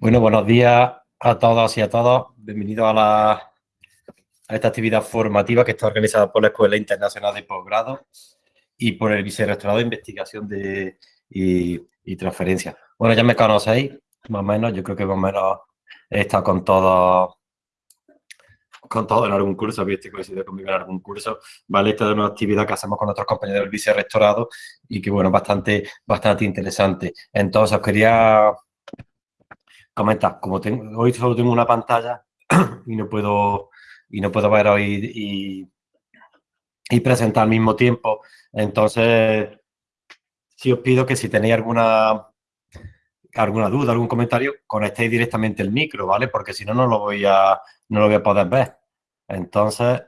Bueno, buenos días a todos y a todos. Bienvenidos a, la, a esta actividad formativa que está organizada por la Escuela Internacional de Posgrado y por el Vicerrectorado de Investigación de, y, Transferencia. Bueno, ya me conocéis, más o menos. Yo creo que más o menos he estado con todos con todo en algún curso, habéis coincidido conmigo en algún curso, ¿vale? Esta es una actividad que hacemos con otros compañeros del vicerrectorado y que, bueno, bastante, bastante interesante. Entonces, os quería comenta, como tengo, hoy solo tengo una pantalla y no puedo, y no puedo ver hoy y, presentar al mismo tiempo, entonces si os pido que si tenéis alguna alguna duda, algún comentario, conectéis directamente el micro, ¿vale? Porque si no, no lo voy a, no lo voy a poder ver. Entonces,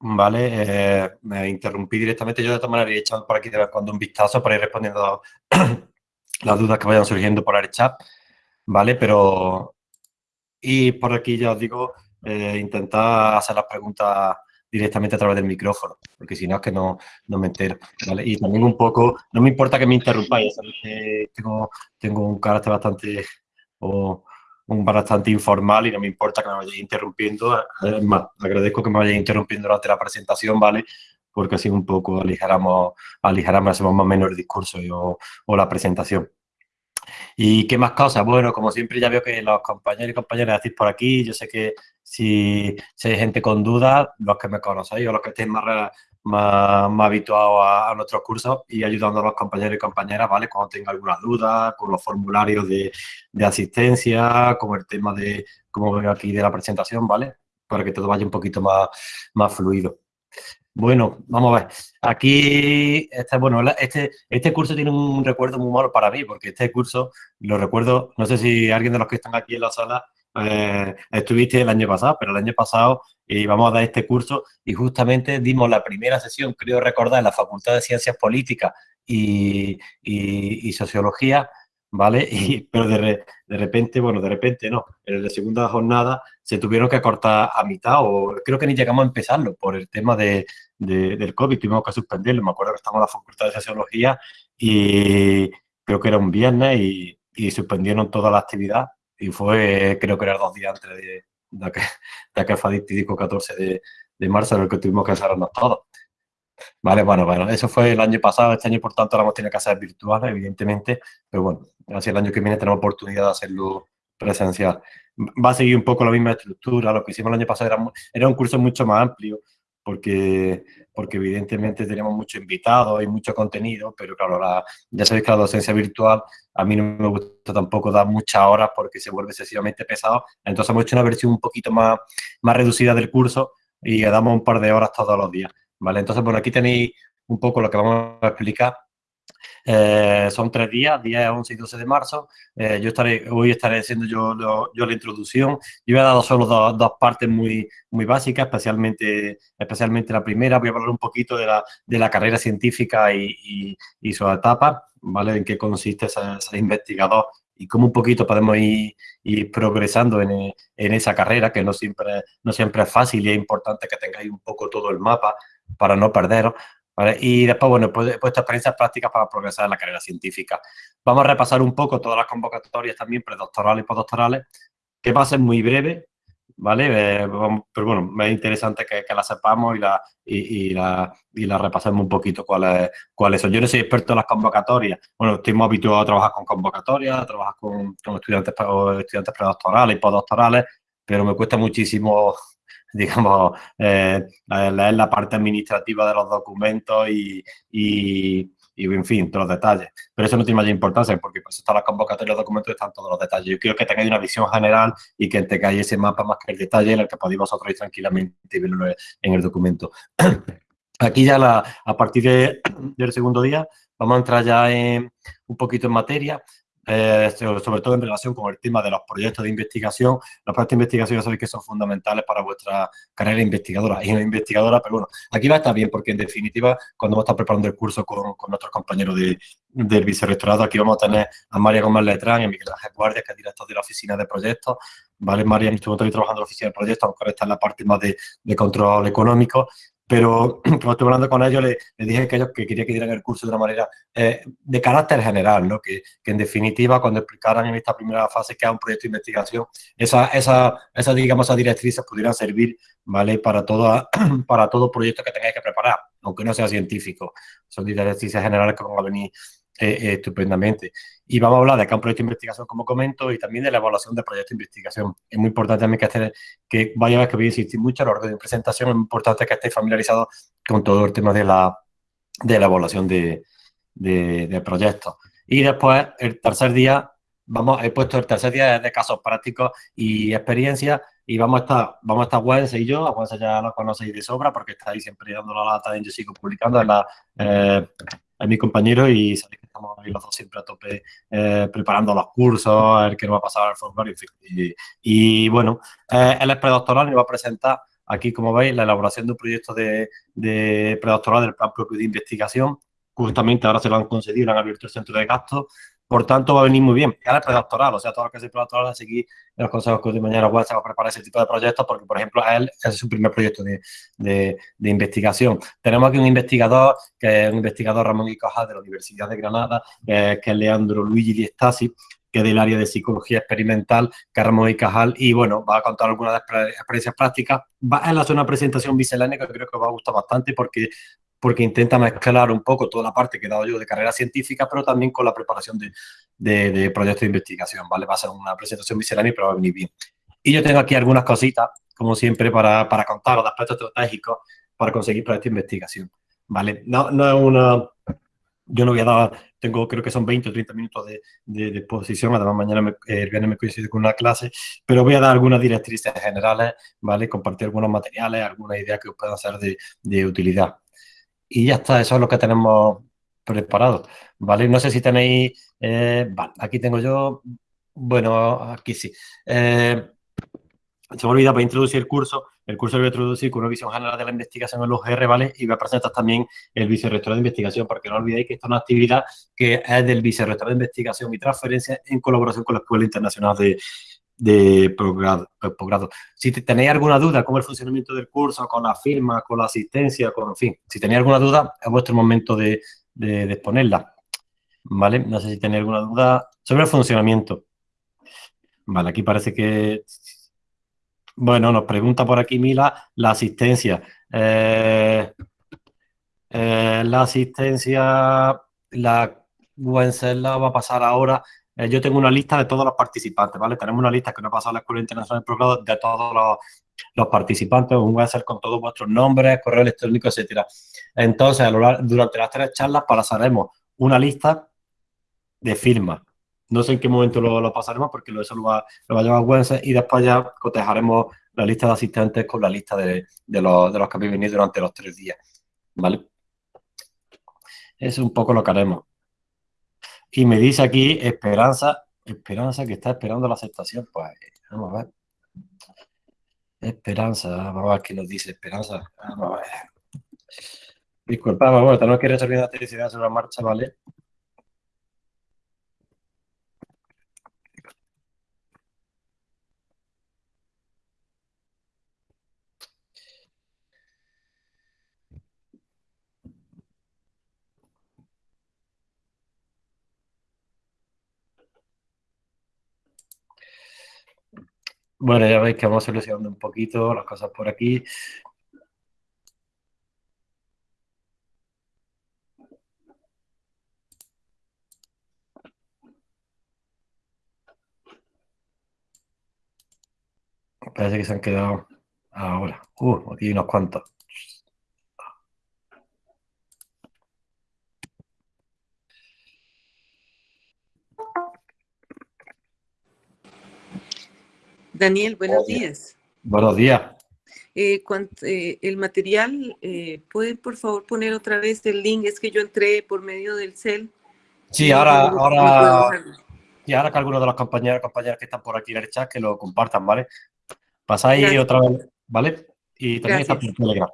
¿vale? Eh, me interrumpí directamente. Yo de todas maneras he echado por aquí de vez cuando un vistazo para ir respondiendo las dudas que vayan surgiendo por el chat. ¿Vale? Pero, y por aquí ya os digo, eh, intentar hacer las preguntas directamente a través del micrófono, porque si no es que no, no me entero, ¿vale? Y también un poco, no me importa que me interrumpáis, tengo, tengo un carácter bastante, o un bastante informal y no me importa que me vayáis interrumpiendo, es más, agradezco que me vayáis interrumpiendo durante la presentación, ¿vale? Porque así un poco aligeramos, aligeramos, hacemos más o menos el discurso o, o la presentación. ¿Y qué más cosas? Bueno, como siempre ya veo que los compañeros y compañeras decís por aquí, yo sé que si, hay gente con dudas, los que me conocéis o los que estéis más, más, habituados a, nuestros cursos y ayudando a los compañeros y compañeras, ¿vale? Cuando tenga alguna duda, con los formularios de, de asistencia, con el tema de, como veo aquí, de la presentación, ¿vale? Para que todo vaya un poquito más, más fluido. Bueno, vamos a ver. Aquí, este, bueno, este, este curso tiene un recuerdo muy malo para mí, porque este curso, lo recuerdo, no sé si alguien de los que están aquí en la sala eh, estuviste el año pasado, pero el año pasado íbamos a dar este curso y justamente dimos la primera sesión, creo recordar, en la Facultad de Ciencias Políticas y, y Sociología, ¿vale? Y, pero de, de, repente, bueno, de repente no, en la segunda jornada se tuvieron que cortar a mitad o creo que ni llegamos a empezarlo por el tema de, del COVID, tuvimos que suspenderlo, me acuerdo que estamos en la Facultad de Sociología y creo que era un viernes y, y suspendieron toda la actividad y fue, creo que era dos días antes de, aquel, aquel fatídico 14 de, marzo en el que tuvimos que encerrarnos todos. Vale, bueno, bueno, eso fue el año pasado, este año por tanto lo hemos tenido que hacer virtual, evidentemente, pero bueno, así el año que viene tenemos oportunidad de hacerlo presencial. Va a seguir un poco la misma estructura, lo que hicimos el año pasado era, era un curso mucho más amplio, porque, porque evidentemente tenemos muchos invitados y mucho contenido, pero claro, la, ya sabéis que la docencia virtual a mí no me gusta tampoco dar muchas horas porque se vuelve excesivamente pesado, entonces hemos hecho una versión un poquito más, más reducida del curso y damos un par de horas todos los días. ¿Vale? Entonces, bueno, aquí tenéis un poco lo que vamos a explicar. Eh, son tres días, 10, 11 y 12 de marzo. Eh, yo estaré, hoy estaré haciendo yo, yo, la introducción. Yo he dado solo dos, dos, partes muy, muy básicas, especialmente, especialmente la primera. Voy a hablar un poquito de la, de la carrera científica y, y, y su etapa, ¿vale? En qué consiste ser, ser investigador y cómo un poquito podemos ir, ir progresando en, en, esa carrera, que no siempre, no siempre es fácil y es importante que tengáis un poco todo el mapa para no perderos. Y después, bueno, pues he puesto experiencias prácticas para progresar en la carrera científica. Vamos a repasar un poco todas las convocatorias también predoctorales y postdoctorales, que va a ser muy breve, ¿vale? Eh, pero bueno, es interesante que, que la sepamos y la, y, la, y la repasemos un poquito cuáles, cuáles son. Yo no soy experto en las convocatorias. Bueno, estoy muy habituado a trabajar con convocatorias, a trabajar con, con estudiantes, estudiantes predoctorales y postdoctorales, pero me cuesta muchísimo digamos, eh, leer la parte administrativa de los documentos y, y, en fin, todos los detalles. Pero eso no tiene mayor importancia porque pues están las convocatorias de documentos están todos los detalles. Yo quiero que tengáis una visión general y que tengáis ese mapa más que el detalle en el que podéis vosotros ir tranquilamente y verlo en el documento. Aquí ya la, a partir de, del segundo día vamos a entrar ya en, un poquito en materia. Eh, sobre todo en relación con el tema de los proyectos de investigación. Los proyectos de investigación ya sabéis que son fundamentales para vuestra carrera investigadora y una investigadora, pero bueno, aquí va a estar bien porque en definitiva cuando vamos a estar preparando el curso con, con nuestros compañeros de, del vicerrectorado, aquí vamos a tener a María Gómez Letrán y a Miguel Ángel Guardia, que es director de la oficina de proyectos. Vale, María en este momento trabajando en la oficina de proyectos, aunque ahora está en la parte más de, de control económico pero cuando estuve hablando con ellos, les, dije que ellos que quería que dieran el curso de una manera eh, de carácter general, ¿no? Que, que, en definitiva, cuando explicaran en esta primera fase que es un proyecto de investigación, esa, esa, esa digamos, esas directrices pudieran servir, ¿vale? Para, todo para todo proyecto que tengáis que preparar, aunque no sea científico. Son directrices generales que van a venir eh, eh, estupendamente. Y vamos a hablar de proyecto de investigación, como comento, y también de la evaluación del proyecto de investigación. Es muy importante también que, esté, que vaya a ver que voy a insistir mucho a lo largo de mi presentación, es importante que estéis familiarizados con todo el tema de la, de la evaluación de, de, proyectos. Y después, el tercer día, vamos, he puesto el tercer día de casos prácticos y experiencias, y vamos a estar, vamos a estar Wense y yo, a Wense ya lo conocéis de sobra, porque está ahí siempre dando la lata, y yo sigo publicando, en la, eh, mi compañero y que estamos ahí los dos siempre a tope eh, preparando los cursos, a ver qué nos va a pasar al formulario, Y, bueno, eh, él es predoctoral y va a presentar aquí, como veis, la elaboración de un proyecto de, de predoctoral del plan propio de investigación. Justamente ahora se lo han concedido, han abierto el centro de gastos por tanto, va a venir muy bien. Y ahora el predoctoral, o sea, todo lo que es predoctoral, a seguir los consejos que de mañana web a preparar ese tipo de proyectos, porque, por ejemplo, a él es su primer proyecto de, de, investigación. Tenemos aquí un investigador, que es un investigador Ramón y de la Universidad de Granada, que es Leandro Luigi Di Stasi, que es del área de psicología experimental, que Ramón y Cajal, y bueno, va a contar algunas experiencias prácticas. Va a hacer una presentación miscelánea que creo que va a gustar bastante porque porque intenta mezclar un poco toda la parte que he dado yo de carrera científica, pero también con la preparación de, de, proyectos de investigación, ¿vale? Va a ser una presentación miscelánea, pero va a venir bien. Y yo tengo aquí algunas cositas, como siempre, para, para contar los aspectos estratégicos para conseguir proyectos de investigación, ¿vale? No, no es una... Yo no voy a dar, tengo creo que son 20 o 30 minutos de, de, exposición, además mañana me, el viernes me coincide con una clase, pero voy a dar algunas directrices generales, ¿vale? Compartir algunos materiales, algunas ideas que os puedan ser de, de utilidad. Y ya está, eso es lo que tenemos preparado, ¿vale? No sé si tenéis... Eh, vale, aquí tengo yo... Bueno, aquí sí. Eh, se me olvida para introducir el curso. El curso lo voy a introducir con una visión general de la investigación en los GR, ¿vale? Y voy a presentar también el vicerrector de investigación, porque no olvidéis que esta es una actividad que es del vicerrector de investigación y transferencia en colaboración con la Escuela Internacional de, de posgrado. Si tenéis alguna duda con el funcionamiento del curso, con la firma, con la asistencia, con, en fin, si tenéis alguna duda, es vuestro momento de, de, exponerla. ¿Vale? No sé si tenéis alguna duda sobre el funcionamiento. Vale, aquí parece que... Bueno, nos pregunta por aquí Mila la asistencia. Eh, eh, la asistencia, la Wenceslao va a pasar ahora eh, yo tengo una lista de todos los participantes, ¿vale? Tenemos una lista que no ha pasado a la Escuela Internacional de de todos los, participantes, un Excel con todos vuestros nombres, correo electrónico, etcétera. Entonces, durante las tres charlas pasaremos una lista de firmas. No sé en qué momento lo, pasaremos porque eso lo va, lo va a llevar Wences y después ya cotejaremos la lista de asistentes con la lista de, los, de los que habéis venido durante los tres días, ¿vale? Es un poco lo que haremos. Y me dice aquí Esperanza, Esperanza que está esperando la aceptación. Pues vamos a ver. Esperanza, vamos a ver qué nos dice Esperanza. Vamos a ver. Disculpa, bueno, tenemos que resolver la electricidad sobre la marcha, ¿vale? Bueno, ya veis que vamos solucionando un poquito las cosas por aquí. Parece que se han quedado ahora. Uh, aquí hay unos cuantos. Daniel, buenos días. Buenos días. Eh, eh, el material, eh, ¿pueden por favor poner otra vez el link? Es que yo entré por medio del CEL. Sí, ahora, ahora, y ahora que algunos de los compañeros compañeras que están por aquí en el chat que lo compartan, ¿vale? Pasáis otra vez, ¿vale? Y también está por Telegram.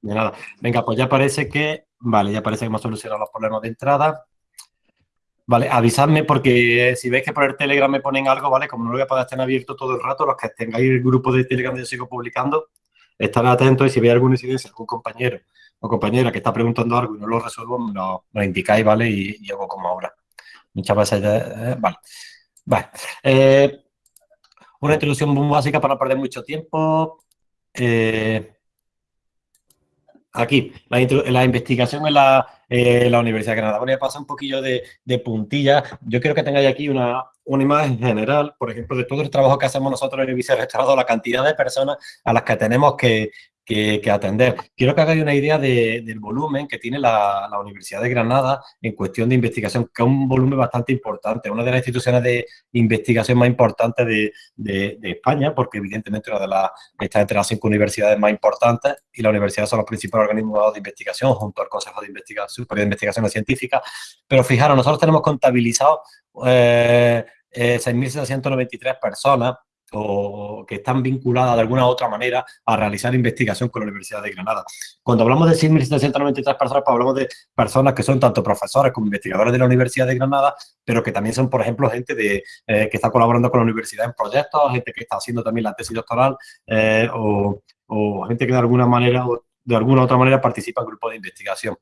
De nada. Venga, pues ya parece que, vale, ya parece que hemos solucionado los problemas de entrada. Vale, avisadme porque si veis que por el Telegram me ponen algo, ¿vale? Como no lo voy a poder estar abierto todo el rato, los que tengáis el grupo de Telegram yo sigo publicando, estar atentos y si veis alguna incidencia, algún compañero o compañera que está preguntando algo y no lo resuelvo, me lo, indicáis, ¿vale? Y, hago como ahora. Muchas veces, eh, vale. Vale. Eh, una introducción básica para no perder mucho tiempo. Eh, aquí, la, investigación en la, Universidad de Granada. Voy a pasar un poquillo de, puntilla. Yo quiero que tengáis aquí una, una, imagen general, por ejemplo, de todo el trabajo que hacemos nosotros en el vicerrectorado, la cantidad de personas a las que tenemos que, que, atender. Quiero que hagáis una idea del volumen que tiene la, Universidad de Granada en cuestión de investigación, que es un volumen bastante importante, una de las instituciones de investigación más importantes de, España, porque evidentemente una de las, está entre las cinco universidades más importantes y la universidad son los principales organismos de investigación junto al Consejo de Investigación, de Investigaciones Científicas. Pero fijaros, nosotros tenemos contabilizado eh, 6.793 eh, personas o que están vinculadas de alguna u otra manera a realizar investigación con la Universidad de Granada. Cuando hablamos de 6.793 personas, pues hablamos de personas que son tanto profesores como investigadores de la Universidad de Granada, pero que también son, por ejemplo, gente de, eh, que está colaborando con la universidad en proyectos, gente que está haciendo también la tesis doctoral eh, o, o, gente que de alguna manera o de alguna u otra manera participa en grupos de investigación.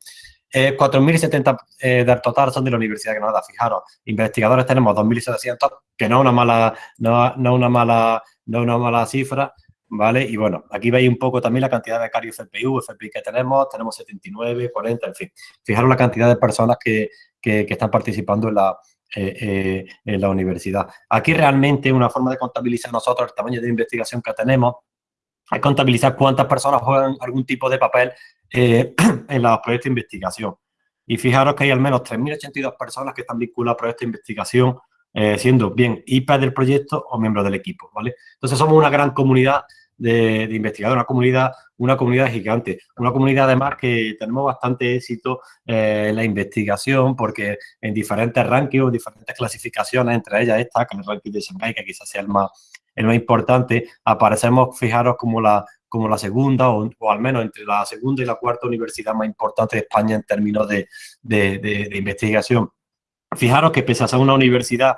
Eh, 4.070 eh, del total son de la Universidad de Granada. Fijaros, investigadores tenemos 2.700, que no es una mala, no, no una mala, no una mala cifra, ¿vale? Y bueno, aquí veis un poco también la cantidad de becarios FPU, FPI que tenemos, tenemos 79, 40, en fin. Fijaros la cantidad de personas que, que, están participando en la, eh, eh, en la universidad. Aquí realmente una forma de contabilizar nosotros el tamaño de investigación que tenemos es contabilizar cuántas personas juegan algún tipo de papel eh, en los proyectos de investigación. Y fijaros que hay al menos 3.082 personas que están vinculadas a proyectos de investigación, eh, siendo bien IP del proyecto o miembros del equipo, ¿vale? Entonces somos una gran comunidad de, investigadores, una comunidad, una comunidad gigante, una comunidad además que tenemos bastante éxito eh, en la investigación porque en diferentes rankings, diferentes clasificaciones, entre ellas esta, que es el ranking de Shanghai, que quizás sea el más, el más importante, aparecemos, fijaros, como la como la segunda o, al menos entre la segunda y la cuarta universidad más importante de España en términos de, de, investigación. Fijaros que pese a ser una universidad,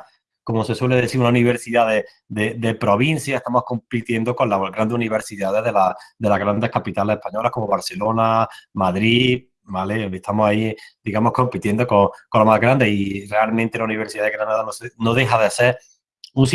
como se suele decir, una universidad de, provincia, estamos compitiendo con las grandes universidades de, la, de las grandes capitales españolas como Barcelona, Madrid, ¿vale? Estamos ahí, digamos, compitiendo con, con lo más grande y realmente la Universidad de Granada no, deja de ser un,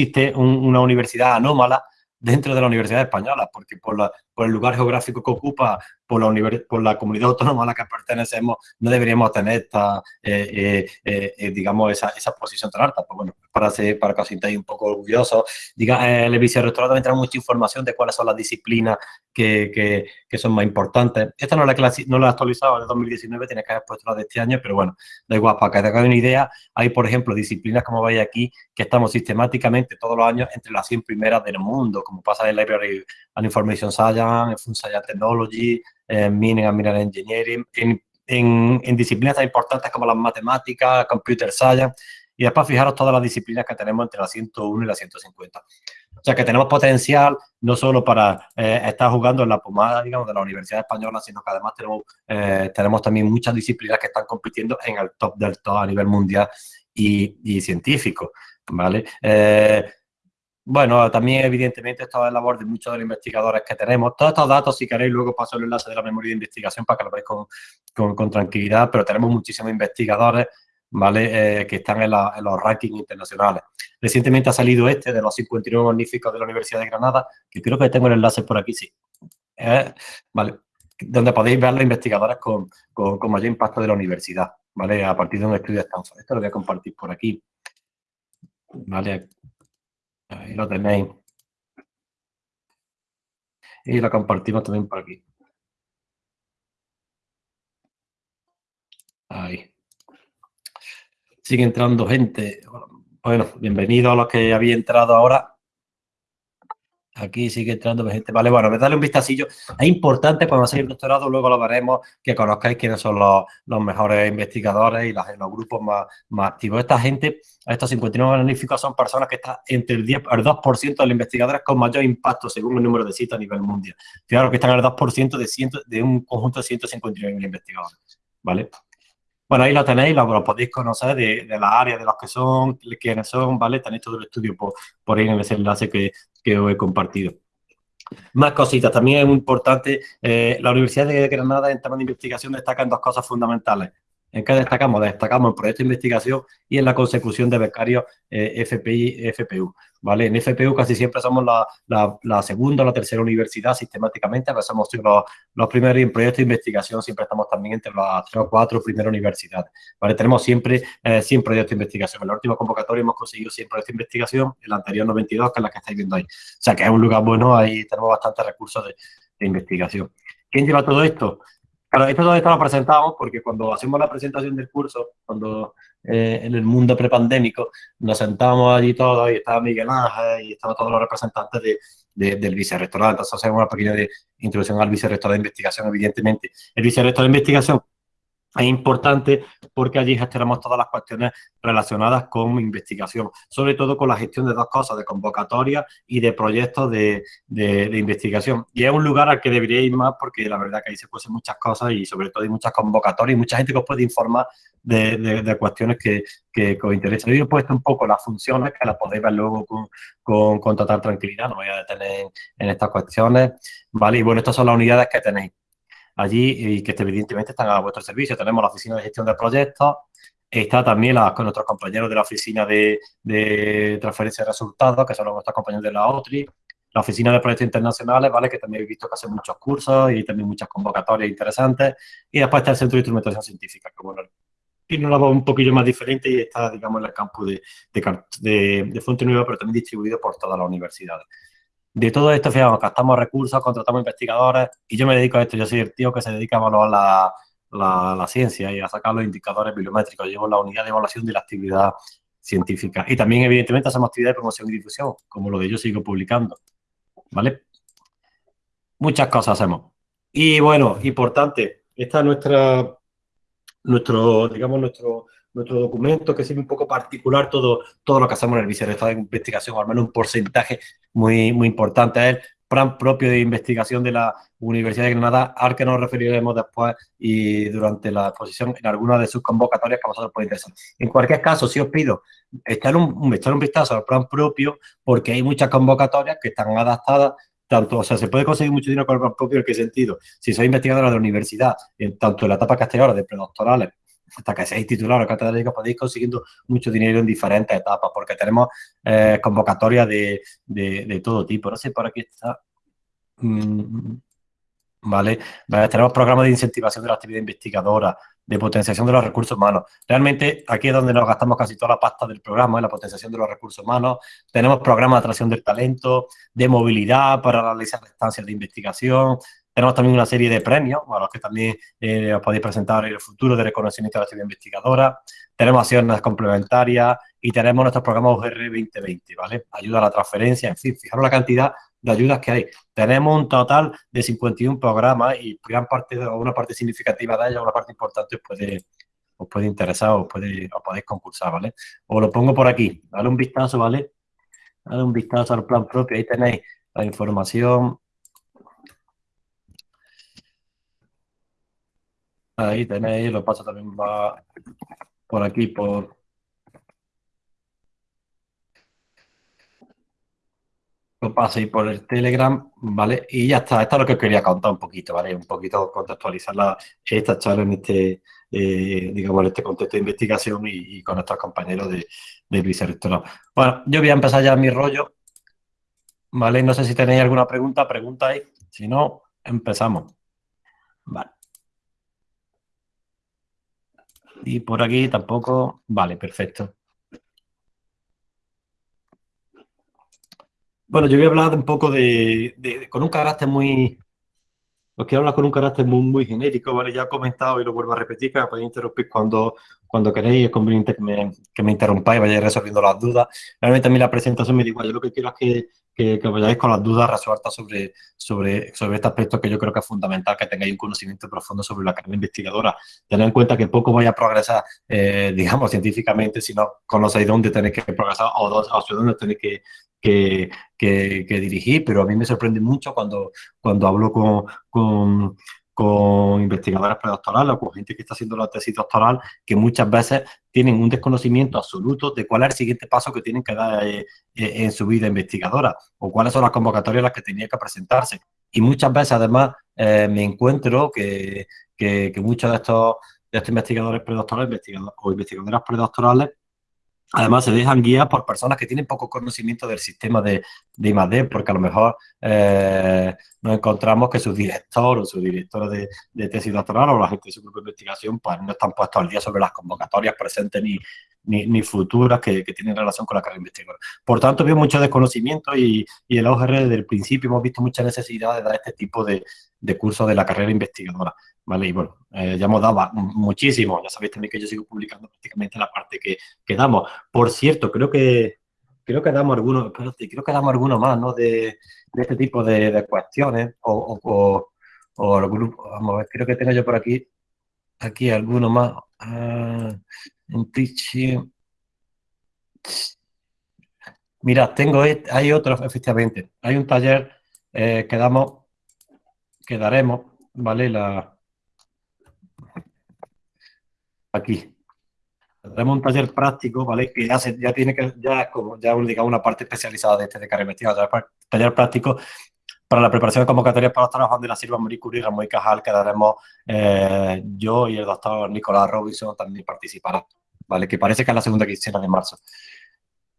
una universidad anómala dentro de la Universidad Española, porque por el lugar geográfico que ocupa, por la, por la comunidad autónoma a la que pertenecemos, no deberíamos tener esta, eh, eh, eh, digamos, esa, esa, posición tan alta. Pues bueno, para, ser, para que os sintáis un poco orgullosos. Diga, el vicerrectorado también trae mucha información de cuáles son las disciplinas que, que, que son más importantes. Esta no la, no la he actualizado de 2019, tiene que haber puesto la de este año, pero bueno, da igual, para que te hagáis una idea, hay, por ejemplo, disciplinas, como veis aquí, que estamos sistemáticamente todos los años entre las 100 primeras del mundo, como pasa en Library and Information Science, en Science Technology, en Mining and Mineral Engineering, en, en, en disciplinas tan importantes como las matemáticas, Computer Science, y después fijaros todas las disciplinas que tenemos entre las 101 y las 150. O sea que tenemos potencial no solo para eh, estar jugando en la pomada, digamos, de la Universidad Española, sino que además tenemos, eh, tenemos también muchas disciplinas que están compitiendo en el top del top a nivel mundial y, y científico, ¿vale? Eh, bueno, también evidentemente esto es labor de muchos de los investigadores que tenemos. Todos estos datos, si queréis, luego paso el enlace de la memoria de investigación para que lo veáis con, con, tranquilidad, pero tenemos muchísimos investigadores ¿vale? Eh, que están en, los rankings internacionales. Recientemente ha salido este de los 59 magníficos de la Universidad de Granada, que creo que tengo el enlace por aquí, sí. Eh, ¿Vale? Donde podéis ver los investigadores con, con, mayor impacto de la universidad, ¿vale? A partir de un estudio de Stanford. Esto lo voy a compartir por aquí. ¿Vale? Ahí lo tenéis. Y lo compartimos también por aquí. Ahí. Sigue entrando gente. Bueno, bienvenido a los que había entrado ahora. Aquí sigue entrando gente. Vale, bueno, me dale un vistacillo. Es importante cuando hacer el doctorado, luego lo veremos, que conozcáis quiénes son los, mejores investigadores y los grupos más, activos. Esta gente, estos 59 magníficos, son personas que están entre el 10 el 2% de los investigadores con mayor impacto según el número de citas a nivel mundial. Fijaros que están al 2% de, ciento, de un conjunto de 159 investigadores. ¿Vale? Bueno, ahí lo tenéis, lo, podéis conocer de, de las áreas, de los que son, quiénes son, ¿vale? Tenéis todo el estudio por, por ahí en ese enlace que, que os he compartido. Más cositas, también es muy importante, eh, la Universidad de Granada en temas de investigación destaca en dos cosas fundamentales. ¿En qué destacamos? Destacamos en proyectos de investigación y en la consecución de becarios eh, FPI FPU. ¿vale? En FPU casi siempre somos la, segunda o la tercera universidad sistemáticamente, a somos los, los primeros y en proyectos de investigación siempre estamos también entre las tres o cuatro primeras universidades. ¿vale? Tenemos siempre 100 eh, proyectos de investigación. En la última convocatoria hemos conseguido 100 proyectos de investigación, en la anterior 92, que es la que estáis viendo ahí. O sea que es un lugar bueno, ahí tenemos bastantes recursos de, de investigación. ¿Quién lleva todo esto? Claro, esto esto lo presentamos porque cuando hacemos la presentación del curso, cuando eh, en el mundo prepandémico, nos sentamos allí todos y estaba Miguel Ángel y estaban todos los representantes de, del vicerrectorado. Entonces hacemos una pequeña introducción al vicerrector de investigación, evidentemente. El vicerrector de investigación es importante porque allí gestionamos todas las cuestiones relacionadas con investigación, sobre todo con la gestión de dos cosas, de convocatoria y de proyectos de, investigación. Y es un lugar al que debería ir más porque la verdad que ahí se pueden muchas cosas y sobre todo hay muchas convocatorias y mucha gente que os puede informar de, cuestiones que, os interesan. Yo he puesto un poco las funciones que las podéis ver luego con, total tranquilidad, no voy a detener en estas cuestiones, ¿vale? Y bueno, estas son las unidades que tenéis allí y que evidentemente están a vuestro servicio. Tenemos la oficina de gestión de proyectos, está también con nuestros compañeros de la oficina de, transferencia de resultados, que son nuestros compañeros de la OTRI, la oficina de proyectos internacionales, ¿vale? Que también he visto que hacen muchos cursos y también muchas convocatorias interesantes. Y después está el Centro de Instrumentación Científica, que bueno, tiene una voz un poquillo más diferente y está, digamos, en el campus de, de, de Fuente Nueva, pero también distribuido por todas las universidades. De todo esto, fíjate, gastamos recursos, contratamos investigadores y yo me dedico a esto. Yo soy el tío que se dedica a evaluar la, la, ciencia y a sacar los indicadores bibliométricos. Llevo la unidad de evaluación de la actividad científica. Y también, evidentemente, hacemos actividades de promoción y difusión, como lo de yo sigo publicando. ¿Vale? Muchas cosas hacemos. Y bueno, importante, esta es nuestra, nuestro, digamos, nuestro nuestro documento, que es un poco particular todo, todo lo que hacemos en el vicerrectorado de investigación, al menos un porcentaje muy, muy importante. Es el plan propio de investigación de la Universidad de Granada, al que nos referiremos después y durante la exposición en alguna de sus convocatorias que a vosotros puede interesar. En cualquier caso, si os pido echar un, echar un vistazo al plan propio, porque hay muchas convocatorias que están adaptadas tanto, o sea, se puede conseguir mucho dinero con el plan propio, ¿en qué sentido? Si sois investigadora de la universidad, en, tanto en la etapa castellana de predoctorales hasta que seáis titular o catedrático podéis consiguiendo mucho dinero en diferentes etapas, porque tenemos eh, convocatorias de, de, todo tipo. No sé, por aquí está. Mm, ¿Vale? Tenemos programas de incentivación de la actividad investigadora, de potenciación de los recursos humanos. Realmente aquí es donde nos gastamos casi toda la pasta del programa, en la potenciación de los recursos humanos. Tenemos programas de atracción del talento, de movilidad para realizar estancias de investigación, tenemos también una serie de premios a los que también eh, os podéis presentar en el futuro de reconocimiento de la actividad investigadora. Tenemos acciones complementarias y tenemos nuestros programas UGR 2020, ¿vale? Ayuda a la transferencia, en fin, fijaros la cantidad de ayudas que hay. Tenemos un total de 51 programas y gran parte, una parte significativa de ellas, una parte importante os puede, os puede interesar o puede, os podéis concursar, ¿vale? Os lo pongo por aquí, dale un vistazo, ¿vale? Dale un vistazo al plan propio, ahí tenéis la información Ahí tenéis, lo paso también va por aquí, por... Lo paséis por el Telegram, ¿vale? Y ya está, esto es lo que os quería contar un poquito, ¿vale? Un poquito contextualizar la, esta charla en este, eh, digamos, en este contexto de investigación y, con nuestros compañeros de, del vicerrectorado. Bueno, yo voy a empezar ya mi rollo, ¿vale? No sé si tenéis alguna pregunta, preguntáis, si no, empezamos. Vale. Y por aquí tampoco. Vale, perfecto. Bueno, yo voy a hablar un poco de, con un carácter muy, os quiero hablar con un carácter muy, muy genérico, ¿vale? Ya he comentado y lo vuelvo a repetir, que me podéis interrumpir cuando, cuando queréis, es conveniente que me, que me interrumpáis, vayáis resolviendo las dudas. Realmente a mí la presentación me da igual, yo lo que quiero es que, que, que, vayáis con las dudas resueltas sobre, sobre, sobre este aspecto que yo creo que es fundamental, que tengáis un conocimiento profundo sobre la carrera investigadora. Tened en cuenta que poco voy a progresar, eh, digamos, científicamente, si no conocéis dónde tenéis que progresar o, dónde tenéis que, que, dirigir, pero a mí me sorprende mucho cuando, cuando hablo con, con investigadores predoctorales o con gente que está haciendo la tesis doctoral que muchas veces tienen un desconocimiento absoluto de cuál es el siguiente paso que tienen que dar eh, eh, en su vida investigadora o cuáles son las convocatorias a las que tenían que presentarse. Y muchas veces, además, eh, me encuentro que, que, muchos de estos, de estos investigadores predoctorales o investigadoras predoctorales Además, se dejan guiar por personas que tienen poco conocimiento del sistema de, de porque a lo mejor eh, nos encontramos que su director o su directora de, tesis doctoral o la gente de su grupo de investigación pues no están puestos al día sobre las convocatorias presentes ni, ni, futuras que, que, tienen relación con la carrera investigadora. Por tanto, veo mucho desconocimiento y, y en la OGR desde el principio hemos visto mucha necesidad de dar este tipo de, de cursos de la carrera investigadora. ¿Vale? Y bueno, eh, ya hemos dado muchísimo, ya sabéis también que yo sigo publicando prácticamente la parte que, que damos. Por cierto, creo que creo que damos algunos, creo que damos algunos más, ¿no? De, de este tipo de, cuestiones o, o, o, vamos a ver, creo que tengo yo por aquí, aquí alguno más. Uh, en teaching. Mira, tengo, hay otros, efectivamente. Hay un taller eh, que damos, que daremos, ¿vale? La, aquí. Tenemos un taller práctico, ¿vale? Que ya, se, ya tiene que, ya como ya digamos, una parte especializada de este de investigadora, taller práctico para la preparación de convocatorias para los trabajos de la Silva Marie Curie Ramón y Cajal, que daremos eh, yo y el doctor Nicolás Robinson también participarán, ¿vale? Que parece que es la segunda quincena de marzo.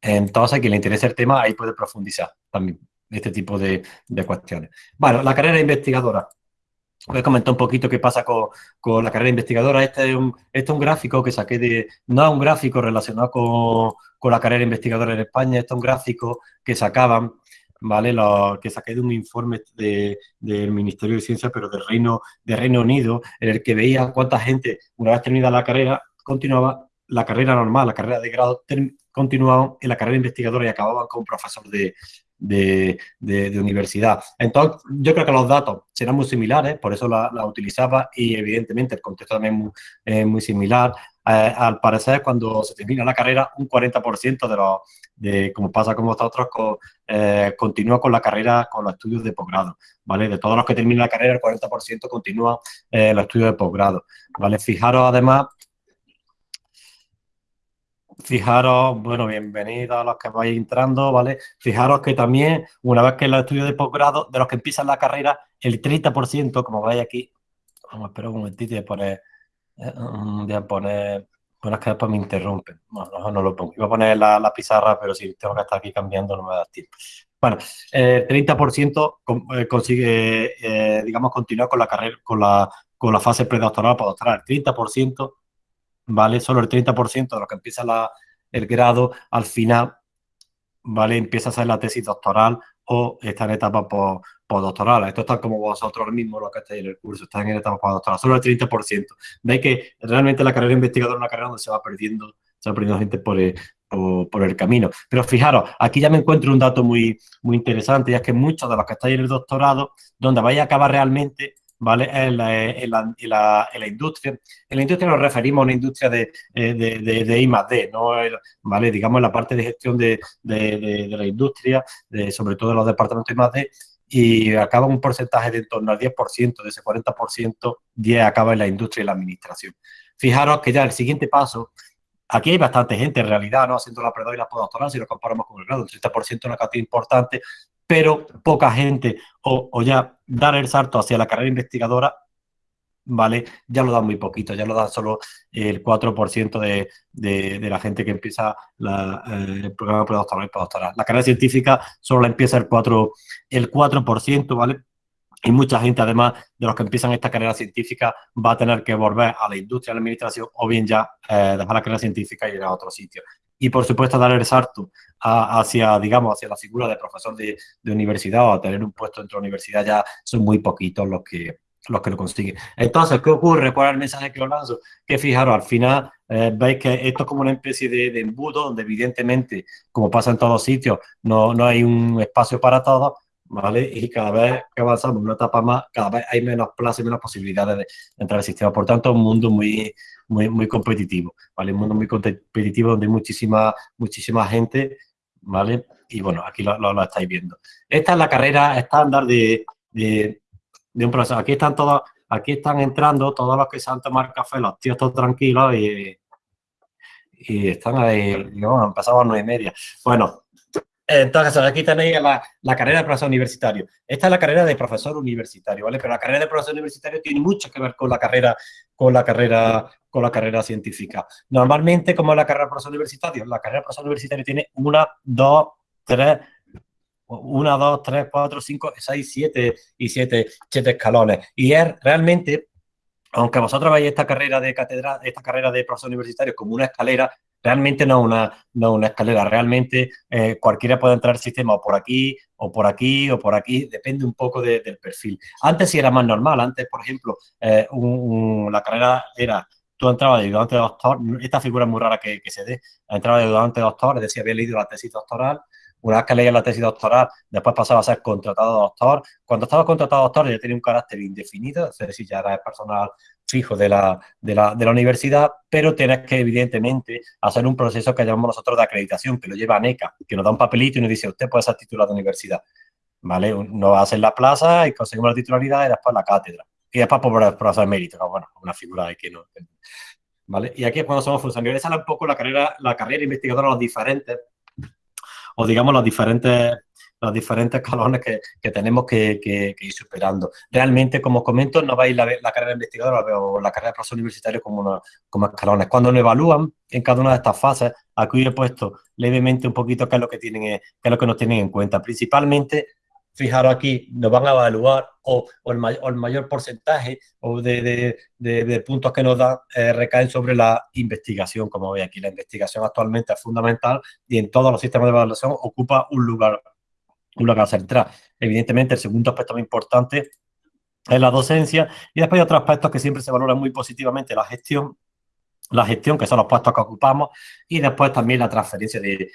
Entonces, a quien le interese el tema, ahí puede profundizar también este tipo de, de cuestiones. Bueno, la carrera investigadora. Voy a comentar un poquito qué pasa con, con la carrera investigadora. Este es, un, este es un gráfico que saqué de... No es un gráfico relacionado con, con la carrera investigadora en España, este es un gráfico que sacaban, ¿vale? Que saqué de un informe de, del Ministerio de Ciencia, pero del Reino, de Reino Unido, en el que veía cuánta gente, una vez terminada la carrera, continuaba la carrera normal, la carrera de grado, continuaban en la carrera investigadora y acababan como profesor de, de, universidad. Entonces, yo creo que los datos serán muy similares, por eso la, utilizaba y evidentemente el contexto también es muy, similar. Eh, al parecer, cuando se termina la carrera, un 40% de los, de, como pasa con vosotros, eh, continúa con la carrera, con los estudios de posgrado, ¿vale? De todos los que terminan la carrera, el 40% continúa eh, los estudios de posgrado, ¿vale? Fijaros además Fijaros, bueno, bienvenidos a los que vais entrando, ¿vale? Fijaros que también, una vez que los estudios de posgrado, de los que empiezan la carrera, el 30%, como veis aquí, vamos a esperar un momentito y poner, a poner, bueno, es que después me interrumpen, bueno, no, no lo pongo, iba a poner la, pizarra, pero si tengo que estar aquí cambiando no me da tiempo. Bueno, el 30% eh, consigue, eh, digamos, continuar con la carrera, con la, con la fase predoctoral para doctoral, el 30% ¿vale? Solo el 30% de lo que empieza la, el grado, al final, ¿vale? Empieza a hacer la tesis doctoral o está en etapa postdoctoral. Esto está como vosotros mismos lo que estáis en el curso, están en etapa postdoctoral, solo el 30%. Veis que realmente la carrera investigadora es una carrera donde se va perdiendo, se va perdiendo gente por el, por, el camino. Pero fijaros, aquí ya me encuentro un dato muy, muy interesante, y es que muchos de los que estáis en el doctorado, donde vais a acabar realmente ¿vale? En la, en, la, la, industria. En la industria nos referimos a una industria de, de, de, de I más D, ¿no? ¿vale? Digamos, en la parte de gestión de, la industria, sobre todo en los departamentos I más D, y acaba un porcentaje de en torno al 10%, de ese 40%, 10 acaba en la industria y la administración. Fijaros que ya el siguiente paso, aquí hay bastante gente en realidad, ¿no? Haciendo la predoctoral y la postdoctoral, si lo comparamos con el grado, el 30% es una cantidad importante, pero poca gente, o, ya dar el salto hacia la carrera investigadora, ¿vale? Ya lo da muy poquito, ya lo da solo el 4% de, de, la gente que empieza la, eh, el programa predoctoral y postdoctoral. La carrera científica solo la empieza el 4%, el 4%, ¿vale? Y mucha gente, además de los que empiezan esta carrera científica, va a tener que volver a la industria, a la administración, o bien ya eh, dejar la carrera científica y ir a otro sitio y por supuesto dar el salto hacia, digamos, hacia la figura de profesor de, universidad o a tener un puesto dentro de la universidad ya son muy poquitos los que, los que lo consiguen. Entonces, ¿qué ocurre? ¿Cuál es el mensaje que os lanzo? Que fijaros, al final eh, veis que esto es como una especie de, embudo donde evidentemente, como pasa en todos sitios, no, no hay un espacio para todos, ¿vale? Y cada vez que avanzamos una etapa más, cada vez hay menos plazas y menos posibilidades de entrar al sistema. Por tanto, un mundo muy, muy, muy competitivo, ¿vale? Un mundo muy competitivo donde hay muchísima, muchísima gente, ¿vale? Y bueno, aquí lo, lo, estáis viendo. Esta es la carrera estándar de, de, un profesor. Aquí están todos, aquí están entrando todos los que se han tomado café, los tíos todos tranquilos y, y están ahí, digamos, empezamos a nueve y media. Bueno, entonces, aquí tenéis la, la, carrera de profesor universitario. Esta es la carrera de profesor universitario, ¿vale? Pero la carrera de profesor universitario tiene mucho que ver con la carrera, con la carrera, con la carrera científica. Normalmente, como es la carrera de profesor universitario, la carrera de profesor universitario tiene una, dos, tres, una, dos, tres, cuatro, cinco, seis, siete y siete, siete escalones. Y es realmente, aunque vosotros veáis esta carrera de catedral, esta carrera de profesor universitario como una escalera, realmente no una, no una escalera, realmente eh, cualquiera puede entrar al sistema o por aquí, o por aquí, o por aquí, depende un poco del perfil. Antes sí era más normal, antes, por ejemplo, eh, la carrera era, tú entrabas de ayudante de doctor, esta figura es muy rara que, se dé, entraba de ayudante de doctor, es decir, había leído la tesis doctoral, una vez que leía la tesis doctoral, después pasaba a ser contratado doctor. Cuando estaba contratado doctor ya tenía un carácter indefinido, es decir, ya era personal fijo de la, de la, de la universidad, pero tienes que, evidentemente, hacer un proceso que llamamos nosotros de acreditación, que lo lleva NECA, que nos da un papelito y nos dice, usted puede ser titular de universidad. ¿Vale? Nos hace la plaza y conseguimos la titularidad y después la cátedra. Y después por, por hacer mérito, bueno, una figura de que no... ¿Vale? Y aquí es cuando somos funcionarios. Esa es un poco la carrera, la carrera investigadora, los diferentes, o digamos los diferentes los diferentes escalones que, tenemos que, ir superando. Realmente, como comento, no vais la, la carrera investigadora o la carrera de profesor universitario como, escalones. Cuando nos evalúan en cada una de estas fases, aquí he puesto levemente un poquito qué es lo que, tienen, qué es lo que nos tienen en cuenta. Principalmente, fijaros aquí, nos van a evaluar o, el, mayor, porcentaje o de, puntos que nos dan eh, recaen sobre la investigación, como veis aquí. La investigación actualmente es fundamental y en todos los sistemas de evaluación ocupa un lugar un lugar central. Evidentemente, el segundo aspecto más importante es la docencia y después hay otros aspectos que siempre se valoran muy positivamente, la gestión, la gestión, que son los puestos que ocupamos, y después también la transferencia de,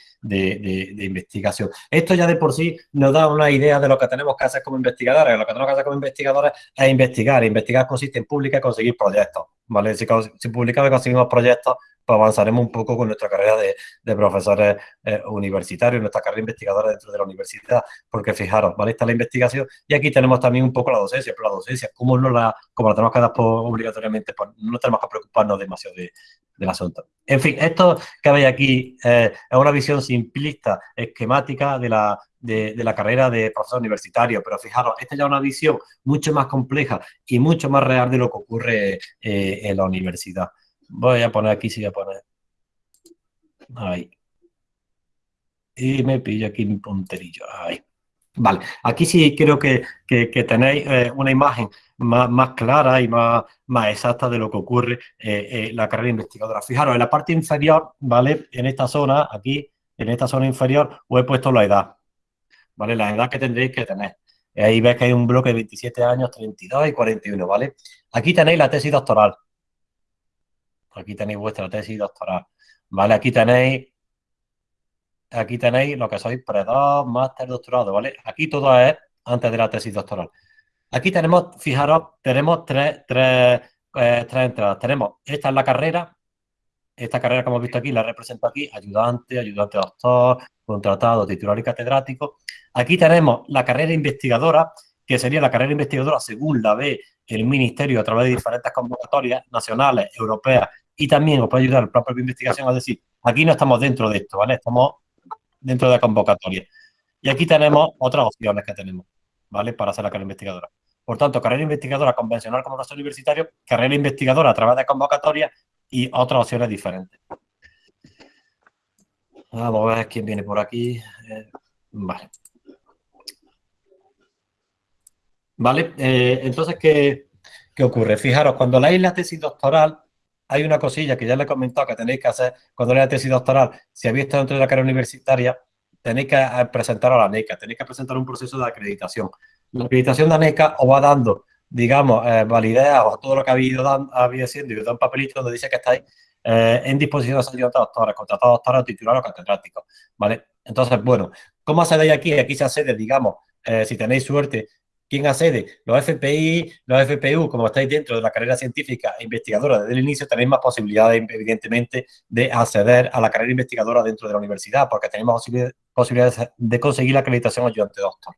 investigación. Esto ya de por sí nos da una idea de lo que tenemos que hacer como investigadores. Lo que tenemos que hacer como investigadores es investigar. Investigar consiste en publicar y conseguir proyectos. ¿Vale? Si, publicamos y conseguimos proyectos, pues avanzaremos un poco con nuestra carrera de, de profesores eh, universitarios, nuestra carrera investigadora dentro de la universidad, porque fijaros, ¿vale? Está la investigación y aquí tenemos también un poco la docencia, pero la docencia, como no la, como la tenemos que dar obligatoriamente, pues no tenemos que preocuparnos demasiado de, del asunto. En fin, esto que veis aquí eh, es una visión simplista, esquemática de la, de, la carrera de profesor universitario, pero fijaros, esta ya es una visión mucho más compleja y mucho más real de lo que ocurre eh, en la universidad. Voy a poner aquí, sí voy a poner. Ahí. Y me pillo aquí mi punterillo. Vale, aquí sí creo que, que, tenéis eh, una imagen más, más, clara y más, más exacta de lo que ocurre eh, en la carrera investigadora. Fijaros, en la parte inferior, ¿vale? En esta zona, aquí, en esta zona inferior, os he puesto la edad, La edad que tendréis que tener. Ahí ves que hay un bloque de 27 años, 32 y 41, ¿vale? Aquí tenéis la tesis doctoral, Aquí tenéis vuestra tesis doctoral. ¿Vale? Aquí tenéis aquí tenéis lo que sois pre-2, máster, doctorado, ¿vale? Aquí todo es antes de la tesis doctoral. Aquí tenemos, fijaros, tenemos tres, tres, eh, tres entradas. Tenemos, esta es la carrera, esta carrera que hemos visto aquí, la represento aquí, ayudante, ayudante doctor, contratado, titular y catedrático. Aquí tenemos la carrera investigadora, que sería la carrera investigadora según la ve el Ministerio a través de diferentes convocatorias nacionales, europeas y también os puede ayudar la propia investigación a decir, aquí no estamos dentro de esto, ¿vale? Estamos dentro de la convocatoria. Y aquí tenemos otras opciones que tenemos, ¿vale? Para hacer la carrera investigadora. Por tanto, carrera investigadora convencional como universitario, carrera investigadora a través de convocatoria y otras opciones diferentes. Vamos a ver quién viene por aquí. Eh, vale. Vale, eh, entonces, ¿qué, ¿qué ocurre? Fijaros, cuando leéis la tesis doctoral, hay una cosilla que ya le he comentado que tenéis que hacer cuando leáis la tesis doctoral. Si habéis estado dentro de la carrera universitaria, tenéis que eh, presentar a la NECA, tenéis que presentar un proceso de acreditación. La acreditación de la NECA os va dando, digamos, eh, o todo lo que ha habido, habido siendo y os da un papelito donde dice que estáis eh, en disposición de ser doctores, contratados doctores, titulares o catedráticos, ¿vale? Entonces, bueno, ¿cómo accedéis aquí? Aquí se accede, digamos, eh, si tenéis suerte, ¿Quién accede? Los FPI, los FPU, como estáis dentro de la carrera científica e investigadora desde el inicio, tenéis más posibilidades, evidentemente, de acceder a la carrera investigadora dentro de la universidad, porque tenemos posibilidades de conseguir la acreditación ayudante doctor.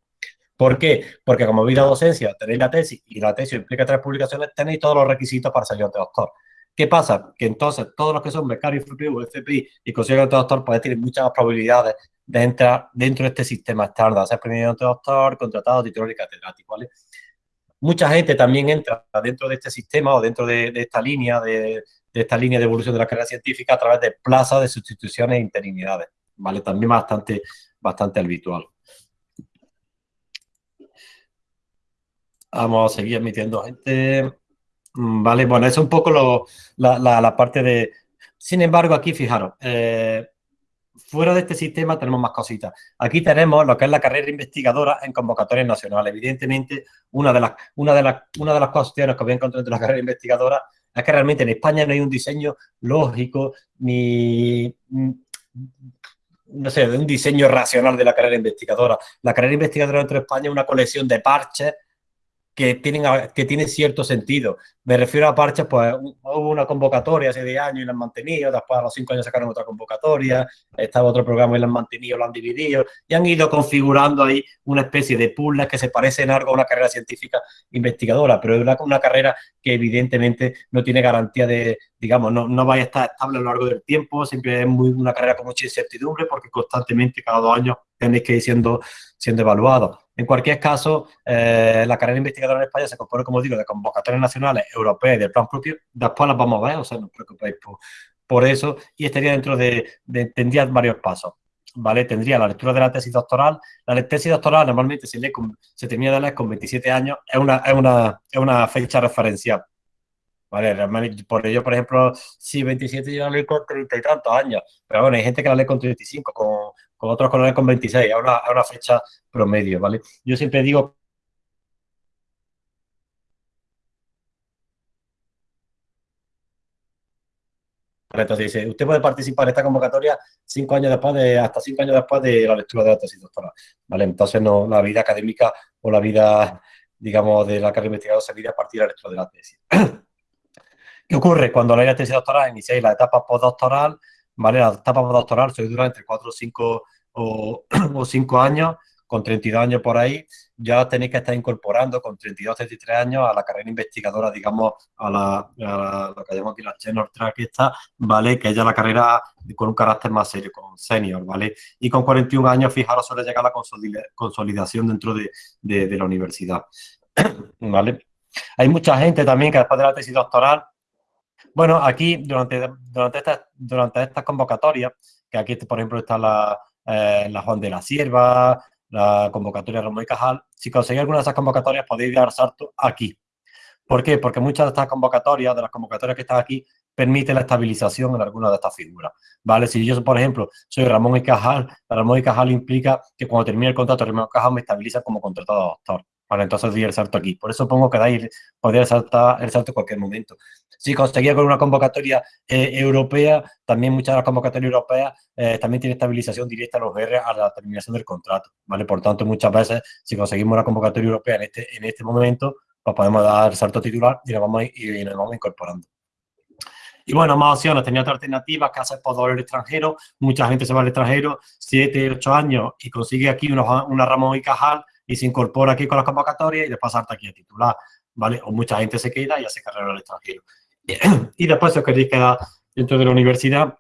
¿Por qué? Porque como vida docencia tenéis la tesis y la tesis implica tres publicaciones, tenéis todos los requisitos para ser de doctor. ¿Qué pasa? Que entonces todos los que son becarios FPU, FPI y consiguen doctor, pues tienen muchas probabilidades de entrar dentro de este sistema estándar, ser primer doctor, contratado, titular y catedrático, ¿vale? Mucha gente también entra dentro de este sistema o dentro de, esta línea de, esta línea de evolución de la carrera científica a través de plazas de sustituciones e interinidades, ¿vale? También bastante, bastante habitual. Vamos a seguir admitiendo gente. Mm, vale, bueno, es un poco la, parte de... Sin embargo, aquí, fijaros, eh, fuera de este sistema tenemos más cositas. Aquí tenemos lo que es la carrera investigadora en convocatorias nacionales. Evidentemente, una de las, una de las, una de las cuestiones que voy a encontrar entre la carrera investigadora es que realmente en España no hay un diseño lógico ni no sé, de un diseño racional de la carrera investigadora. La carrera investigadora dentro de España es una colección de parches que tienen, que tienen cierto sentido. Me refiero a parches, pues hubo una convocatoria hace 10 años y la han mantenido, después a los 5 años sacaron otra convocatoria, estaba otro programa y la han mantenido, lo han dividido y han ido configurando ahí una especie de puzzles que se parecen algo a una carrera científica investigadora, pero es una, una carrera que evidentemente no tiene garantía de, digamos, no, no vaya a estar estable a lo largo del tiempo, siempre es muy, una carrera con mucha incertidumbre porque constantemente cada dos años tenéis que ir siendo, siendo evaluados. En cualquier caso, eh, la carrera investigadora en España se compone, como digo, de convocatorias nacionales, europeas y del plan propio. Después las vamos a ver, o sea, no os preocupéis por, eso. Y estaría dentro de, tendría varios pasos. ¿Vale? Tendría la lectura de la tesis doctoral. La tesis doctoral normalmente se, lee se termina de leer con 27 años. Es una, es una, es una fecha referencial. ¿Vale? Por ello, por ejemplo, si 27 yo la leo con 30 y tantos años, pero bueno, hay gente que la lee con 35, con, con otros colores con 26, es una, una fecha promedio, ¿vale? Yo siempre digo Entonces dice, usted puede participar en esta convocatoria cinco años después de, hasta cinco años después de la lectura de la tesis doctoral. ¿Vale? Entonces no, la vida académica o la vida, digamos, de la carrera investigadora se vive a partir de la lectura de la tesis. ¿Qué ocurre? Cuando la tesis doctoral iniciáis la etapa postdoctoral, ¿vale? La etapa postdoctoral se dura entre 4 o 5 o, 5 años, con 32 años por ahí, ya tenéis que estar incorporando con 32, 33 años a la carrera investigadora, digamos, a la, lo que llamamos aquí la tenor track esta, ¿vale? Que es la carrera con un carácter más serio, con senior, ¿vale? Y con 41 años, fijaros, suele llegar la consolidación dentro de, de la universidad, ¿vale? Hay mucha gente también que después de la tesis doctoral bueno, aquí durante, durante, esta, durante estas convocatorias, que aquí por ejemplo está la, eh, la Juan de la Sierva, la convocatoria Ramón y Cajal, si conseguís alguna de esas convocatorias podéis dar salto aquí. ¿Por qué? Porque muchas de estas convocatorias, de las convocatorias que están aquí, permiten la estabilización en alguna de estas figuras. ¿Vale? Si yo, por ejemplo, soy Ramón y Cajal, Ramón y Cajal implica que cuando termine el contrato Ramón y Cajal me estabiliza como contratado doctor. Vale, entonces di el salto aquí. Por eso pongo que dais, podría saltar el salto en cualquier momento. Si conseguía con una convocatoria eh, europea, también muchas de las convocatorias europeas eh, también tienen estabilización directa a los BR a la terminación del contrato. ¿vale? Por tanto, muchas veces, si conseguimos una convocatoria europea en este, en este momento, pues podemos dar el salto titular y nos vamos, incorporando. Y bueno, más opciones, tenía otras alternativas que hacer postdoctorado extranjero. Mucha gente se va al extranjero, 7, 8 años y consigue aquí una, una Ramón y Cajal y se incorpora aquí con las convocatorias y después salta aquí a titular, ¿vale? O mucha gente se queda y hace carrera al extranjero. Y después, si os queréis quedar dentro de la universidad,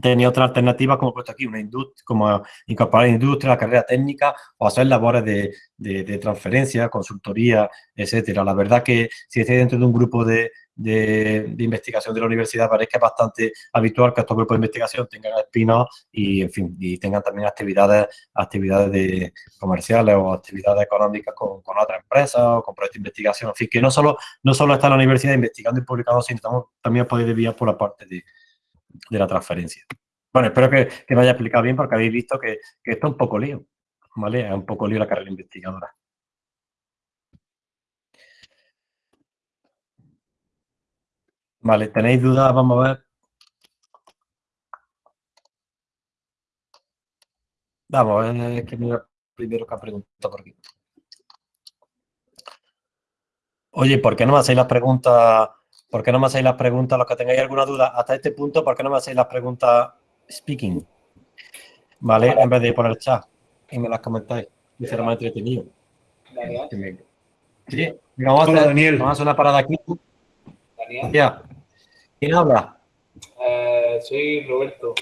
tenía otra alternativa, como he puesto aquí, una industria, como incorporar industria, la carrera técnica o hacer labores de, de, transferencia, consultoría, etcétera. La verdad que si estáis dentro de un grupo de, de, investigación de la universidad, parece que es bastante habitual que estos grupos de investigación tengan espinos y, en fin, y tengan también actividades, actividades de comerciales o actividades económicas con, con, otras empresas o con proyectos de investigación. En fin, que no solo, no solo está la universidad investigando y publicando, sino también podéis desviar por la parte de, de la transferencia. Bueno, espero que, me haya explicado bien porque habéis visto que, que esto es un poco lío, ¿vale? Es un poco lío la carrera investigadora. Vale, ¿tenéis dudas? Vamos a ver. Vamos, es que mira primero que ha preguntado por aquí. Oye, ¿por qué no me hacéis las preguntas? ¿Por qué no me hacéis las preguntas? Los que tengáis alguna duda hasta este punto, ¿por qué no me hacéis las preguntas speaking? ¿Vale? En vez de poner chat y me las comentáis. Y será más entretenido. Sí, vamos, a hacer, Daniel. vamos a hacer una parada aquí. Daniel. Ya. ¿Quién habla? Eh, soy Roberto,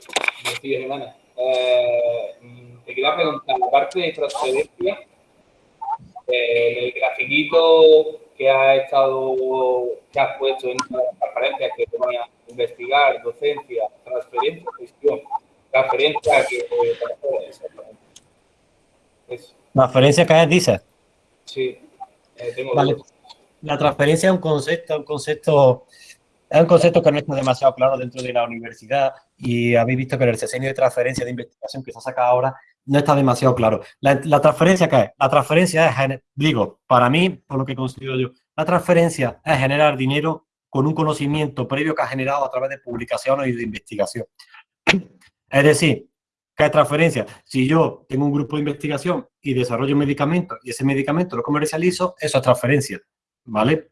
de Semana. Eh, te quería preguntar, la parte de transferencia, eh, el grafiquito que ha estado, que has puesto en la transparencia que te a investigar, docencia, transferencia, gestión, transferencia que Eso. ¿Transferencia que dices? Sí, eh, tengo vale. La transferencia es un concepto, un concepto es un concepto que no está demasiado claro dentro de la universidad y habéis visto que en el sesenio de transferencia de investigación que se saca ahora no está demasiado claro. La, transferencia, ¿qué es? La transferencia es, digo, para mí, por lo que considero yo, la transferencia es generar dinero con un conocimiento previo que ha generado a través de publicaciones y de investigación. Es decir, ¿qué es transferencia? Si yo tengo un grupo de investigación y desarrollo un medicamento y ese medicamento lo comercializo, eso es transferencia, ¿vale?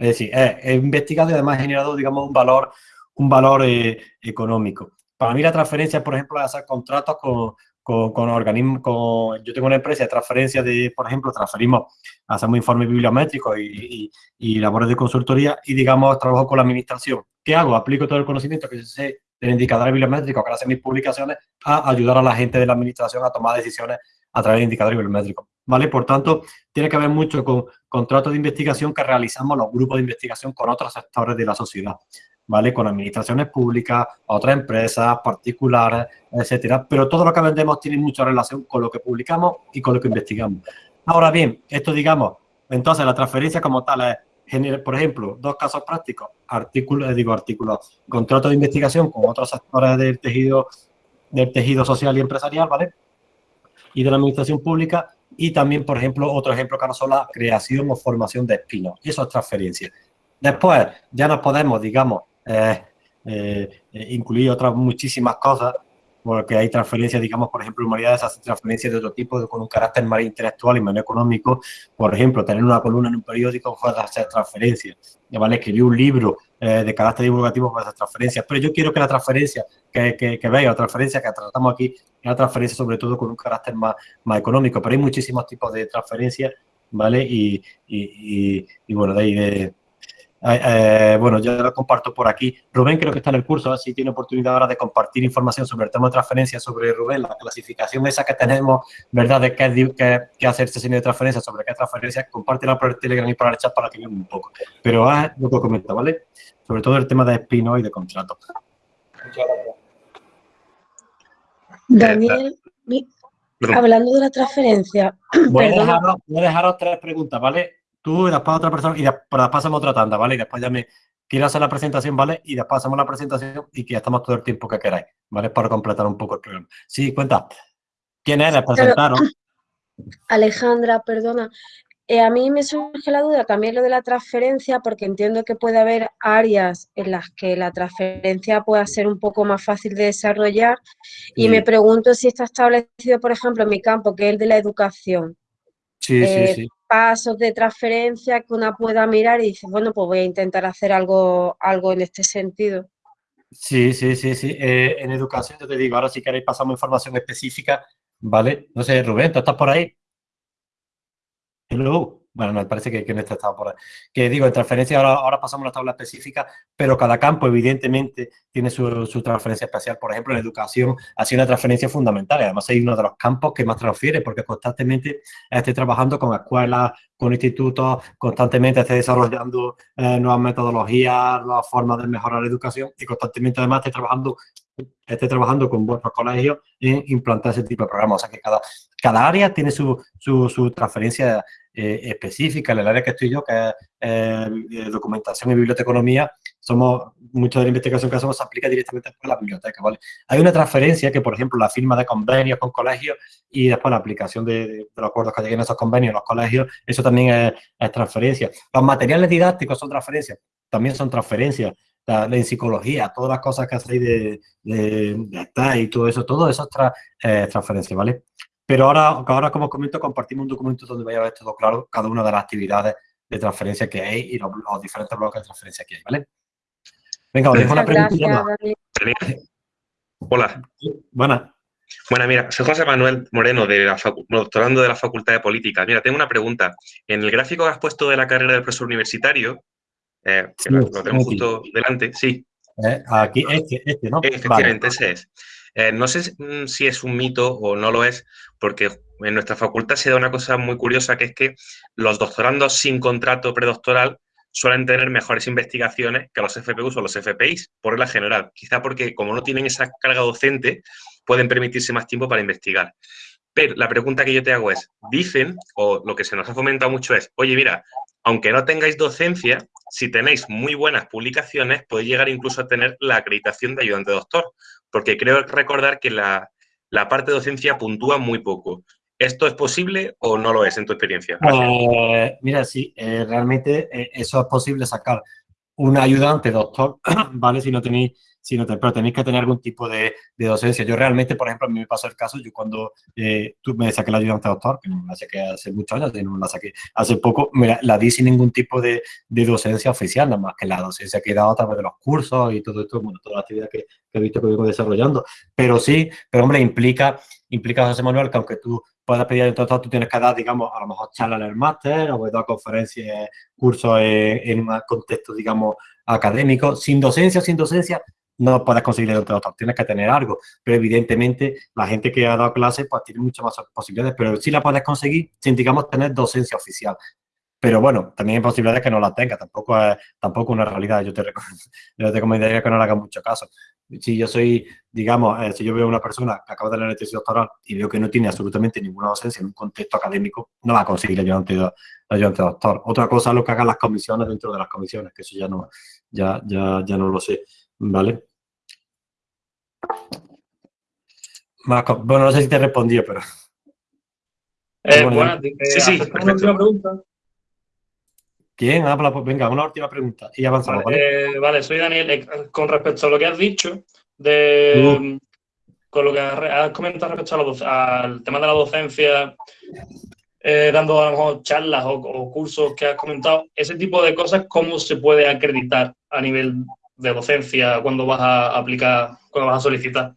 Es decir, he, investigado y además he generado, digamos, un valor, un valor eh, económico. Para mí la transferencia, por ejemplo, hacer contratos con, con, organismos, yo tengo una empresa de transferencia de, por ejemplo, transferimos, hacemos informes bibliométricos y, y, labores de consultoría y, digamos, trabajo con la administración. ¿Qué hago? Aplico todo el conocimiento que sé del indicador bibliométrico que hacen mis publicaciones a ayudar a la gente de la administración a tomar decisiones a través de indicadores bibliométricos. ¿Vale? Por tanto, tiene que ver mucho con contratos de investigación que realizamos los grupos de investigación con otros sectores de la sociedad, ¿vale? Con administraciones públicas, otras empresas, particulares, etcétera. Pero todo lo que vendemos tiene mucha relación con lo que publicamos y con lo que investigamos. Ahora bien, esto digamos, entonces la transferencia como tal es, por ejemplo, dos casos prácticos, artículos, eh, digo artículos, contratos de investigación con otros sectores del tejido, del tejido social y empresarial, ¿vale? Y de la administración pública y también, por ejemplo, otro ejemplo que no son la creación o formación de espinos. Eso es transferencia. Después, ya nos podemos, digamos, eh, eh, incluir otras muchísimas cosas, porque hay transferencias, digamos, por ejemplo, humanidades hacen transferencias de otro tipo, con un carácter más intelectual y menos económico. Por ejemplo, tener una columna en un periódico puede hacer transferencias. ¿vale? Escribir un libro eh, de carácter divulgativo puede hacer transferencias. Pero yo quiero que la transferencia que, que, que veáis, la transferencia que tratamos aquí, es una transferencia sobre todo con un carácter más, más económico. Pero hay muchísimos tipos de transferencias, ¿vale? Y, y, y bueno, de ahí de eh, bueno, yo lo comparto por aquí. Rubén creo que está en el curso, así tiene oportunidad ahora de compartir información sobre el tema de transferencia sobre Rubén, la clasificación esa que tenemos, ¿verdad? De qué, qué, qué hacer este de transferencia, sobre qué transferencia, compártela por el Telegram y por el chat para que vean un poco. Pero es lo que comento, ¿vale? Sobre todo el tema de espino y de contrato. Daniel, hablando de la transferencia. Voy a, dejaros, voy a dejaros tres preguntas, ¿vale? Tú y después otra persona y después, pasamos otra tanda, ¿vale? Y después ya me quiero hacer la presentación, ¿vale? Y después hacemos la presentación y que ya estamos todo el tiempo que queráis, ¿vale? Para completar un poco el programa. Sí, cuenta. ¿Quién eres? Presentaron. Alejandra, perdona. Eh, a mí me surge la duda también lo de la transferencia, porque entiendo que puede haber áreas en las que la transferencia pueda ser un poco más fácil de desarrollar. Y me pregunto si está establecido, por ejemplo, en mi campo, que es el de la educación. Sí, sí, eh, sí pasos de transferencia que una pueda mirar y dice, bueno, pues voy a intentar hacer algo, algo en este sentido. Sí, sí, sí, sí. Eh, en educación, yo te digo, ahora si queréis pasamos información específica, ¿vale? No sé, Rubén, ¿tú estás por ahí? Hello. Bueno, me parece que, que no está por ahí. Que digo, en transferencia ahora, ahora pasamos a la tabla específica, pero cada campo evidentemente tiene su, su, transferencia especial. Por ejemplo, en educación ha sido una transferencia fundamental. Además, hay uno de los campos que más transfiere porque constantemente estoy trabajando con escuelas, con institutos, constantemente estoy desarrollando eh, nuevas metodologías, nuevas formas de mejorar la educación y constantemente además estoy trabajando esté trabajando con vuestros colegios en implantar ese tipo de programas. O sea que cada, cada área tiene su, su, su transferencia eh, específica. En el área que estoy yo, que es eh, documentación y biblioteconomía, somos, mucho de la investigación que hacemos se aplica directamente por la biblioteca, ¿vale? Hay una transferencia que, por ejemplo, la firma de convenios con colegios y después la aplicación de, los acuerdos que lleguen a esos convenios en los colegios, eso también es, transferencia. Los materiales didácticos son transferencias, también son transferencias en psicología, todas las cosas que hacéis de, de, de y todo eso, todo eso es eh, transferencia, ¿vale? Pero ahora, ahora, como comento, compartimos un documento donde vaya a ver todo claro, cada una de las actividades de transferencia que hay y los, diferentes bloques de transferencia que hay, ¿vale? Venga, os dejo una pregunta. Hola. Buenas. Bueno, mira, soy José Manuel Moreno, de la doctorando de la Facultad de Política. Mira, tengo una pregunta. En el gráfico que has puesto de la carrera de profesor universitario, eh, que lo, tenemos justo delante, sí. Eh, aquí, este, este, ¿no? Efectivamente, ese es. Eh, no sé si es un mito o no lo es, porque en nuestra facultad se da una cosa muy curiosa, que es que los doctorandos sin contrato predoctoral suelen tener mejores investigaciones que los FPUs o los FPIs, por regla general. Quizá porque como no tienen esa carga docente, pueden permitirse más tiempo para investigar. Pero la pregunta que yo te hago es, dicen, o lo que se nos ha fomentado mucho es, oye, mira, aunque no tengáis docencia, si tenéis muy buenas publicaciones, podéis llegar incluso a tener la acreditación de ayudante doctor, porque creo recordar que la, parte de docencia puntúa muy poco. ¿Esto es posible o no lo es en tu experiencia? Eh, mira, sí, eh, realmente eh, eso es posible sacar un ayudante doctor, ¿vale? Si no tenéis si no pero tenéis que tener algún tipo de, de, docencia. Yo realmente, por ejemplo, a mí me pasó el caso, yo cuando eh, tú me saqué la ayudante doctor, que no la saqué hace muchos años, sino la saqué hace poco, me la, di sin ningún tipo de, de, docencia oficial, nada más que la docencia que he dado a través de los cursos y todo esto, bueno, toda la actividad que, que he visto que vengo desarrollando. Pero sí, pero hombre, implica, implica, José Manuel, que aunque tú puedas pedir doctor, tú tienes que dar, digamos, a lo mejor charlas en el máster o dar conferencias, cursos en, en un contexto, digamos, académico, sin docencia, sin docencia, no puedes conseguir el doctor, tienes que tener algo. Pero evidentemente la gente que ha dado clases pues tiene muchas más posibilidades, pero sí la puedes conseguir sin, digamos, tener docencia oficial. Pero bueno, también hay posibilidades que no la tenga, tampoco es tampoco una realidad. Yo te, yo te recomendaría que no le hagas mucho caso. Si yo soy, digamos, eh, si yo veo una persona que acaba de leer tesis doctoral y veo que no tiene absolutamente ninguna docencia en un contexto académico, no va a conseguir el ayudante, el doctor. Otra cosa es lo que hagan las comisiones dentro de las comisiones, que eso ya no, ya, ya, ya no lo sé, ¿vale? Marco, bueno, no sé si te respondió, pero... Eh, bueno, sí, sí, una última pregunta. ¿Quién habla? Pues venga, una última pregunta y avanzamos, ¿vale? ¿vale? soy Daniel. Eh, con respecto a lo que has dicho, de, con lo que has comentado respecto al tema de la docencia, eh, dando a lo mejor charlas o, o, cursos que has comentado, ese tipo de cosas, ¿cómo se puede acreditar a nivel de docencia cuando vas a aplicar, cuando vas a solicitar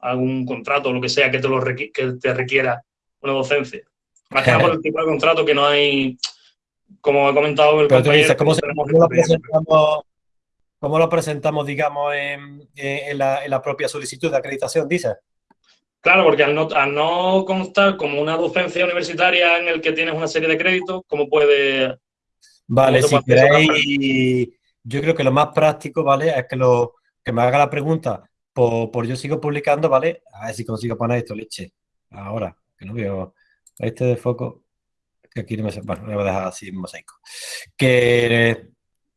algún contrato o lo que sea que te, lo que te requiera una docencia. Más que nada por el tipo de contrato que no hay, como he comentado el compañero, ¿cómo, lo presentamos, ¿cómo, lo presentamos, digamos, en, en, la, en, la, propia solicitud de acreditación, dices? Claro, porque al no, al no constar como una docencia universitaria en el que tienes una serie de créditos, ¿cómo puede...? Vale, si queréis yo creo que lo más práctico, ¿vale? Es que, lo, que me haga la pregunta por, yo sigo publicando, ¿vale? A ver si consigo poner esto, leche. Ahora, que no veo este de foco, que aquí no me... Bueno, lo voy a dejar así en mosaico. Que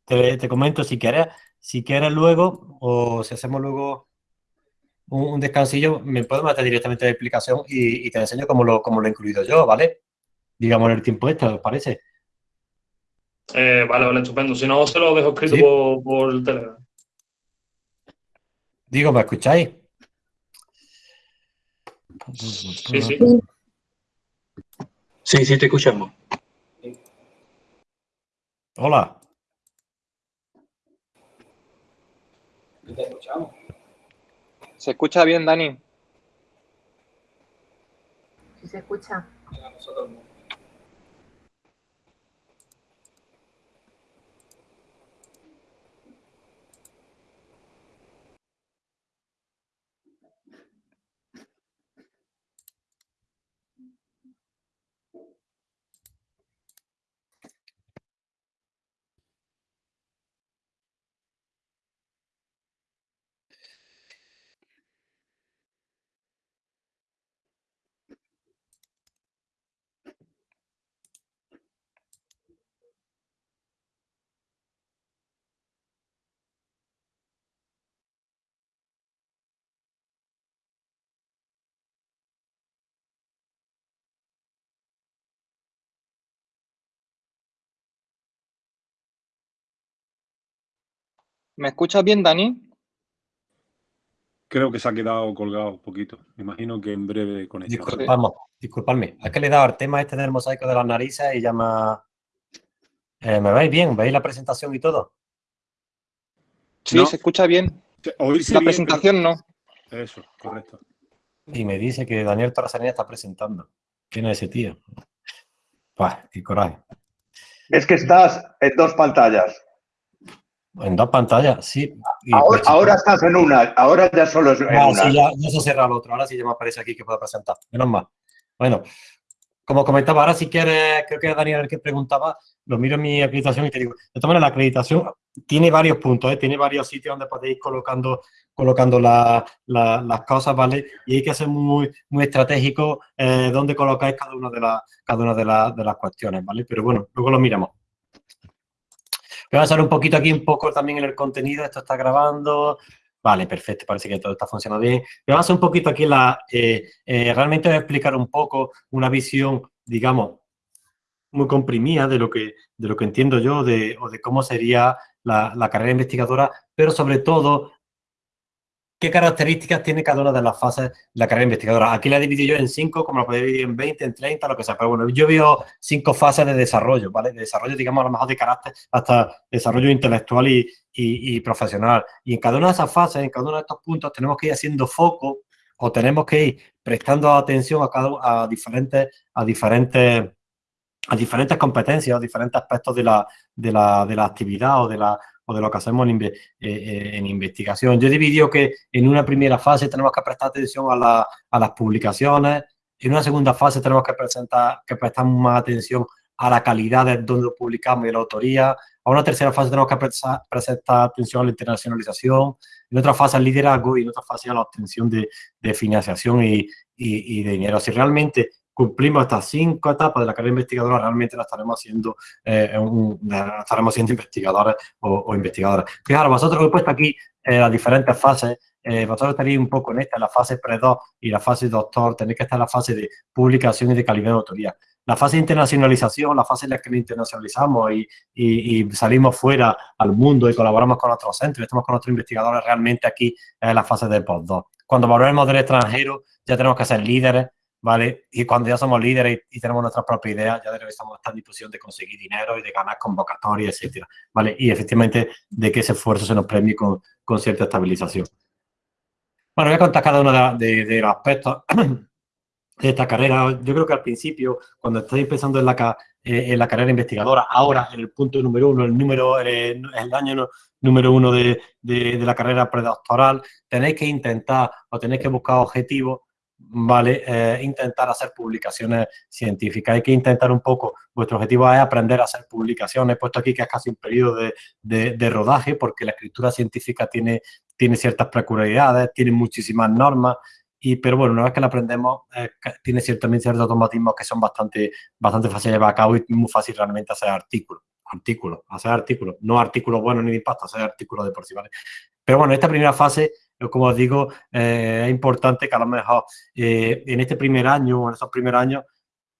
te, comento si quieres, si quieres luego, o si hacemos luego un, descansillo, me puedo meter directamente la explicación y, te enseño cómo lo, cómo lo he incluido yo, ¿vale? Digamos en el tiempo este, ¿os parece? Eh, vale, vale, estupendo. Si no, se lo dejo escrito por, el Telegram. Digo, ¿me escucháis? Sí, sí. Sí, sí, te escuchamos. Hola. Te escuchamos. ¿Se escucha bien, Dani? Sí, se escucha. ¿Me escuchas bien, Dani? Creo que se ha quedado colgado un poquito. Me imagino que en breve conexión. Disculpamos, disculpadme. Es que le he dado el tema este del mosaico de las narices y ya me... Eh, ¿Me veis bien? ¿Veis la presentación y todo? Sí, se escucha bien. la presentación no. Eso, correcto. Y me dice que Daniel Torresanía está presentando. ¿Quién es ese tío? Pues, qué coraje. Es que estás en dos pantallas. En dos pantallas, sí. Y Ahora, pues, ahora estás en una, ahora ya solo es en Ah, una. sí, ya, ya se cerrado el otro. Ahora sí ya me aparece aquí que puedo presentar. Menos mal. Bueno, como comentaba, ahora si quieres, creo que era Daniel el que preguntaba, lo miro en mi acreditación y te digo, de todas maneras, la acreditación tiene varios puntos, ¿eh? tiene varios sitios donde podéis colocando, colocando la- la- las cosas, ¿vale? Y hay que ser muy, muy estratégico eh, dónde colocáis cada una de, las cada una de, las- de las cuestiones, ¿vale? Pero bueno, luego lo miramos. Voy a pasar un poquito aquí, un poco también en el contenido. Esto está grabando. Vale, perfecto. Parece que todo está funcionando bien. Voy a pasar un poquito aquí la... eh, eh, realmente voy a explicar un poco una visión, digamos, muy comprimida de lo que, de lo que entiendo yo de, o de cómo sería la, la carrera investigadora, pero sobre todo qué características tiene cada una de las fases de la carrera investigadora. Aquí la he dividido yo en cinco, como lo podéis dividir en 20, en 30, lo que sea. Pero bueno, yo veo cinco fases de desarrollo, ¿vale? De desarrollo, digamos, a lo mejor de carácter hasta desarrollo intelectual y, y- y profesional. Y en cada una de esas fases, en cada uno de estos puntos, tenemos que ir haciendo foco o tenemos que ir prestando atención a cada a diferentes, a diferentes a diferentes competencias, a diferentes aspectos de la, de la, de la actividad o de, la, o de lo que hacemos en, eh, eh, investigación. Yo he dividido que en una primera fase tenemos que prestar atención a, la- a las publicaciones, en una segunda fase tenemos que, presentar, que prestar más atención a la calidad de donde publicamos y la autoría. A una tercera fase tenemos que prestar, prestar atención a la internacionalización, en otra fase al liderazgo y en otra fase a la obtención de, de financiación y- y de dinero. Si realmente cumplimos estas cinco etapas de la carrera investigadora, realmente la estaremos haciendo, eh, un- estaremos siendo investigadores o, o investigadoras. Fijaros, vosotros he puesto aquí eh, las diferentes fases, eh, vosotros estaréis un poco en esta, la fase pre-2 y la fase doctor, tenéis que estar en la fase de publicación y de calidad de autoría. La fase de internacionalización, la fase en la que nos internacionalizamos y, y- y salimos fuera al mundo y colaboramos con otros centros, estamos con otros investigadores, realmente aquí es la fase de post-2. Cuando volvemos del extranjero, ya tenemos que ser líderes, ¿vale? Y cuando ya somos líderes y, y tenemos nuestra propia idea, ya estamos en disposición de conseguir dinero y de ganar convocatorias, etcétera, ¿vale? Y efectivamente de que ese esfuerzo se nos premie con, con cierta estabilización. Bueno, voy a contar cada uno de, de- de los aspectos de esta carrera. Yo creo que al principio, cuando estáis empezando en la, eh, en la carrera investigadora, ahora en el punto número uno, el número, eh, el año número uno de, de- de la carrera predoctoral, tenéis que intentar o tenéis que buscar objetivos, ¿vale? Eh, intentar hacer publicaciones científicas. Hay que intentar un poco, vuestro objetivo es aprender a hacer publicaciones. He puesto aquí que es casi un periodo de, de- de rodaje porque la escritura científica tiene, tiene ciertas peculiaridades, tiene muchísimas normas. Y, pero bueno, una vez que la aprendemos, eh, tiene cier- también ciertos automatismos que son bastante, bastante fáciles de llevar a cabo y muy fácil realmente hacer artículos. Artículos, hacer artículos, no artículos buenos ni de impacto, hacer artículos de por sí, ¿vale? Pero bueno, esta primera fase, eh, como os digo, eh, es importante que a lo mejor eh, en este primer año o en estos primeros años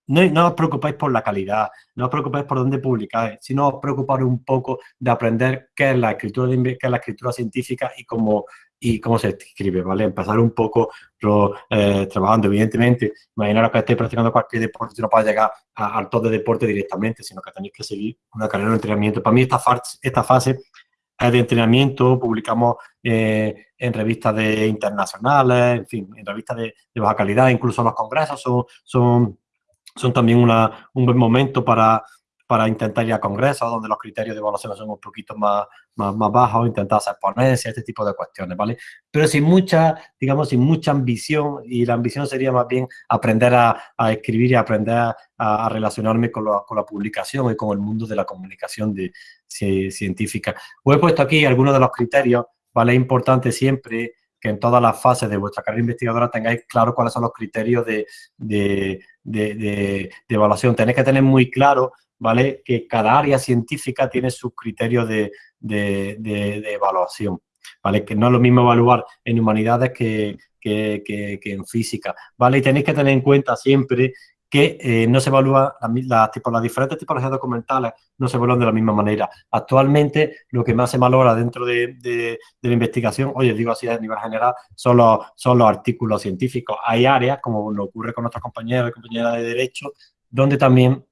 no, no os preocupáis por la calidad, no os preocupáis por dónde publicáis, sino os preocupáis un poco de aprender qué es la escritura, de qué es la escritura científica y cómo, y cómo se escribe, ¿vale? Empezar un poco lo, eh, trabajando, evidentemente, imaginaros que estéis practicando cualquier deporte no para llegar al top de deporte directamente, sino que tenéis que seguir una carrera de entrenamiento. Para mí esta, fase- esta fase de entrenamiento, publicamos eh, en revistas de internacionales, en fin, en revistas de, de baja calidad, incluso los congresos son, son, son también una, un buen momento para, para intentar ir a congresos donde los criterios de evaluación son un poquito más, más, más bajos, intentar hacer ponencias, este tipo de cuestiones, ¿vale? Pero sin mucha, digamos, sin mucha ambición, y la ambición sería más bien aprender a, escribir y aprender a, relacionarme con la, con la publicación y con el mundo de la comunicación de, ci- científica. Os he puesto aquí algunos de los criterios, ¿vale? Es importante siempre que en todas las fases de vuestra carrera investigadora tengáis claro cuáles son los criterios de, de- de- de evaluación. Tenéis que tener muy claro, ¿vale? Que cada área científica tiene sus criterios de, de- evaluación, ¿vale? Que no es lo mismo evaluar en humanidades que, que- en física, ¿vale? Y tenéis que tener en cuenta siempre que eh, no se evalúa la mi- la tipo- las diferentes tipologías documentales no se evalúan de la misma manera. Actualmente, lo que más se valora dentro de, de- la investigación, oye, digo así a nivel general, son los, son los artículos científicos. Hay áreas, como lo ocurre con otros compañeros y compañeras de derecho, donde también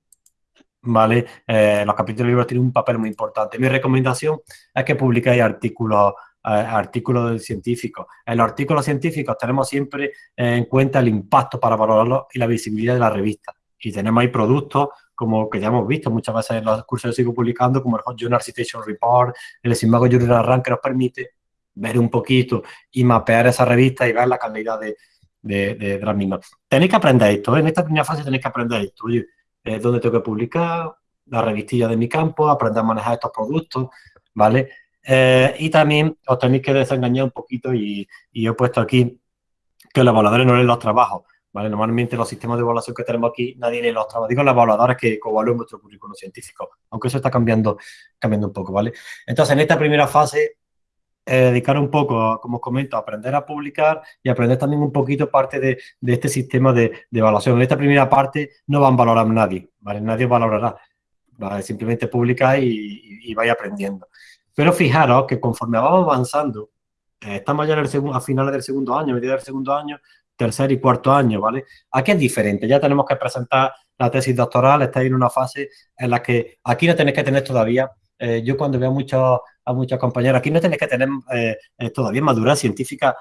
¿vale? Eh, los capítulos de libros tienen un papel muy importante. Mi recomendación es que publiquéis artículos, artículos científicos. En los artículos científicos tenemos siempre en cuenta el impacto para valorarlo y la visibilidad de la revista. Y tenemos ahí productos como que ya hemos visto muchas veces en los cursos que sigo publicando, como el Hot Journal Citation Report, el Simago Journal Rank, que nos permite ver un poquito y mapear esa revista y ver la calidad de, de, de, las mismas. Tenéis que aprender esto, ¿eh? en esta primera fase tenéis que aprender esto. Oye, eh, ¿dónde tengo que publicar? La revistilla de mi campo, aprender a manejar estos productos, ¿vale? Eh, y también os tenéis que desengañar un poquito y, y he puesto aquí que los evaluadores no leen los trabajos. ¿vale? Normalmente los sistemas de evaluación que tenemos aquí, nadie lee los trabajos. Digo los evaluadores que evalúen vuestro currículum científico, aunque eso está cambiando, cambiando un poco, ¿vale? Entonces, en esta primera fase, eh, dedicar un poco, como os comento, a aprender a publicar y aprender también un poquito parte de, de este sistema de, de, evaluación. En esta primera parte no van a valorar nadie, ¿vale? Nadie valorará, ¿vale? Simplemente publicáis y, y, y vais aprendiendo. Pero fijaros que conforme vamos avanzando, eh, estamos ya en el a finales del segundo año, a medida del segundo año, tercer y cuarto año, ¿vale? Aquí es diferente, ya tenemos que presentar la tesis doctoral, estáis en una fase en la que aquí no tenéis que tener todavía, eh, yo cuando veo mucho, a muchos compañeros, aquí no tenéis que tener eh, eh, todavía madurez científica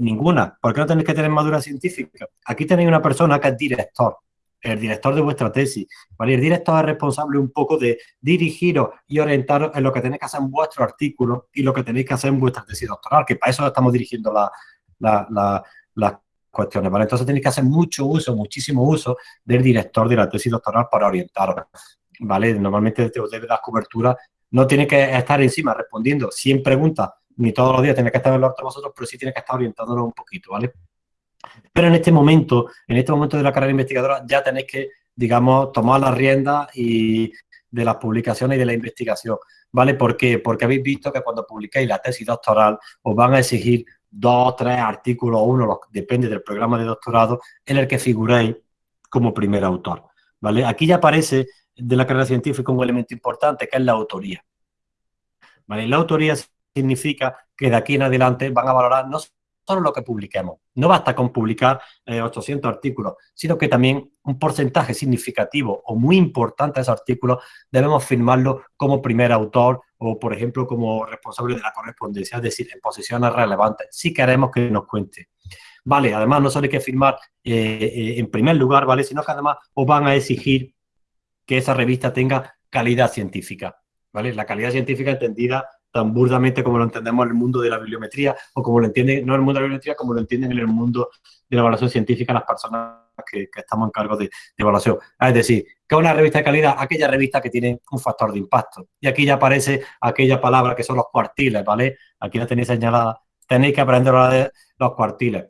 ninguna. ¿Por qué no tenéis que tener madurez científica? Aquí tenéis una persona que es director, el director de vuestra tesis. El director es responsable un poco de dirigiros y orientaros en lo que tenéis que hacer en vuestro artículo y lo que tenéis que hacer en vuestra tesis doctoral, que para eso estamos dirigiendo la, la, la, las cuestiones. Entonces tenéis que hacer mucho uso, muchísimo uso del director de la tesis doctoral para orientaros, ¿vale? Normalmente os debe dar cobertura, no tiene que estar encima respondiendo 100 preguntas, ni todos los días tiene que estar en los vosotros, pero sí tiene que estar orientándonos un poquito, ¿vale? Pero en este momento, en este momento de la carrera investigadora, ya tenéis que, digamos, tomar las riendas y de las publicaciones y de la investigación, ¿vale? ¿Por qué? Porque habéis visto que cuando publiquéis la tesis doctoral os van a exigir dos, tres artículos uno, depende del programa de doctorado, en el que figuréis como primer autor. ¿vale? Aquí ya aparece de la carrera científica un elemento importante, que es la autoría. ¿vale? La autoría significa que de aquí en adelante van a valorar no solo lo que publiquemos. No basta con publicar eh, 800 artículos, sino que también un porcentaje significativo o muy importante de esos artículos debemos firmarlo como primer autor o, por ejemplo, como responsable de la correspondencia, es decir, en posiciones relevantes, si queremos que nos cuente. Vale, además no solo hay que firmar eh, eh, en primer lugar, ¿vale? Sino que además os van a exigir que esa revista tenga calidad científica, ¿vale? La calidad científica entendida tan burdamente como lo entendemos en el mundo de la bibliometría o como lo entienden, no en el mundo de la bibliometría, como lo entienden en el mundo de la evaluación científica las personas que, que estamos en cargo de, de, evaluación. Es decir, que una revista de calidad, aquella revista que tiene un factor de impacto. Y aquí ya aparece aquella palabra que son los cuartiles, ¿vale? Aquí la tenéis señalada. Tenéis que aprender a de los cuartiles.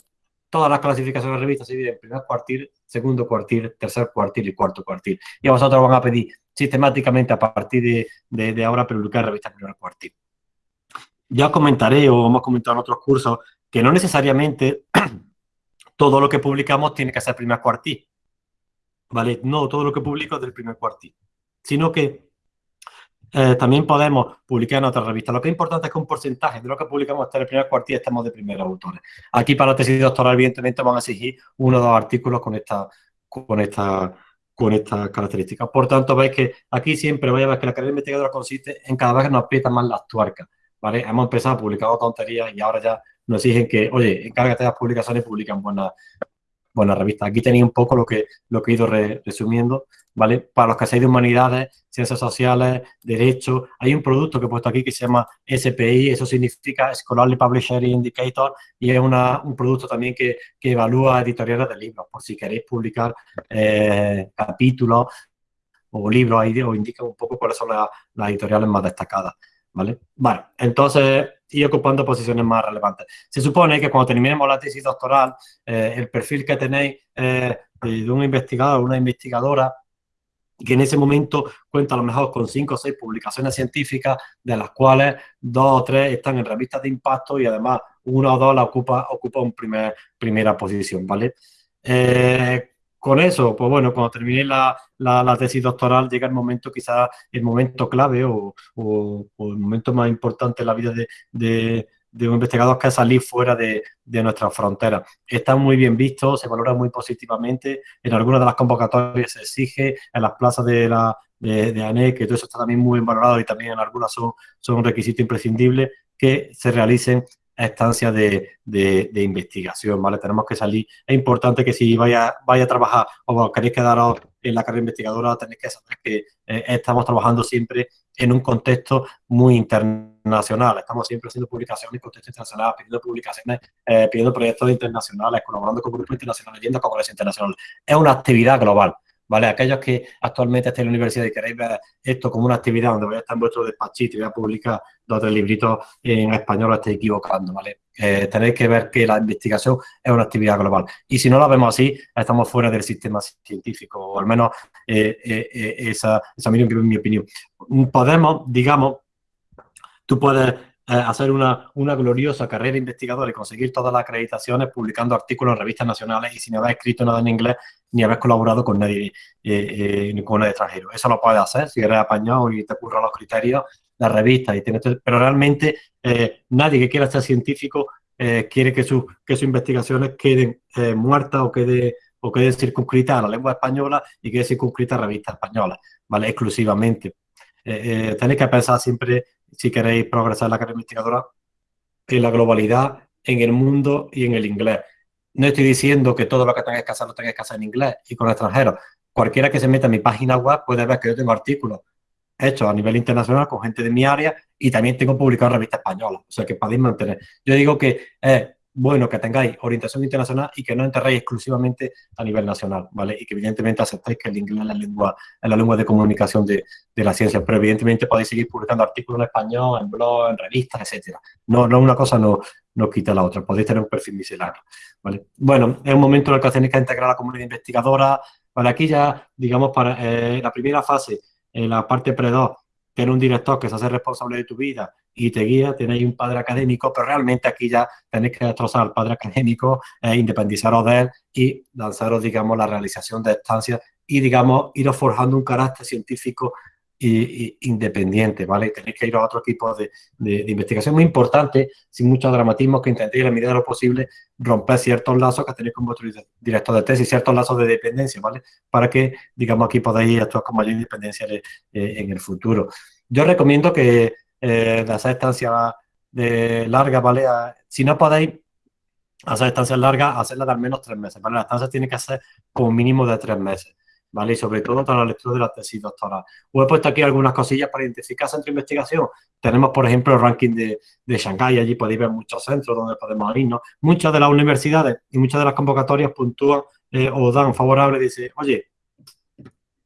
Todas las clasificaciones de revistas se dividen en primer cuartil, segundo cuartil, tercer cuartil y cuarto cuartil. Y a vosotros van a pedir sistemáticamente a partir de, ahora publicar revistas primer cuartil ya os comentaré o hemos comentado en otros cursos que no necesariamente todo lo que publicamos tiene que ser primer cuartil. ¿Vale? No todo lo que publico es del primer cuartil. Sino que eh, también podemos publicar en otras revistas. Lo que es importante es que un porcentaje de lo que publicamos en el primer cuartil estamos de primeros autores. Aquí para la tesis doctoral, evidentemente, van a exigir uno o dos artículos con esta, con esta, con estas características. Por tanto, veis que aquí siempre voy a ver que la carrera investigadora consiste en cada vez que nos aprieta más las tuercas. ¿vale? Hemos empezado a publicar tonterías y ahora ya nos exigen que, oye, encárgate de las publicaciones y publican buenas, buenas revistas. Aquí tenéis un poco lo que, lo que he ido re, resumiendo, ¿vale? Para los que seáis de humanidades, ciencias sociales, derecho, hay un producto que he puesto aquí que se llama SPI, eso significa Scholarly Publisher Indicator, y es una, un producto también que, que, evalúa editoriales de libros, por si queréis publicar eh, capítulos o libros, ahí os indica un poco cuáles son las, las editoriales más destacadas. ¿vale? Bueno, entonces, y ocupando posiciones más relevantes. Se supone que cuando terminemos la tesis doctoral, eh, el perfil que tenéis eh, de un investigador o una investigadora, que en ese momento cuenta a lo mejor con cinco o seis publicaciones científicas, de las cuales dos o tres están en revistas de impacto y además una o dos la ocupa, ocupa un primer, primera posición, ¿vale? Eh, con eso, pues bueno, cuando termine la, la, tesis doctoral llega el momento, quizás el momento clave o, o, el momento más importante en la vida de un investigador que salir fuera de, de nuestras fronteras. Está muy bien visto, se valora muy positivamente, en algunas de las convocatorias se exige, en las plazas de la de, de que todo eso está también muy bien valorado y también en algunas son, son un requisito imprescindible, que se realicen estancias de, de, investigación, ¿vale? Tenemos que salir. Es importante que si vaya, vaya a trabajar o queréis quedaros en la carrera investigadora, tenéis que saber que eh, estamos trabajando siempre en un contexto muy internacional. Estamos siempre haciendo publicaciones en contexto internacional, pidiendo publicaciones, eh, pidiendo proyectos internacionales, colaborando con grupos internacionales, yendo a congresos internacionales. Es una actividad global. ¿vale? Aquellos que actualmente estén en la universidad y queréis ver esto como una actividad donde voy a estar en vuestro despachito y voy a publicar dos o tres libritos en español, lo estáis equivocando, ¿vale? Eh, tenéis que ver que la investigación es una actividad global. Y si no la vemos así, estamos fuera del sistema científico, o al menos eh, eh, esa, esa es mi opinión. Podemos, digamos, tú puedes hacer una, una, gloriosa carrera investigadora y conseguir todas las acreditaciones publicando artículos en revistas nacionales y sin haber escrito nada en inglés ni haber colaborado con nadie, eh, eh, con nadie extranjero. Eso lo puedes hacer si eres apañado y te ocurren los criterios, la revista, y tienes, pero realmente eh, nadie que quiera ser científico quiere que, su, que sus investigaciones queden muertas o quede o queden circunscritas a la lengua española y queden circunscritas a revistas españolas, ¿vale? Exclusivamente. tenéis que pensar siempre si queréis progresar en la carrera investigadora, en la globalidad, en el mundo y en el inglés. No estoy diciendo que todo lo que tengáis que hacer lo tengáis que hacer en inglés y con extranjeros. Cualquiera que se meta en mi página web puede ver que yo tengo artículos hechos a nivel internacional con gente de mi área y también tengo publicado en revistas españolas. O sea, que podéis mantener. Yo digo que es bueno que tengáis orientación internacional y que no enterréis exclusivamente a nivel nacional, ¿vale? Y que evidentemente aceptáis que el inglés es la lengua, es la lengua de comunicación de, de la ciencia, pero evidentemente podéis seguir publicando artículos en español, en blog, en revistas, etcétera. No, no una cosa no, no quita la otra, podéis tener un perfil misceláneo, ¿vale? Bueno, es un momento en el que tenéis que integrar a la comunidad investigadora, ¿vale? Aquí ya, digamos, para eh, la primera fase, en la parte pre-2, tener un director que se hace responsable de tu vida y te guía, tenéis un padre académico, pero realmente aquí ya tenéis que destrozar al padre académico, e independizaros de él y lanzaros, digamos, la realización de estancias y, digamos, iros forjando un carácter científico y, independiente, ¿vale? Tenéis que ir a otro tipo de, de, investigación muy importante, sin mucho dramatismo, que intentéis, en la medida de lo posible, romper ciertos lazos que tenéis con vuestro director de tesis, ciertos lazos de dependencia, ¿vale? Para que, digamos, aquí podáis actuar con mayor independencia eh, en el futuro. Yo recomiendo que eh, de hacer estancias de larga, ¿vale? Si no podéis hacer estancias largas, hacerlas de al menos tres meses, ¿vale? La estancia tiene que ser como mínimo de tres meses. ¿Vale? Y sobre todo para la lectura de la tesis doctoral. Os he puesto aquí algunas cosillas para identificar centro de investigación. Tenemos, por ejemplo, el ranking de, de Shanghái, allí podéis ver muchos centros donde podemos irnos. Muchas de las universidades y muchas de las convocatorias puntúan eh, o dan favorable, dice, oye,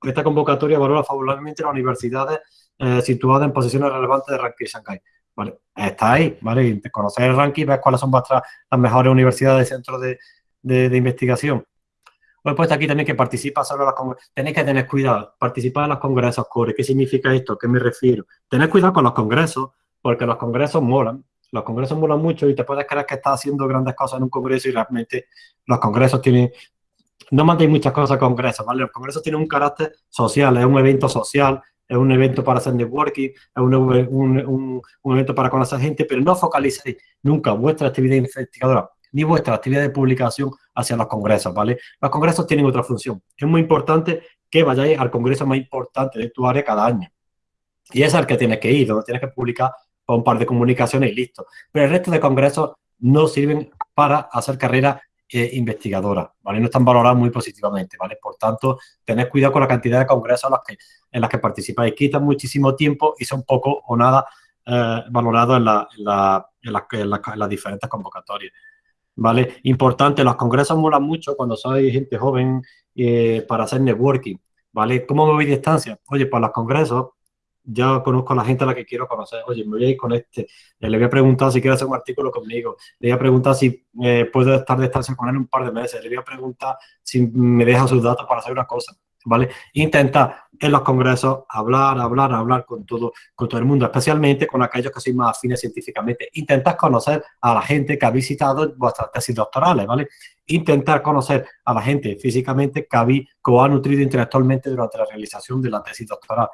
esta convocatoria valora favorablemente las universidades eh, situadas en posiciones relevantes de ranking de Shanghái. Vale, está ahí, ¿vale? Conocer el ranking, ver cuáles son vuestras las mejores universidades y centros de, de investigación os he puesto aquí también que participa solo en los congresos. Tenéis que tener cuidado, participar en los congresos core. ¿Qué significa esto? ¿A qué me refiero? Tener cuidado con los congresos, porque los congresos molan. Los congresos molan mucho y te puedes creer que estás haciendo grandes cosas en un congreso y realmente los congresos tienen... No mandéis muchas cosas a congresos, ¿vale? Los congresos tienen un carácter social, es un evento social, es un evento para hacer networking, es un, un, un evento para conocer gente, pero no focalicéis nunca vuestra actividad investigadora ni vuestra actividad de publicación hacia los congresos, ¿vale? Los congresos tienen otra función. Es muy importante que vayáis al congreso más importante de tu área cada año. Y es al que tienes que ir, donde tienes que publicar un par de comunicaciones y listo. Pero el resto de congresos no sirven para hacer carrera eh, investigadora, ¿vale? No están valorados muy positivamente, ¿vale? Por tanto, tened cuidado con la cantidad de congresos en los que, participáis. Quitan muchísimo tiempo y son poco o nada eh, valorados en las diferentes convocatorias. ¿Vale? Importante, los congresos molan mucho cuando sois gente joven eh, para hacer networking, ¿vale? ¿Cómo me voy a distancia? Oye, para los congresos, ya conozco a la gente a la que quiero conocer. Oye, me voy a ir con este. Eh, le voy a preguntar si quiere hacer un artículo conmigo. Le voy a preguntar si eh, puedo estar de distancia con él un par de meses. Le voy a preguntar si me deja sus datos para hacer una cosa. ¿Vale? Intenta en los congresos hablar, hablar, hablar con todo, con todo el mundo, especialmente con aquellos que son más afines científicamente. Intentar conocer a la gente que ha visitado vuestras tesis doctorales, ¿vale? Intentar conocer a la gente físicamente que, habéis, que os ha nutrido intelectualmente durante la realización de la tesis doctoral.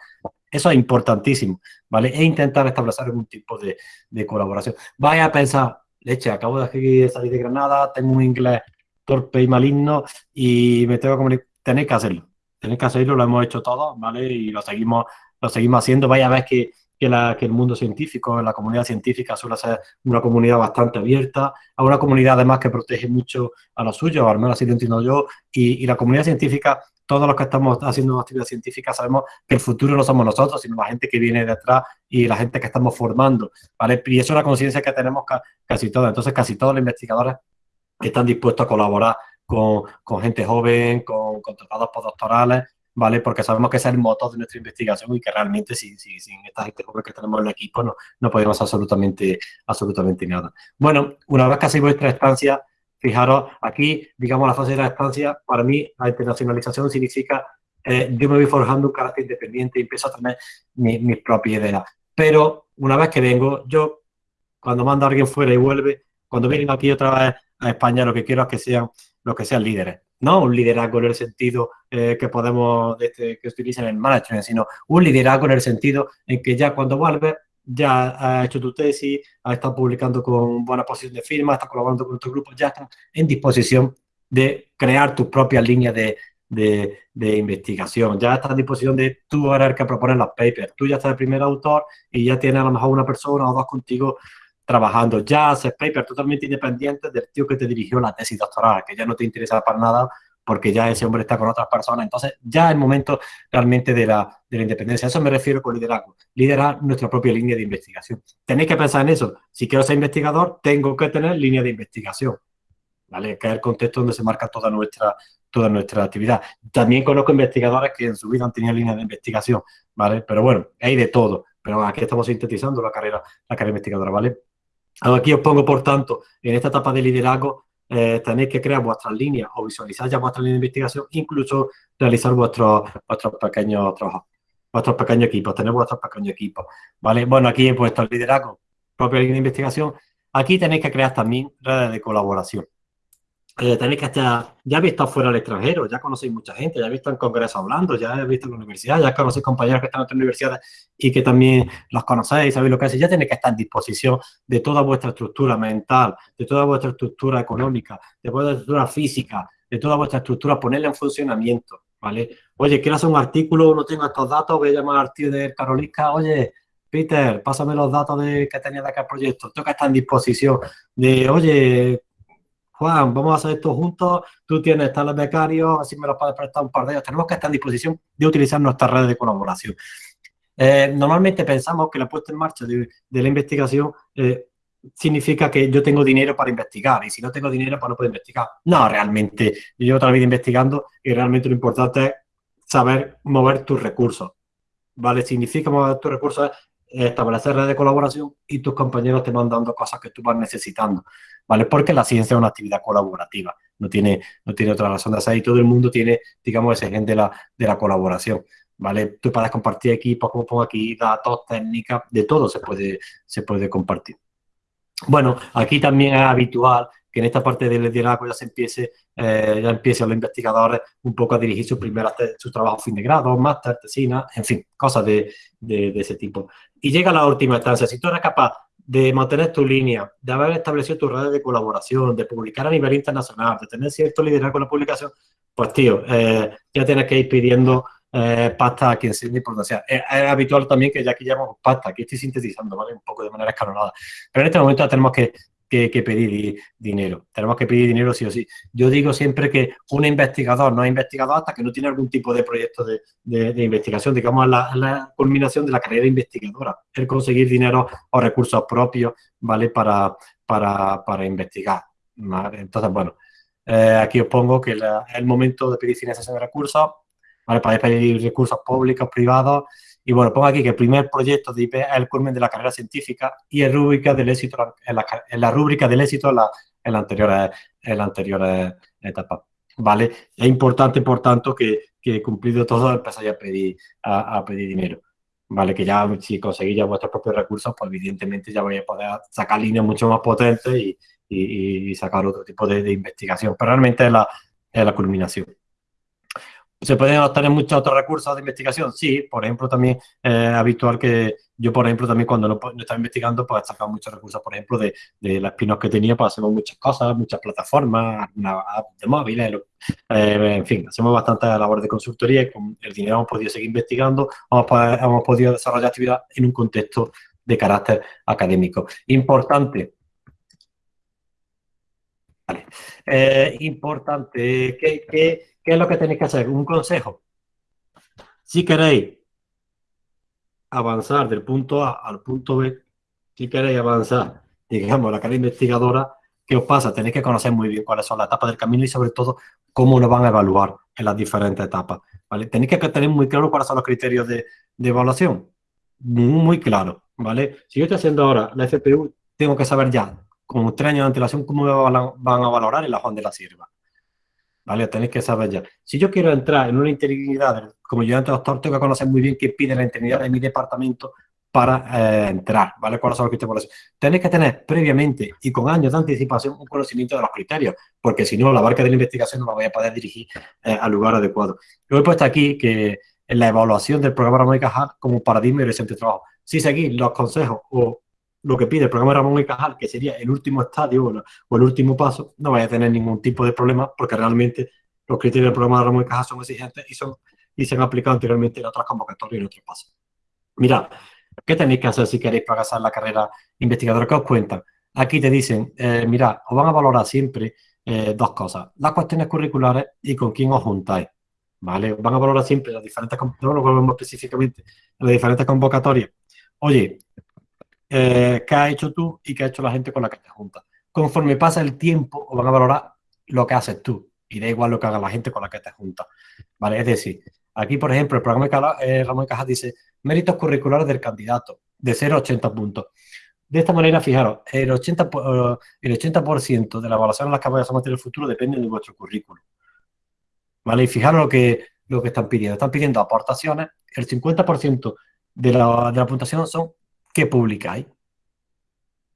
Eso es importantísimo, ¿vale? E intentar establecer algún tipo de, de colaboración. Vaya a pensar, leche, acabo de salir de Granada, tengo un inglés torpe y maligno y me tengo que comunicar. Tenéis que hacerlo tenéis que hacerlo, lo hemos hecho todos, ¿vale? Y lo seguimos, lo seguimos haciendo. Vaya a ver que que, la, que el mundo científico, la comunidad científica suele ser una comunidad bastante abierta, a una comunidad además que protege mucho a los suyos, al menos así lo entiendo yo, y, y la comunidad científica todos los que estamos haciendo actividad científica sabemos que el futuro no somos nosotros, sino la gente que viene detrás y la gente que estamos formando, ¿vale? Y eso es una conciencia que tenemos casi todos. Entonces, casi todos los investigadores están dispuestos a colaborar con, con gente joven, con, con tratados postdoctorales, ¿vale? Porque sabemos que es el motor de nuestra investigación y que realmente sin, sin, sin esta gente joven que tenemos en el equipo no, no podemos absolutamente, absolutamente nada. Bueno, una vez que hacéis vuestra estancia, fijaros, aquí, digamos, la fase de la estancia, para mí la internacionalización significa eh, yo me voy forjando un carácter independiente y empiezo a tener mis mi propias ideas. Pero una vez que vengo, yo, cuando mando a alguien fuera y vuelve, cuando vienen aquí otra vez a España, lo que quiero es que sean, los que sean líderes no un liderazgo en el sentido eh, que podemos, este, que utilicen en el management, sino un liderazgo en el sentido en que ya cuando vuelves, ya has hecho tu tesis, has estado publicando con buena posición de firma, estás colaborando con otros grupos, ya estás en disposición de crear tus propias líneas de, de, investigación. Ya estás en disposición de tú eres el que proponer los papers. Tú ya estás el primer autor y ya tienes a lo mejor una persona o dos contigo trabajando. Ya haces paper totalmente independiente del tío que te dirigió la tesis doctoral, que ya no te interesa para nada porque ya ese hombre está con otras personas. Entonces, ya es el momento realmente de la, de la independencia. eso me refiero con liderazgo. Liderar nuestra propia línea de investigación. Tenéis que pensar en eso. Si quiero ser investigador, tengo que tener línea de investigación. ¿Vale? Que es el contexto donde se marca toda nuestra, toda nuestra actividad. También conozco investigadores que en su vida han tenido línea de investigación, ¿vale? Pero bueno, hay de todo. Pero aquí estamos sintetizando la carrera, la carrera investigadora, ¿vale? Aquí os pongo, por tanto, en esta etapa de liderazgo, eh, tenéis que crear vuestras líneas o visualizar ya vuestras líneas de investigación, incluso realizar vuestros, vuestros pequeños trabajos, vuestros pequeños equipos, tener vuestros pequeños equipos, ¿vale? Bueno, aquí puesto el liderazgo, propia línea de investigación. Aquí tenéis que crear también redes de colaboración eh, tenéis que estar, ya habéis estado fuera del extranjero, ya conocéis mucha gente, ya habéis visto en congresos hablando, ya habéis visto en la universidad, ya conocéis compañeros que están en otras universidades y que también los conocéis, sabéis lo que hacen, ya tenéis que estar en disposición de toda vuestra estructura mental, de toda vuestra estructura económica, de vuestra estructura física, de toda vuestra estructura, ponerla en funcionamiento, ¿vale? Oye, quiero hacer un artículo, no tengo estos datos, voy a llamar al tío de Carolisca, oye, Peter, pásame los datos de que tenía de aquel proyecto, tengo que estar en disposición de, oye, Juan, vamos a hacer esto juntos, tú tienes tales becarios, así me los puedes prestar un par de ellos. Tenemos que estar en disposición de utilizar nuestras redes de colaboración. Eh, normalmente pensamos que la puesta en marcha de, la investigación eh, significa que yo tengo dinero para investigar y si no tengo dinero, pues no puedo investigar. No, realmente, yo llevo toda vida investigando y realmente lo importante es saber mover tus recursos. ¿Vale? Significa mover tus recursos establecer redes de colaboración y tus compañeros te van dando cosas que tú vas necesitando. ¿vale? Porque la ciencia es una actividad colaborativa, no tiene, no tiene otra razón de ser y todo el mundo tiene, digamos, ese gen de la, de la colaboración, ¿vale? Tú puedes compartir equipos, como pongo aquí, datos, técnicas, de todo se puede, se puede compartir. Bueno, aquí también es habitual que en esta parte del liderazgo ya se empiece, eh, ya empiecen los investigadores un poco a dirigir sus primeras, su trabajo fin de grado, máster, tesina, en fin, cosas de, ese tipo. Y llega la última instancia, si tú eres capaz de mantener tu línea, de haber establecido tus redes de colaboración, de publicar a nivel internacional, de tener cierto liderazgo en la publicación, pues tío, eh, ya tienes que ir pidiendo eh, pasta a quien sea de importancia. Es, es, habitual también que ya aquí llamamos pasta, aquí estoy sintetizando, ¿vale? Un poco de manera escalonada. Pero en este momento ya tenemos que que, pedir dinero. Tenemos que pedir dinero sí o sí. Yo digo siempre que un investigador no es investigador hasta que no tiene algún tipo de proyecto de, investigación, digamos, la, la, culminación de la carrera investigadora, el conseguir dinero o recursos propios, ¿vale? Para, para, para investigar. Entonces, bueno, eh, aquí os pongo que la, el momento de pedir financiación de recursos, ¿vale? Para pedir recursos públicos, privados, y bueno, pongo aquí que el primer proyecto de IP es el culmen de la carrera científica y es rúbrica del éxito, en la, en la rúbrica del éxito en la, en la anterior, en la anterior etapa. ¿Vale? Es importante, por tanto, que, que cumplido todo empezáis a pedir, a, a, pedir dinero. ¿Vale? Que ya si conseguís ya vuestros propios recursos, pues evidentemente ya vais a poder sacar líneas mucho más potentes y, y, y sacar otro tipo de, de, investigación. Pero realmente es la, es la culminación. ¿Se pueden obtener muchos otros recursos de investigación? Sí, por ejemplo, también es habitual que Yo, por ejemplo, también cuando no, no estaba investigando, pues sacado muchos recursos, por ejemplo, de, de las pinos que tenía, pues hacemos muchas cosas, muchas plataformas, una app de móviles, eh, en fin, hacemos bastante labor de consultoría y con el dinero hemos podido seguir investigando, hemos, po- hemos podido desarrollar actividad en un contexto de carácter académico. Importante. Eh, importante, ¿qué, qué, qué es lo que tenéis que hacer? Un consejo. Si queréis avanzar del punto A al punto B, si queréis avanzar, digamos, la carrera investigadora, ¿qué os pasa? Tenéis que conocer muy bien cuáles son las etapas del camino y sobre todo cómo lo van a evaluar en las diferentes etapas. ¿vale? Tenéis que tener muy claro cuáles son los criterios de, de evaluación. Muy, claro, ¿vale? Si yo estoy haciendo ahora la FPU, tengo que saber ya, con tres años de antelación, cómo me van a valorar en la de la Sierva. ¿Vale? Tenéis que saber ya. Si yo quiero entrar en una integridad, como ayudante doctor, tengo que conocer muy bien qué pide la integridad de mi departamento para eh, entrar, ¿vale? ¿Cuáles son los criterios? Tenéis que tener previamente y con años de anticipación un conocimiento de los criterios, porque si no, la barca de la investigación no la voy a poder dirigir eh, al lugar adecuado. Yo he puesto aquí que en la evaluación del programa Ramón y Cajal como paradigma y horizonte trabajo. Si seguís los consejos o lo que pide el programa Ramón y Cajal, que sería el último estadio o, el último paso, no vais a tener ningún tipo de problema porque realmente los criterios del programa Ramón y Cajal son exigentes y, son, y se han aplicado anteriormente en otras convocatorias y en otros pasos. Mirad, ¿qué tenéis que hacer si queréis progresar la carrera investigadora? ¿Qué os cuentan? Aquí te dicen, eh, mirad, os van a valorar siempre eh, dos cosas, las cuestiones curriculares y con quién os juntáis. ¿Vale? Van a valorar siempre las diferentes, no lo volvemos específicamente, en las diferentes convocatorias. Oye, eh, qué has hecho tú y qué ha hecho la gente con la que te juntas. Conforme pasa el tiempo, van a valorar lo que haces tú y da igual lo que haga la gente con la que te juntas. ¿Vale? Es decir, aquí, por ejemplo, el programa de Cala- eh, Ramón Cajas dice méritos curriculares del candidato, de 0 a 80 puntos. De esta manera, fijaros, el 80%, po- eh, el 80 de la evaluación en las que vais a someter en el futuro depende de vuestro currículum. ¿Vale? Y fijaros lo que, lo que están pidiendo. Están pidiendo aportaciones. El 50% de la, de la puntuación son que publicáis.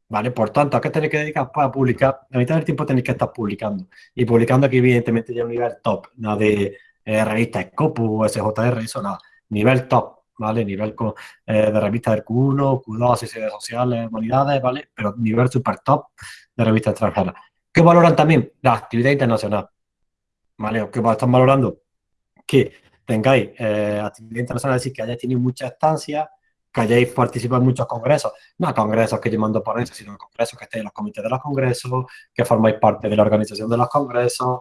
¿Vale? Por tanto, ¿a qué tenéis que dedicar para publicar? La mitad del tiempo tenéis que estar publicando. Y publicando aquí, evidentemente, ya un nivel top, nada de eh, revistas Scopus, SJR, eso nada. Nivel top, ¿vale? Nivel co- eh, de revistas del Q1, Q2, ciencias sociales, humanidades, ¿vale? Pero nivel super top de revistas extranjeras. ¿Qué valoran también? La actividad internacional. ¿Vale? ¿Qué están valorando? Que tengáis eh, actividad internacional, es decir, que hayáis tenido mucha estancia, que hayáis participado en muchos congresos, no congresos que yo mando ponencias, sino congresos que estéis en los comités de los congresos, que formáis parte de la organización de los congresos,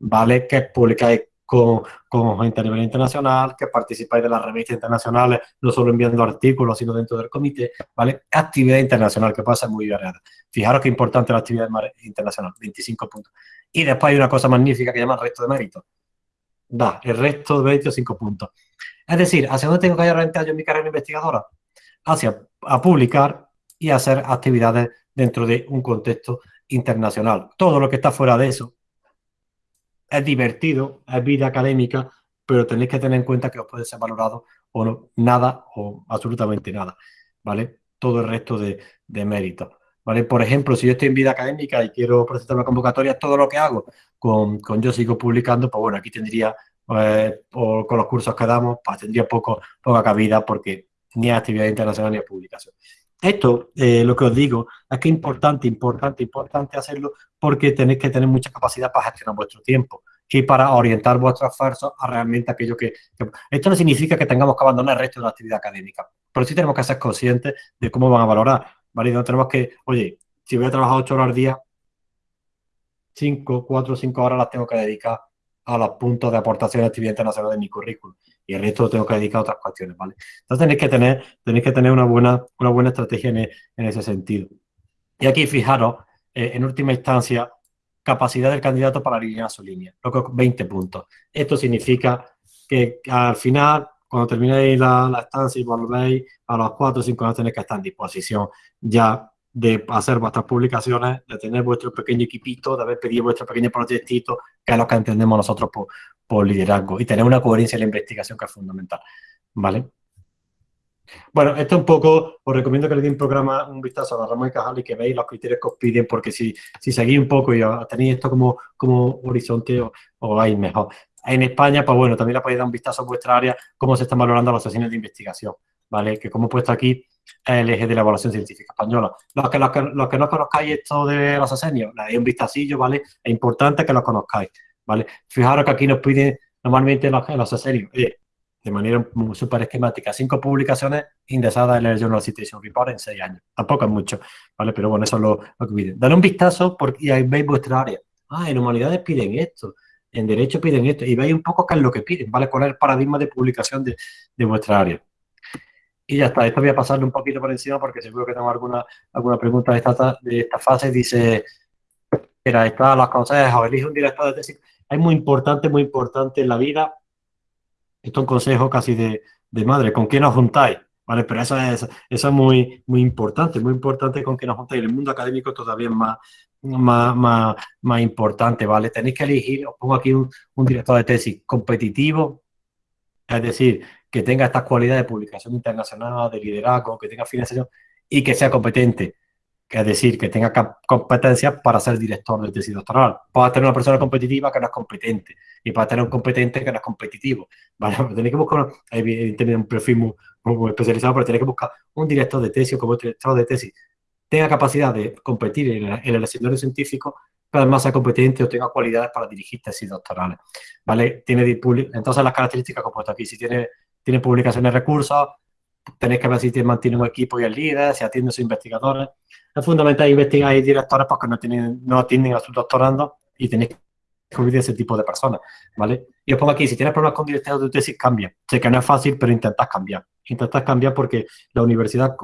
¿vale? Que publicáis con, con gente a nivel internacional, que participáis de las revistas internacionales, no solo enviando artículos, sino dentro del comité, ¿vale? Actividad internacional, que puede ser muy variada. Fijaros qué importante la actividad internacional, 25 puntos. Y después hay una cosa magnífica que llama resto de méritos. Da, el resto de méritos 5 puntos. Es decir, ¿hacia dónde tengo que orientar yo mi carrera investigadora? Hacia a publicar y hacer actividades dentro de un contexto internacional. Todo lo que está fuera de eso es divertido, es vida académica, pero tenéis que tener en cuenta que os puede ser valorado o no, nada o absolutamente nada, ¿vale? Todo el resto de, de méritos, ¿vale? Por ejemplo, si yo estoy en vida académica y quiero presentar una convocatoria, todo lo que hago con, con yo sigo publicando, pues bueno, aquí tendría, eh, o con los cursos que damos, pues tendría poco, poca cabida porque ni hay actividad internacional ni hay publicación. Esto, eh, lo que os digo, es que es importante, importante, importante hacerlo porque tenéis que tener mucha capacidad para gestionar vuestro tiempo y para orientar vuestros esfuerzos a realmente aquello que, que- Esto no significa que tengamos que abandonar el resto de la actividad académica, pero sí tenemos que ser conscientes de cómo van a valorar, ¿vale? No tenemos que, oye, si voy a trabajar ocho horas al día, cinco, cuatro cinco horas las tengo que dedicar a los puntos de aportación de actividad internacional de mi currículum y el resto lo tengo que dedicar a otras cuestiones, ¿vale? Entonces tenéis que tener, tenéis que tener una buena, una buena estrategia en, e- en ese sentido. Y aquí fijaros, eh, en última instancia, capacidad del candidato para alinear su línea, lo que 20 puntos. Esto significa que al final, cuando terminéis la, la estancia y volvéis a los 4 o 5 años, tenéis que estar en disposición ya de hacer vuestras publicaciones, de tener vuestro pequeño equipito, de haber pedido vuestro pequeño proyectito, que es lo que entendemos nosotros por, por liderazgo, y tener una coherencia en la investigación que es fundamental. ¿Vale? Bueno, esto un poco, os recomiendo que le deis un programa, un vistazo a la Ramón y Cajal y que veáis los criterios que os piden, porque si, si seguís un poco y tenéis esto como, como horizonte, os, os vais mejor. En España, pues bueno, también le podéis dar un vistazo a vuestra área, cómo se están valorando las sesiones de investigación, ¿vale? Que como he puesto aquí, el eje de la evaluación científica española. Los que, los que, los que no conozcáis esto de los asenios, le dais un vistacillo, ¿vale? Es importante que lo conozcáis, ¿vale? Fijaros que aquí nos piden normalmente los, los asenios, eh, de manera súper esquemática, cinco publicaciones indexadas en el Journal Citation Report en seis años. Tampoco es mucho, ¿vale? Pero bueno, eso es lo, que piden. Dale un vistazo porque, ahí veis vuestra área. Ah, en humanidades piden esto, en derecho piden esto, y veis un poco qué es lo que piden, ¿vale? ¿Cuál es el paradigma de publicación de, de vuestra área? Y ya está, esto voy a pasarle un poquito por encima porque seguro que tengo alguna, alguna pregunta de esta, de esta fase. Dice, era, está los consejos, elige un director de tesis. Es muy importante, muy importante en la vida esto es un consejo casi de, de madre, ¿con quién os juntáis? ¿Vale? Pero eso es, eso es muy, muy importante, muy importante con quién os juntáis. El mundo académico todavía es más, más, más, más importante, ¿vale? Tenéis que elegir, os pongo aquí un director de tesis competitivo, es decir, que tenga estas cualidades de publicación internacional, de liderazgo, que tenga financiación y que sea competente es decir, que tenga competencias para ser director de tesis doctoral. Puedes tener una persona competitiva que no es competente y puedes tener un competente que no es competitivo. ¿vale? Tenéis que buscar, evidentemente, un perfil muy, especializado, pero tenéis que buscar un director de tesis o como director de tesis tenga capacidad de competir en el, escenario científico, pero además sea competente o tenga cualidades para dirigir tesis doctorales. ¿vale? Tiene, entonces, las características como puesto aquí, si tiene, tiene publicaciones de recursos, tenéis que ver si mantiene un equipo y el líder, si atiende a sus investigadores. Es fundamental investigar y directores porque no, tienen, no atienden a sus doctorandos y tenéis que cubrir ese tipo de personas, ¿vale? Y os pongo aquí, si tienes problemas con directores de tesis, cambia. Sé que no es fácil, pero intentad cambiar. Intentad cambiar porque la universidad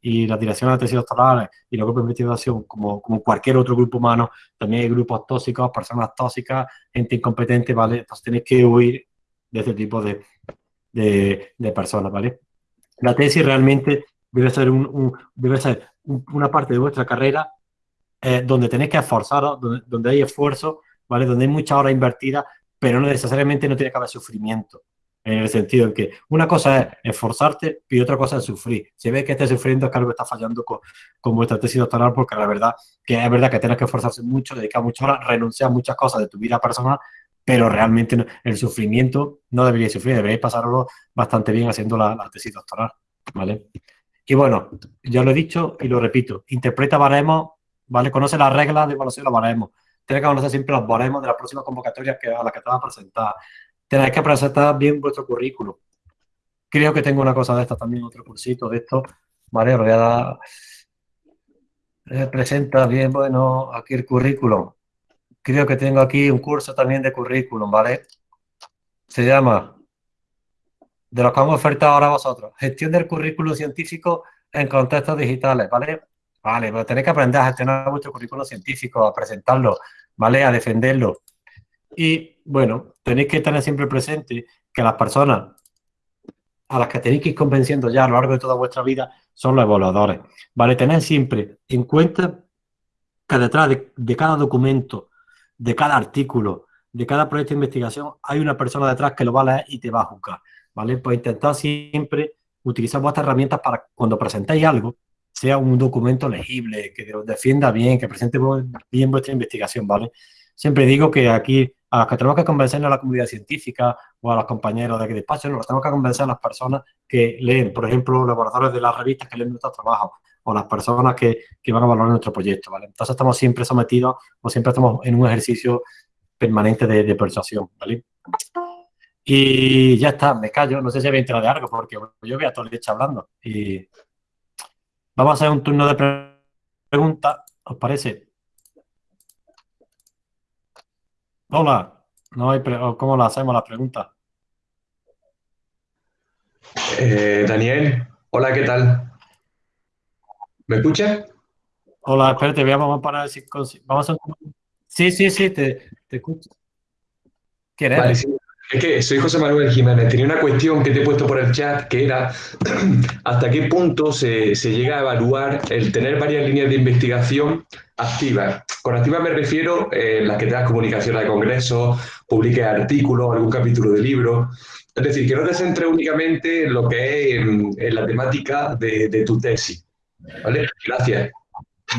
y la dirección de tesis doctorales y los grupos de investigación, como, como cualquier otro grupo humano, también hay grupos tóxicos, personas tóxicas, gente incompetente, ¿vale? Entonces tenéis que huir de ese tipo de, de, de personas, ¿vale? La tesis realmente debe ser, un, debe ser una parte de vuestra carrera eh, donde tenéis que esforzaros, donde, hay esfuerzo, ¿vale? Donde hay mucha hora invertida, pero no necesariamente no tiene que haber sufrimiento. En el sentido en que una cosa es esforzarte y otra cosa es sufrir. Si ves que estás sufriendo es que algo está fallando con, con vuestra tesis doctoral porque la verdad que es verdad que tienes que esforzarse mucho, dedicar muchas horas, renunciar a muchas cosas de tu vida personal, pero realmente el sufrimiento no debería sufrir, deberíais pasarlo bastante bien haciendo la, tesis doctoral, ¿vale? Y bueno, ya lo he dicho y lo repito, interpreta baremos, ¿vale? Conoce las reglas de evaluación de los baremos. Tienes que conocer siempre los baremos de las próximas convocatorias que, a las que te vas a presentar. Tenéis que presentar bien vuestro currículum. Creo que tengo una cosa de esta también, otro cursito de esto, ¿vale? Os voy a dar... Eh, presenta bien, bueno, aquí el currículum. Creo que tengo aquí un curso también de currículum, ¿vale? Se llama de los que hemos ofertado ahora vosotros. Gestión del currículum científico en contextos digitales, ¿vale? Vale, pero tenéis que aprender a gestionar vuestro currículum científico, a presentarlo, ¿vale? A defenderlo. Y, bueno, tenéis que tener siempre presente que las personas a las que tenéis que ir convenciendo ya a lo largo de toda vuestra vida son los evaluadores, ¿vale? Tened siempre en cuenta que detrás de, de cada documento, de cada artículo, de cada proyecto de investigación, hay una persona detrás que lo va a leer y te va a juzgar. ¿vale? Pues intentad siempre utilizar vuestras herramientas para cuando presentéis algo, sea un documento legible, que os defienda bien, que presente bien vuestra investigación, ¿vale? Siempre digo que aquí a los que tenemos que convencer a la comunidad científica o a los compañeros de aquí despacho, nos tenemos que convencer a las personas que leen, por ejemplo, los laboradores de las revistas que leen nuestros trabajos o las personas que, que van a valorar nuestro proyecto, ¿vale? Entonces estamos siempre sometidos o siempre estamos en un ejercicio permanente de, persuasión, ¿vale? Y ya está, me callo. No sé si había entrado de algo porque yo voy a toda leche hablando. Y vamos a hacer un turno de preguntas, ¿os parece? Hola, no hay ¿cómo la hacemos la pregunta? Eh, Daniel, hola, ¿qué tal? ¿Me escuchas? Hola, espérate, vamos a parar. Si, vamos a... Sí, sí, sí, te, te escucho. ¿Quieres? Vale, sí. Es que soy José Manuel Jiménez. Tenía una cuestión que te he puesto por el chat que era hasta qué punto se, llega a evaluar el tener varias líneas de investigación activas. Con activas me refiero eh, las que te das comunicaciones de congresos, publiques artículos, algún capítulo de libro. Es decir, que no te centres únicamente en lo que es en, la temática de, tu tesis. ¿Vale? Gracias.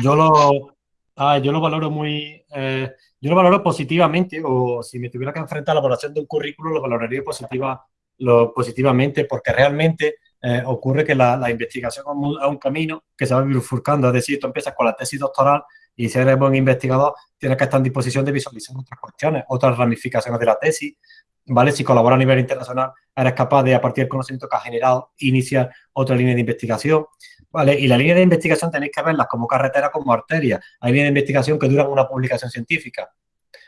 Yo lo, ah, yo lo valoro muy... Eh, yo lo valoro positivamente, o si me tuviera que enfrentar a la valoración de un currículo, lo valoraría positiva, lo, positivamente, porque realmente eh, ocurre que la, investigación es un, es un camino que se va bifurcando, es decir, tú empiezas con la tesis doctoral y si eres buen investigador, tienes que estar en disposición de visualizar otras cuestiones, otras ramificaciones de la tesis, ¿vale? Si colaboras a nivel internacional, eres capaz de, a partir del conocimiento que has generado, iniciar otra línea de investigación, ¿vale? Y la línea de investigación tenéis que verlas como carretera, como arteria. Hay líneas de investigación que duran una publicación científica.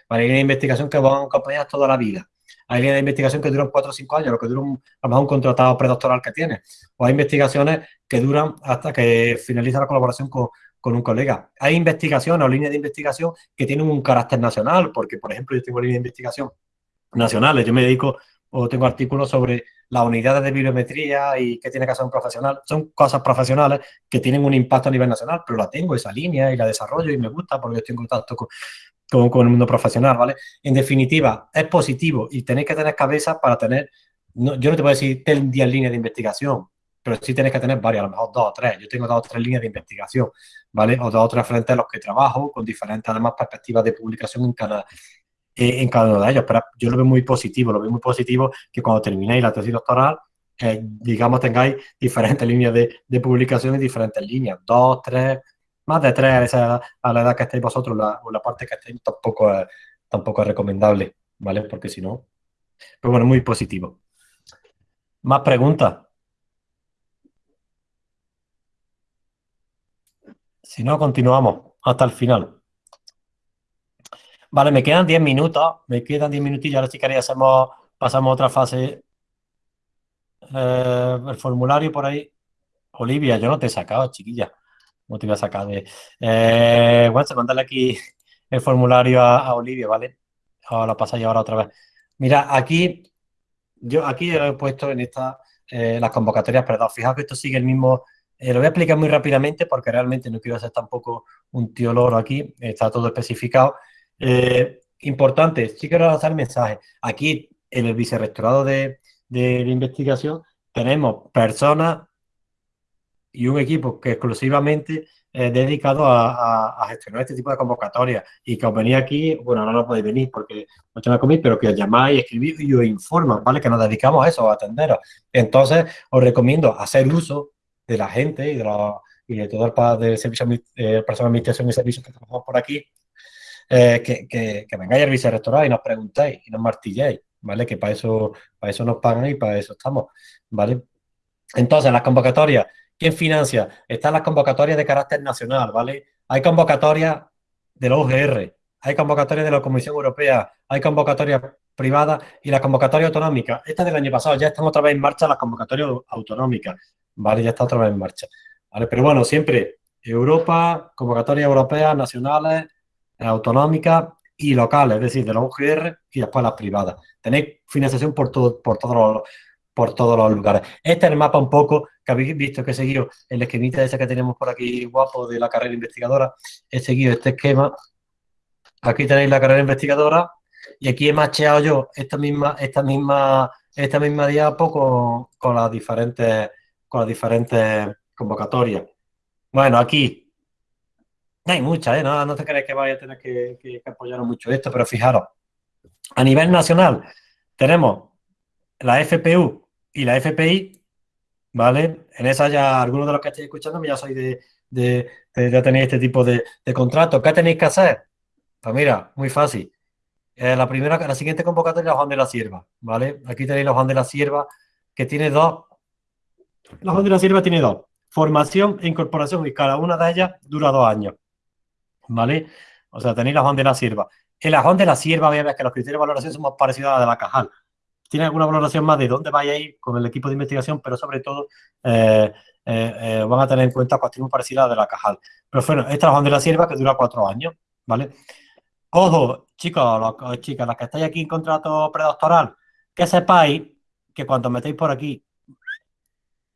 Hay líneas de investigación que van acompañadas toda la vida. Hay líneas de investigación que duran cuatro o cinco años, lo que dura un, a lo mejor un contratado predoctoral que tiene. O hay investigaciones que duran hasta que finaliza la colaboración con, con un colega. Hay investigaciones o líneas de investigación que tienen un carácter nacional, porque, por ejemplo, yo tengo líneas de investigación nacionales. Yo me dedico o tengo artículos sobre las unidades de bibliometría y qué tiene que hacer un profesional. Son cosas profesionales que tienen un impacto a nivel nacional, pero la tengo, esa línea, y la desarrollo y me gusta porque estoy en contacto con, con, el mundo profesional, ¿vale? En definitiva, es positivo y tenéis que tener cabeza para tener, no, yo no te puedo decir, ten 10 líneas de investigación, pero sí tenéis que tener varias, a lo mejor dos o tres. Yo tengo dos o tres líneas de investigación, ¿vale? O dos o tres frentes a los que trabajo, con diferentes, además, perspectivas de publicación en cada, eh, en cada uno de ellos. Pero yo lo veo muy positivo, lo veo muy positivo que cuando terminéis la tesis doctoral, eh, digamos, tengáis diferentes líneas de, de publicación y diferentes líneas, dos, tres, más de tres esa, a la edad que estáis vosotros, la, parte que estáis, tampoco es, tampoco es recomendable, ¿vale? Porque si no, pero bueno, muy positivo. ¿Más preguntas? Si no, continuamos hasta el final. Vale, me quedan 10 minutos, me quedan 10 minutillos, ahora si queréis hacemos, pasamos a otra fase. Eh, el formulario por ahí. Olivia, yo no te he sacado, chiquilla. No te voy a sacar de... Eh, bueno, se mandale aquí el formulario a, a Olivia, ¿vale? Ahora lo pasáis ahora otra vez. Mira, aquí, yo aquí he puesto en esta eh, las convocatorias, perdón, fijaos que esto sigue el mismo... Eh, lo voy a explicar muy rápidamente porque realmente no quiero hacer tampoco un tío loro aquí, está todo especificado. Eh, importante, sí quiero lanzar mensaje. Aquí, en el vicerrectorado de, de, investigación, tenemos personas y un equipo que exclusivamente eh, dedicado a, gestionar este tipo de convocatorias y que os venís aquí, bueno, no, no podéis venir porque no tenéis comer, pero que os llamáis, escribís y os informan, ¿vale? Que nos dedicamos a eso, a atenderos. Entonces, os recomiendo hacer uso de la gente y de, la, y de todo el del servicio, eh, personal de administración y servicios que trabajamos por aquí, eh, que, que, que, vengáis al vicerrectorado y nos preguntéis y nos martilléis, ¿vale? Que para eso, para eso nos pagan y para eso estamos, ¿vale? Entonces, las convocatorias, ¿quién financia? Están las convocatorias de carácter nacional, ¿vale? Hay convocatorias de la UGR, hay convocatorias de la Comisión Europea, hay convocatorias privadas y la convocatoria autonómica. Esta del año pasado ya están otra vez en marcha las convocatorias autonómicas, ¿vale? Ya está otra vez en marcha, ¿vale? Pero bueno, siempre Europa, convocatorias europeas, nacionales, autonómicas y locales, es decir, de la UGR y después las privadas. Tenéis financiación por, todo, por, todos los, por todos los lugares. Este es el mapa un poco que habéis visto que he seguido el esquemita ese que tenemos por aquí guapo de la carrera investigadora. He seguido este esquema. Aquí tenéis la carrera investigadora y aquí he macheado yo esta misma, esta misma, esta misma diapo con, con las diferentes, con las diferentes convocatorias. Bueno, aquí hay muchas, ¿eh? no, no te crees que vaya a tener que, que, apoyaros mucho esto, pero fijaros, a nivel nacional tenemos la FPU y la FPI, ¿vale? En esa ya algunos de los que estáis escuchando ya sois de, de, de tener este tipo de, de contratos. ¿Qué tenéis que hacer? Pues mira, muy fácil. Eh, la primera, la siguiente convocatoria es Juan de la Sierva, ¿vale? Aquí tenéis la Juan de la Sierva, que tiene dos. La Juan de la Sierva tiene dos. Formación e incorporación, y cada una de ellas dura dos años. ¿Vale? O sea, tenéis la Juan de la Sierva. El Juan de la Sierva, voy a ver que los criterios de valoración son más parecidos a la de la Cajal. Tiene alguna valoración más de dónde vaya a ir con el equipo de investigación, pero sobre todo eh, eh, eh, van a tener en cuenta cuestiones parecidas a la de la Cajal. Pero bueno, esta es la Juan de la Sierva que dura cuatro años, ¿vale? Ojo, chicos, los, chicas, las que estáis aquí en contrato predoctoral, que sepáis que cuando metéis por aquí,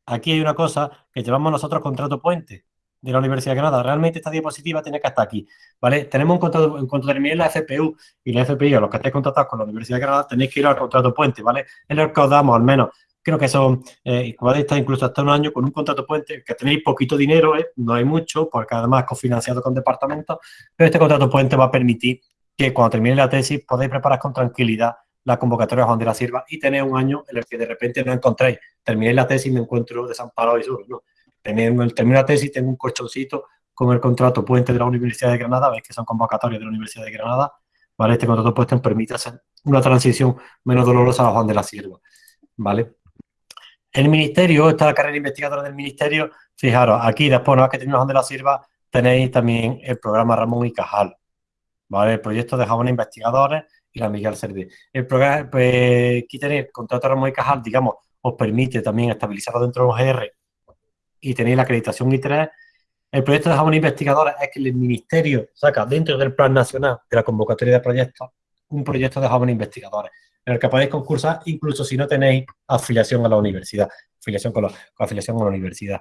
aquí hay una cosa que llevamos nosotros contrato puente de la Universidad de Granada. Realmente esta diapositiva tiene que estar aquí, ¿vale? Tenemos un contrato, en cuanto termine la FPU y la FPI, a los que estéis contratados con la Universidad de Granada, tenéis que ir al contrato puente, ¿vale? Es lo que os damos, al menos, creo que son, eh, estar incluso hasta un año con un contrato puente, que tenéis poquito dinero, ¿eh? no hay mucho, porque además es cofinanciado con departamentos, pero este contrato puente va a permitir que cuando termine la tesis podáis preparar con tranquilidad la convocatoria de Juan de la Sierva y tenéis un año en el que de repente no encontréis, terminé la tesis y me encuentro desamparado y solo, no. Termino, termino la tesis, tengo un colchoncito con el contrato puente de la Universidad de Granada, veis que son convocatorias de la Universidad de Granada, ¿vale? Este contrato puente permite hacer una transición menos dolorosa a Juan de la Sierva, ¿vale? El ministerio, esta es la carrera investigadora del ministerio, fijaros, aquí después, una vez que terminamos Juan de la Sierva, tenéis también el programa Ramón y Cajal, ¿vale? El proyecto de jóvenes investigadores y la Miguel Serví. El programa, pues, aquí tenéis el contrato Ramón y Cajal, digamos, os permite también estabilizarlo dentro de los GR y tenéis la acreditación I3. El proyecto de jóvenes investigadores es que el ministerio saca dentro del plan nacional de la convocatoria de proyectos un proyecto de jóvenes investigadores en el que podéis concursar incluso si no tenéis afiliación a la universidad, afiliación con, la, afiliación a la universidad.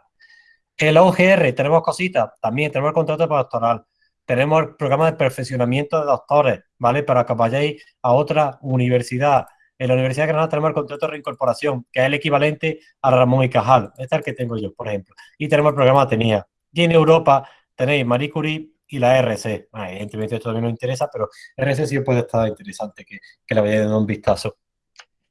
En la OGR tenemos cositas, también tenemos el contrato postdoctoral, tenemos el programa de perfeccionamiento de doctores, ¿vale? Para que vayáis a otra universidad. En la Universidad de Granada tenemos el contrato de reincorporación, que es el equivalente a Ramón y Cajal. Este es el que tengo yo, por ejemplo. Y tenemos el programa Atenea. Y en Europa tenéis Marie Curie y la RC. Bueno, evidentemente esto también nos interesa, pero RC sí puede estar interesante que, que le vayáis dando un vistazo.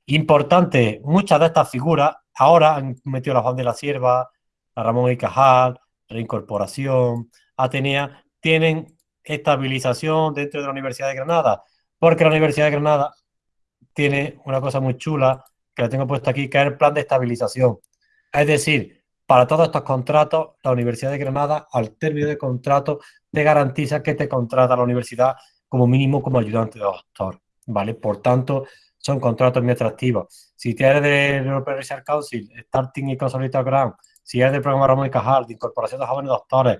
Importante, muchas de estas figuras ahora han metido la Juan de la Sierva, la Ramón y Cajal, reincorporación, Atenea, tienen estabilización dentro de la Universidad de Granada, porque la Universidad de Granada tiene una cosa muy chula que la tengo puesta aquí, que es el plan de estabilización. Es decir, para todos estos contratos, la Universidad de Granada, al término de contrato, te garantiza que te contrata la universidad como mínimo como ayudante de doctor, ¿vale? Por tanto, son contratos muy atractivos. Si eres del European Research Council, Starting y Consolidated Grant, si eres del programa Ramón y Cajal, de incorporación de jóvenes doctores,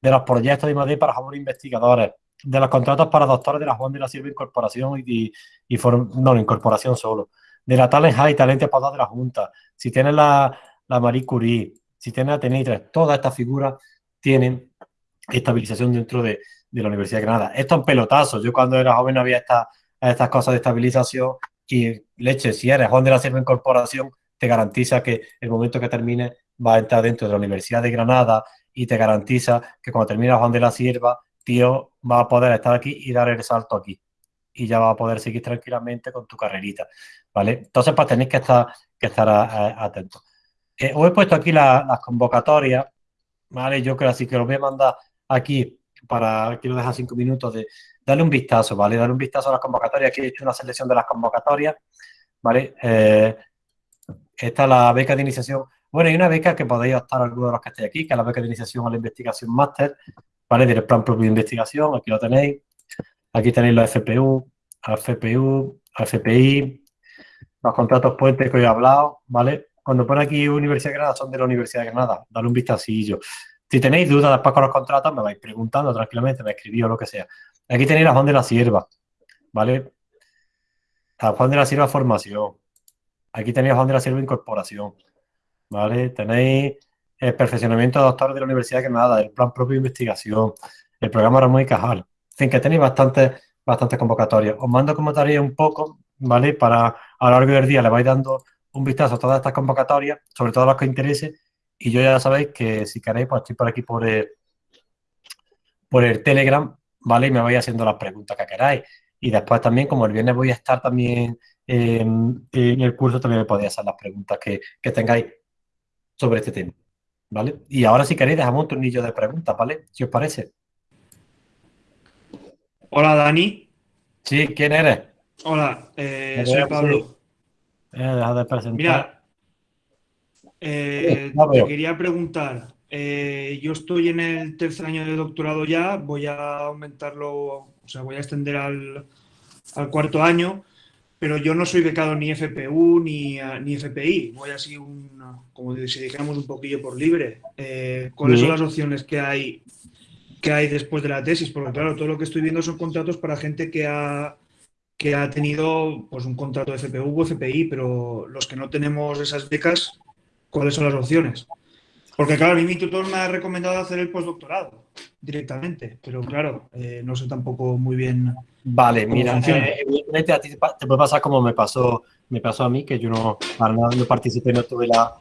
de los proyectos de Madrid para jóvenes investigadores, de los contratos para doctores de la Juan de la Silva Incorporación y, y, no, incorporación solo, de la Talent High, talento para de la Junta, si tienes la, la Marie Curie, si tienes la Tenitre, todas estas figuras tienen estabilización dentro de, de, la Universidad de Granada. Esto en pelotazo. Yo cuando era joven había esta, estas cosas de estabilización y leche, si eres Juan de la Silva Incorporación, te garantiza que el momento que termine va a entrar dentro de la Universidad de Granada y te garantiza que cuando termine Juan de la Sierva, tío, va a poder estar aquí y dar el salto aquí. Y ya va a poder seguir tranquilamente con tu carrerita, ¿vale? Entonces, pues tenéis que estar, que estar atentos. Eh, os he puesto aquí las convocatorias, ¿vale? Yo creo así que los voy a mandar aquí para, quiero dejar cinco minutos de darle un vistazo, ¿vale? Darle un vistazo a las convocatorias. Aquí he hecho una selección de las convocatorias, ¿vale? Eh, esta es la beca de iniciación. Bueno, hay una beca que podéis optar algunos de los que estéis aquí, que es la beca de iniciación a la investigación máster, ¿vale? Del plan propio de investigación, aquí lo tenéis. Aquí tenéis los FPU, FPU, FPI, los contratos puentes que hoy he hablado, ¿vale? Cuando pone aquí Universidad de Granada, son de la Universidad de Granada. Dale un vistacillo. Si tenéis dudas después con los contratos, me vais preguntando tranquilamente, me escribís o lo que sea. Aquí tenéis la Juan de la Sierva, ¿vale? La Juan de la Sierva Formación. Aquí tenéis la Juan de la Sierva Incorporación, ¿vale? Tenéis el perfeccionamiento de doctores de la Universidad de Granada, el plan propio de investigación, el programa Ramón y Cajal. En fin, que tenéis bastantes bastante convocatorias. Os mando como tarea un poco, ¿vale? Para a lo largo del día le vais dando un vistazo a todas estas convocatorias, sobre todo las que os interese, y yo ya sabéis que si queréis, pues estoy por aquí por el, por el Telegram, ¿vale? Y me vais haciendo las preguntas que queráis. Y después también, como el viernes voy a estar también en, el curso, también me podéis hacer las preguntas que, que tengáis sobre este tema. ¿Vale? Y ahora si queréis dejamos un tornillo de preguntas, ¿vale? Si os parece. Hola, Dani. Sí, ¿quién eres? Hola, eh, soy Pablo. Eh, deja de presentar. Mira, eh, te quería preguntar, eh, yo estoy en el tercer año de doctorado ya, voy a aumentarlo, o sea, voy a extender al, al cuarto año pero yo no soy becado ni FPU ni, ni FPI, voy así, un, como si dijéramos un poquillo por libre. Eh, ¿Cuáles son las opciones que hay, que hay después de la tesis? Porque claro, todo lo que estoy viendo son contratos para gente que ha, que ha tenido pues, un contrato de FPU o FPI, pero los que no tenemos esas becas, ¿cuáles son las opciones? Porque claro, a mí mi tutor me ha recomendado hacer el postdoctorado directamente, pero claro, eh, no sé tampoco muy bien. Vale, mira, eh, evidentemente a ti te puede pasar como me pasó, me pasó a mí, que yo no, no participé, no tuve la,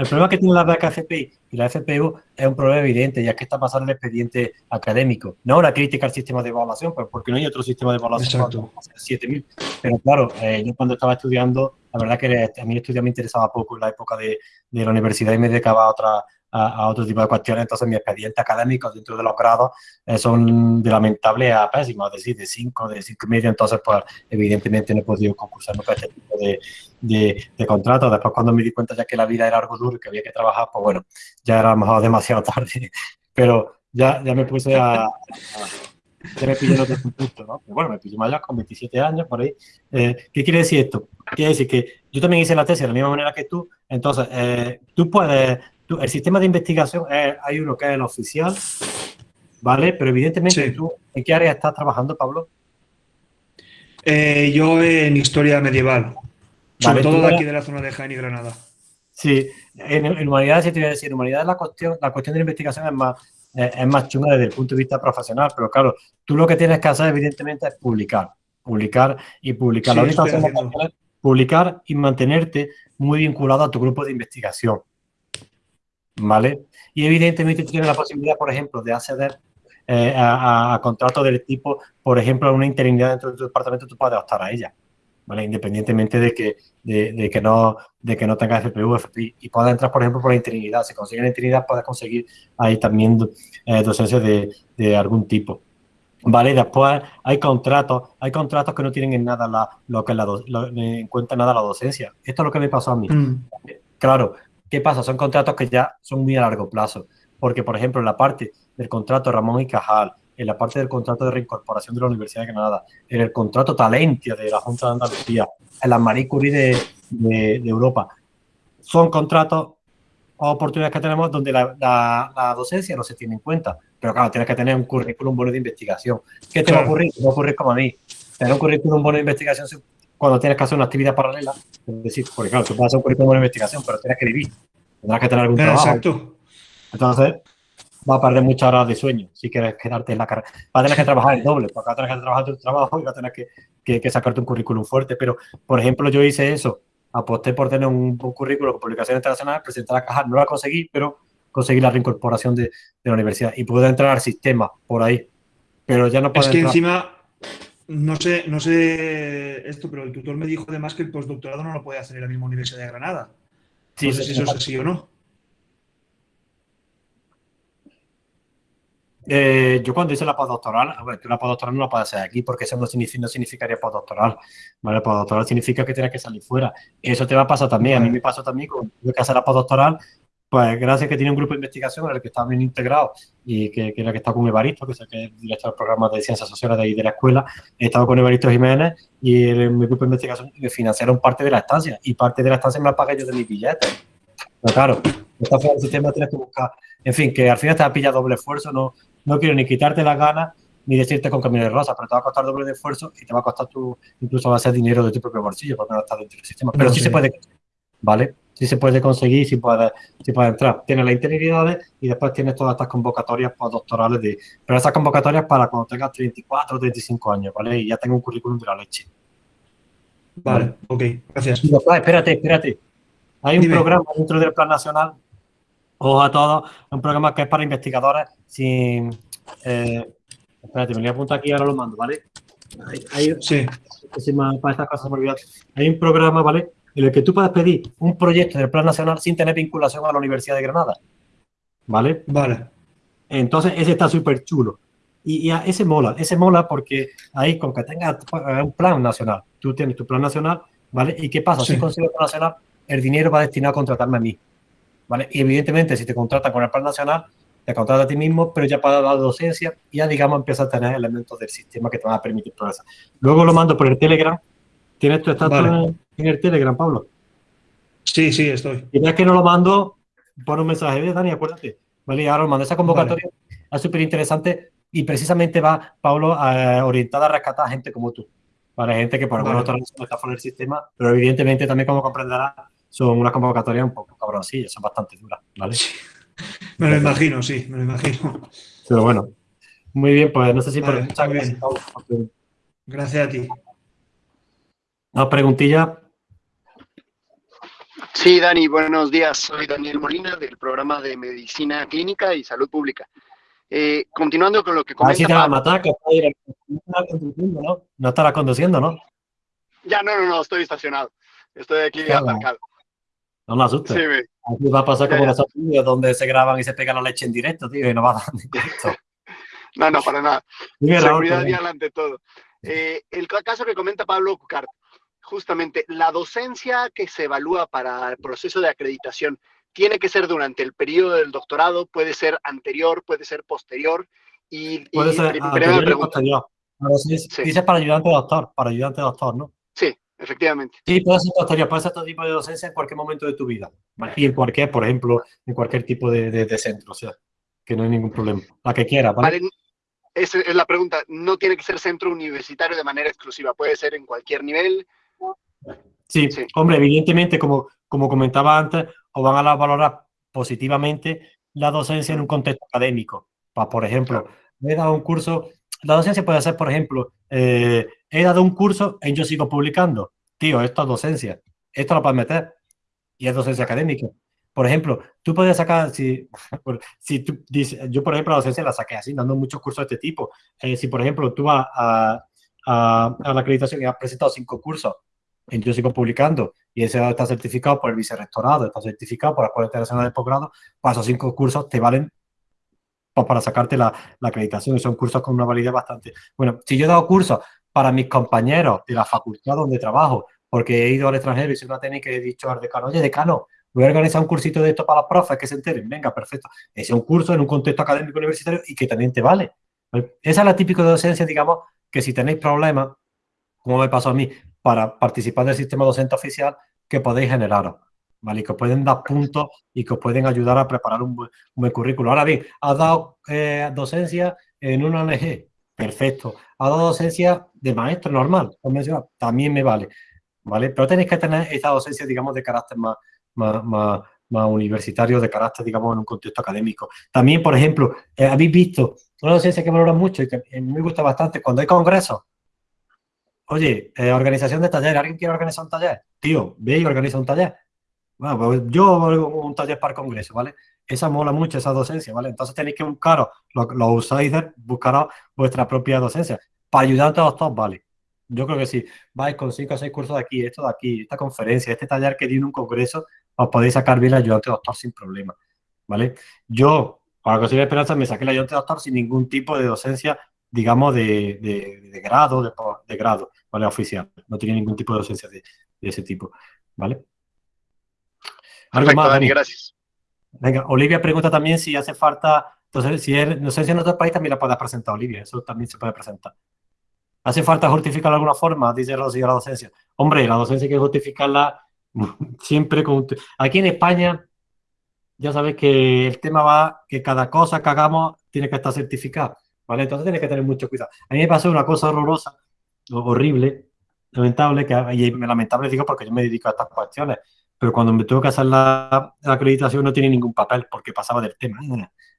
el problema que tiene la beca FPI y la FPU es un problema evidente, ya que está pasando el expediente académico. No una crítica al sistema de evaluación, pues porque no hay otro sistema de evaluación. Exacto. 7000. Pero claro, eh, yo cuando estaba estudiando, la verdad que a mí estudiar me interesaba poco en la época de, de la universidad y me dedicaba a otra, a, a, otro tipo de cuestiones. Entonces, mi expediente académico dentro de los grados eh, son de lamentable a pésimo, es decir, de 5, de 5 y medio. Entonces, pues, evidentemente no he podido concursar nunca este tipo de, de, de contratos. Después, cuando me di cuenta ya que la vida era algo duro y que había que trabajar, pues bueno, ya era a lo mejor demasiado tarde. Pero ya, ya me puse a, a ya me pillé otro punto, ¿no? Pero bueno, me pillé mayor con 27 años, por ahí. Eh, ¿Qué quiere decir esto? Quiere decir que yo también hice la tesis de la misma manera que tú, entonces eh, tú puedes, tú, el sistema de investigación, es, hay uno que es el oficial, ¿vale? Pero evidentemente Sí. tú, ¿en qué área estás trabajando, Pablo? Eh, yo en historia medieval, sobre Vale, todo de aquí de la zona de Jaén y Granada. Sí, en, en humanidades, sí te voy a decir, en humanidades la cuestión, la cuestión de la investigación es más, eh, es más chunga desde el punto de vista profesional, pero claro, tú lo que tienes que hacer evidentemente es publicar, publicar y publicar. Sí, la publicar y mantenerte muy vinculado a tu grupo de investigación, ¿vale? Y evidentemente tú tienes la posibilidad, por ejemplo, de acceder eh, a, contratos del tipo, por ejemplo, a una interinidad dentro de tu departamento, tú puedes optar a ella. ¿vale? Independientemente de que, de, de que no, de que no tenga FPU, FPI, y puedas entrar, por ejemplo, por la interinidad. Si consigues la interinidad, puedes conseguir ahí también eh, docencia de, de algún tipo. Vale, después hay contratos, hay contratos que no tienen en nada la, lo que la lo- en cuenta nada la docencia. Esto es lo que me pasó a mí. Mm, Claro, ¿qué pasa? Son contratos que ya son muy a largo plazo. Porque, por ejemplo, en la parte del contrato Ramón y Cajal, en la parte del contrato de reincorporación de la Universidad de Granada, en el contrato Talentia de la Junta de Andalucía, en la Marie Curie de, de- de Europa, son contratos o oportunidades que tenemos donde la, la- la docencia no se tiene en cuenta. Pero claro, tienes que tener un currículum bueno de investigación. ¿Qué te va a ocurrir? Te va a ocurrir como a mí. Tener un currículum bueno de investigación cuando tienes que hacer una actividad paralela. Es decir, porque claro, tú puedes hacer un currículum de investigación, pero tienes que vivir. Tendrás que tener algún trabajo. Exacto. Entonces, va a perder muchas horas de sueño si quieres quedarte en la carrera. Va a tener que trabajar el doble, porque va a tener que trabajar tu trabajo y va a tener que, que- que sacarte un currículum fuerte. Pero, por ejemplo, yo hice eso. Aposté por tener un, un currículum con publicaciones internacionales, presenté la caja, no la conseguí, pero conseguí la reincorporación de, de la universidad y pude entrar al sistema por ahí. Pero ya no puedo Es que entrar. encima, no sé, no sé esto, pero el tutor me dijo además que el postdoctorado no lo puede hacer en la misma Universidad de Granada. Sí, no sé si eso es así o no. Eh, yo cuando hice la postdoctoral, a ver, tú la postdoctoral no la puedes hacer aquí porque eso no, significa, no significaría postdoctoral. ¿vale? Postdoctoral significa que tienes que salir fuera. Eso te va a pasar también. A mí me pasó también cuando tuve que hacer la postdoctoral, pues gracias que tenía un grupo de investigación en el que estaba bien integrado y que, que era que estaba con Evaristo, que es el que es director del programa de ciencias sociales de ahí de la escuela. He estado con Evaristo Jiménez y en mi grupo de investigación me financiaron parte de la estancia y parte de la estancia me la pagué yo de mis billetes. Pero claro, está fuera del sistema, tienes que buscar. En fin, que al final te va a pillar doble esfuerzo. No, no quiero ni quitarte las ganas ni decirte con camino de rosa, pero te va a costar doble de esfuerzo y te va a costar tu, incluso va a ser dinero de tu propio bolsillo porque no estás dentro del sistema. Pero No, sí, sí. se puede, ¿vale? Sí se puede conseguir, sí puede, sí puede entrar. Tienes las interinidades y después tienes todas estas convocatorias postdoctorales de. Pero esas convocatorias para cuando tengas 34 o 35 años, ¿vale? Y ya tengo un currículum de la leche. Vale, ok, gracias. Y espérate, espérate. Hay un Dime. programa dentro del Plan Nacional, ojo a todos, un programa que es para investigadores sin. eh, espérate, me voy a apuntar aquí, ahora lo mando, ¿vale? Hay, hay- Sí, para estas cosas me. Hay un programa, ¿vale? En el que tú puedes pedir un proyecto del Plan Nacional sin tener vinculación a la Universidad de Granada, ¿vale? vale. Entonces, ese está súper chulo. Y, y ese mola, ese mola porque ahí con que tengas un plan nacional, tú tienes tu plan nacional, ¿vale? ¿Y qué pasa? Sí. Si consigues el plan nacional, el dinero va destinado a contratarme a mí, ¿vale? Y evidentemente, si te contratan con el plan nacional, te contratas a ti mismo, pero ya para la docencia, ya digamos empiezas a tener elementos del sistema que te van a permitir progresar. Luego lo mando por el Telegram. ¿Tienes tu estatus Vale. En, el Telegram, Pablo? Sí, sí, estoy. Y ves que no lo mando, pon un mensaje de Dani, acuérdate. Vale, y ahora lo mando esa convocatoria. Es súper interesante y precisamente va, Pablo, eh, orientada a rescatar a gente como tú. Para gente que por alguna Vale. otra razón está fuera del sistema, pero evidentemente también, como comprenderás, son unas convocatorias un poco cabroncillas, son bastante duras, ¿vale? Me lo imagino, sí, me lo imagino. Pero bueno, muy bien, pues no sé si por Vale, muchas muy gracias, por tu- Gracias a ti. Una preguntilla. Sí, Dani, buenos días. Soy Daniel Molina del programa de Medicina Clínica y Salud Pública. Eh, continuando con lo que comenta... Así te va a matar, que está conduciendo, ¿no? No estará conduciendo, ¿no? Ya, no, no, no, estoy estacionado. Estoy aquí Claro. aparcado. No me asustes. Sí, me- Aquí va a pasar Ya, como ya. en Estados Unidos, donde se graban y se pega la leche en directo, tío, y no va a dar ni directo. No, no, para nada. Seguridad vial ante todo. Eh, el ca- caso que comenta Pablo Cucart, justamente la docencia que se evalúa para el proceso de acreditación tiene que ser durante el periodo del doctorado, puede ser anterior, puede ser posterior. Y, Puede y ser anterior y posterior. Pero sí- Dices para ayudante doctor, para ayudante doctor, ¿no? sí, efectivamente. Sí, puede ser posterior, puede ser todo tipo de docencia en cualquier momento de tu vida. Y en cualquier, por ejemplo, en cualquier tipo de, de- de centro, o sea, que no hay ningún problema. La que quiera, ¿vale? Vale, esa es la pregunta. No tiene que ser centro universitario de manera exclusiva, puede ser en cualquier nivel. Sí, hombre, evidentemente, como, como comentaba antes, os van a valorar positivamente la docencia en un contexto académico. Por ejemplo, he dado un curso, la docencia puede ser, por ejemplo, eh, he dado un curso en Yo Sigo Publicando. Tío, esto es docencia. Esto lo puedes meter y es docencia académica. Por ejemplo, tú puedes sacar, si, si tú dices, yo por ejemplo la docencia la saqué así, dando muchos cursos de este tipo. Eh, si por ejemplo tú vas a, a, a la acreditación y has presentado cinco cursos Yo Sigo Publicando y ese está certificado por el vicerrectorado, está certificado por la Escuela Internacional de Posgrado, para esos cinco cursos te valen para sacarte la, la acreditación son cursos con una validez bastante. Bueno, si yo he dado cursos para mis compañeros de la facultad donde trabajo, porque he ido al extranjero y soy una técnica y he dicho al decano, oye, decano, voy a organizar un cursito de esto para los profes que se enteren. Venga, perfecto. Ese es un curso en un contexto académico universitario y que también te vale. Esa es la típica docencia, digamos, que si tenéis problemas, como me pasó a mí, para participar del sistema docente oficial, que podéis generaros. ¿Vale? Y que os pueden dar puntos y que os pueden ayudar a preparar un buen, un buen currículo. Ahora bien, has dado eh, docencia en una ONG, perfecto. Has dado docencia de maestro normal, también me vale. ¿Vale? Pero tenéis que tener esa docencia, digamos, de carácter más, más, más, más universitario, de carácter, digamos, en un contexto académico. También, por ejemplo, eh, habéis visto una docencia que valora mucho y que mí me gusta bastante, cuando hay congresos, Oye, eh, organización de talleres. ¿Alguien quiere organizar un taller? Tío, ve y organiza un taller. Bueno, pues yo un taller para el congreso, ¿vale? Esa mola mucho, esa docencia, ¿vale? Entonces tenéis que buscaros, los, los outsiders, buscaros vuestra propia docencia. Para ayudar a todos, vale. Yo creo que si vais con cinco o seis cursos de aquí, esto de aquí, esta conferencia, este taller que di en un congreso, os podéis sacar bien el ayudante doctor sin problema, ¿vale? Yo, para conseguir esperanza, me saqué el ayudante doctor sin ningún tipo de docencia, digamos, de, de, de grado, de, de grado, ¿vale? Oficial. No tenía ningún tipo de docencia de, ese tipo, ¿vale? ¿Algo Perfecto, más, Dani, Dani? gracias. Venga, Olivia pregunta también si hace falta, entonces, si es docencia en otro país, también la puedes presentar, Olivia, eso también se puede presentar. ¿Hace falta justificar de alguna forma? Dice Rosy, la docencia. Hombre, la docencia hay que justificarla siempre con... Aquí en España, ya sabes que el tema va que cada cosa que hagamos tiene que estar certificada, ¿vale? Entonces tienes que tener mucho cuidado. A mí me pasó una cosa horrorosa, horrible, lamentable, que, y lamentable digo porque yo me dedico a estas cuestiones, pero cuando me tuve que hacer la, la acreditación no tenía ningún papel porque pasaba del tema.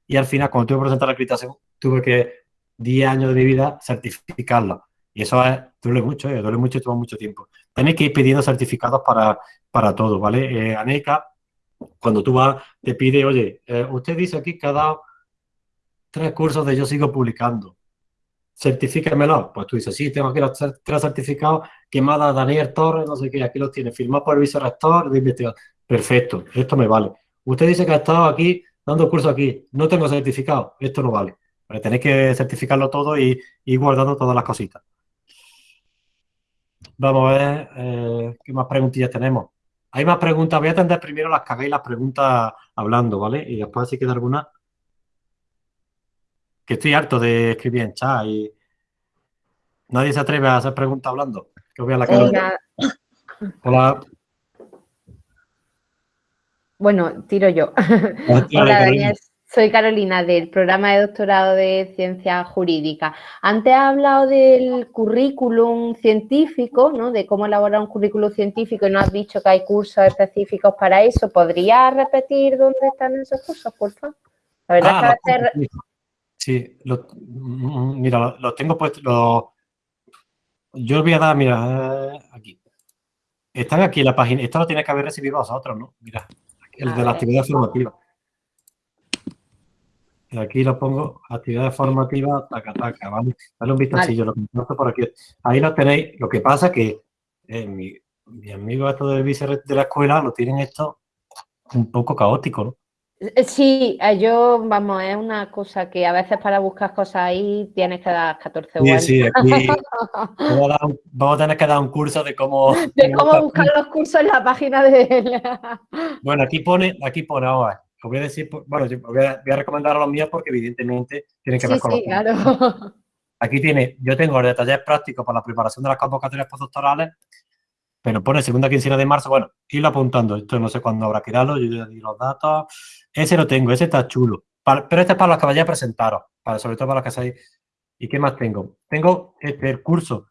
Y al final, cuando tuve que presentar la acreditación, tuve que 10 años de mi vida certificarla. Y eso es, duele mucho, eh, duele mucho y toma mucho tiempo. Tenéis que ir pidiendo certificados para, para todo, ¿vale? Eh, ANECA, cuando tú vas, te pide, oye, eh, usted dice aquí que ha dado tres cursos de Yo Sigo Publicando. Certifíquemelo. Pues tú dices, sí, tengo aquí los tres, certificados que me Daniel Torres, no sé qué, aquí los tiene, firmado por el vicerrector de investigación. Perfecto, esto me vale. Usted dice que ha estado aquí dando curso aquí, no tengo certificado, esto no vale. Pero tenéis que certificarlo todo y guardando todas las cositas. Vamos a ver eh, qué más preguntillas tenemos. Hay más preguntas. Voy a atender primero las que hagáis las preguntas hablando, ¿vale? Y después si queda alguna. Que estoy harto de escribir en chat y nadie se atreve a hacer preguntas hablando. Que os vea la cara. Hola. Bueno, tiro yo. Hola. Daniel. Soy Carolina del programa de doctorado de Ciencias Jurídicas. Antes ha hablado del currículum científico, ¿no? De cómo elaborar un currículum científico y no has dicho que hay cursos específicos para eso. ¿Podría repetir dónde están esos cursos, por favor? La verdad Ah, es que a los- veces Sí, lo- mm, mira, lo- los tengo puestos. lo- yo os voy a dar, mira, eh, aquí. Están aquí en la página. Esto lo tiene que haber recibido vosotros, ¿no? Mira, el A de la actividad formativa. Y aquí lo pongo, actividad formativa, taca, taca, ¿vale? Dale un vistacillo, lo comparto por aquí. Ahí lo tenéis. Lo que pasa que eh, mi, mi amigo esto del vice de la escuela lo tienen esto un poco caótico, ¿no? Eh, Sí, eh, yo, vamos, es una cosa que a veces para buscar cosas ahí tienes que dar 14 Sí, vueltas. sí, aquí vamos a, dar un- vamos a tener que dar un curso de cómo... De cómo buscar los cursos en la página de... Bueno, aquí pone, aquí pone ahora. Os voy a decir, bueno, yo voy a, voy a recomendar a los míos porque evidentemente tienen que Sí, ver con sí, claro. Aquí tiene, yo tengo el de talleres prácticos para la preparación de las convocatorias postdoctorales, pero pone segunda quincena de marzo, bueno, irlo apuntando, esto no sé cuándo habrá que darlo, yo ya di los datos, ese lo tengo, ese está chulo, pero este es para los que vayáis a presentaros, para, sobre todo para los que seáis. ¿Y qué más tengo? Tengo este, el curso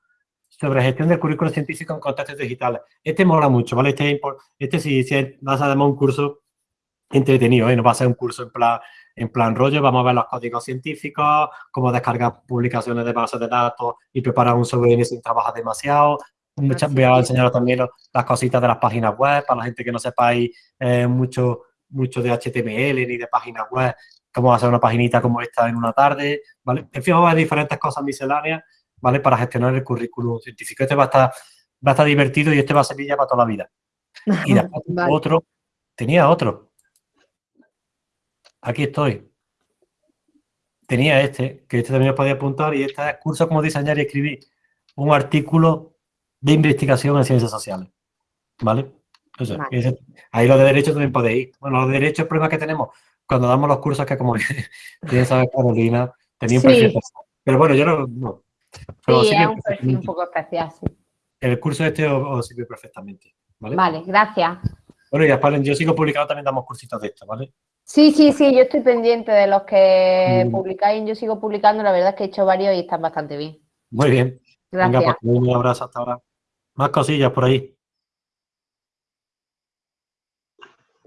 sobre gestión del currículo científico en contextos digitales. Este mola mucho, ¿vale? Este, este sí, sí es más además un curso entretenido, ¿eh? No va a ser un curso en plan, en plan rollo, vamos a ver los códigos científicos, cómo descargar publicaciones de bases de datos y preparar un software sin trabajar demasiado. Voy a enseñaros también las cositas de las páginas web, para la gente que no sepáis eh, mucho, mucho de HTML ni de páginas web, cómo hacer una paginita como esta en una tarde, ¿vale? En fin, vamos a ver diferentes cosas misceláneas, ¿vale? Para gestionar el currículum científico. Este va a estar, va a estar divertido y este va a servir ya para toda la vida. Y después Vale. otro, tenía otro. Aquí estoy. Tenía este, que este también os podía apuntar, y este es curso cómo diseñar y escribir un artículo de investigación en ciencias sociales. ¿Vale? O sea, Vale. ese- ahí los de derecho también podéis ir. Bueno, los de derecho, el problema que tenemos cuando damos los cursos que como bien sabe Carolina, tenía un Sí. perfil. Pero bueno, yo no. no. Pero Sí, sirve es un perfil un poco especial, sí. El curso este os, os sirve perfectamente. ¿vale? Vale, gracias. Bueno, y después yo sigo publicando, también damos cursitos de esto, ¿vale? Sí, sí, sí, yo estoy pendiente de los que Mm. publicáis. Yo sigo publicando, la verdad es que he hecho varios y están bastante bien. Muy bien. Venga, Gracias. pues un abrazo hasta ahora. Más cosillas por ahí.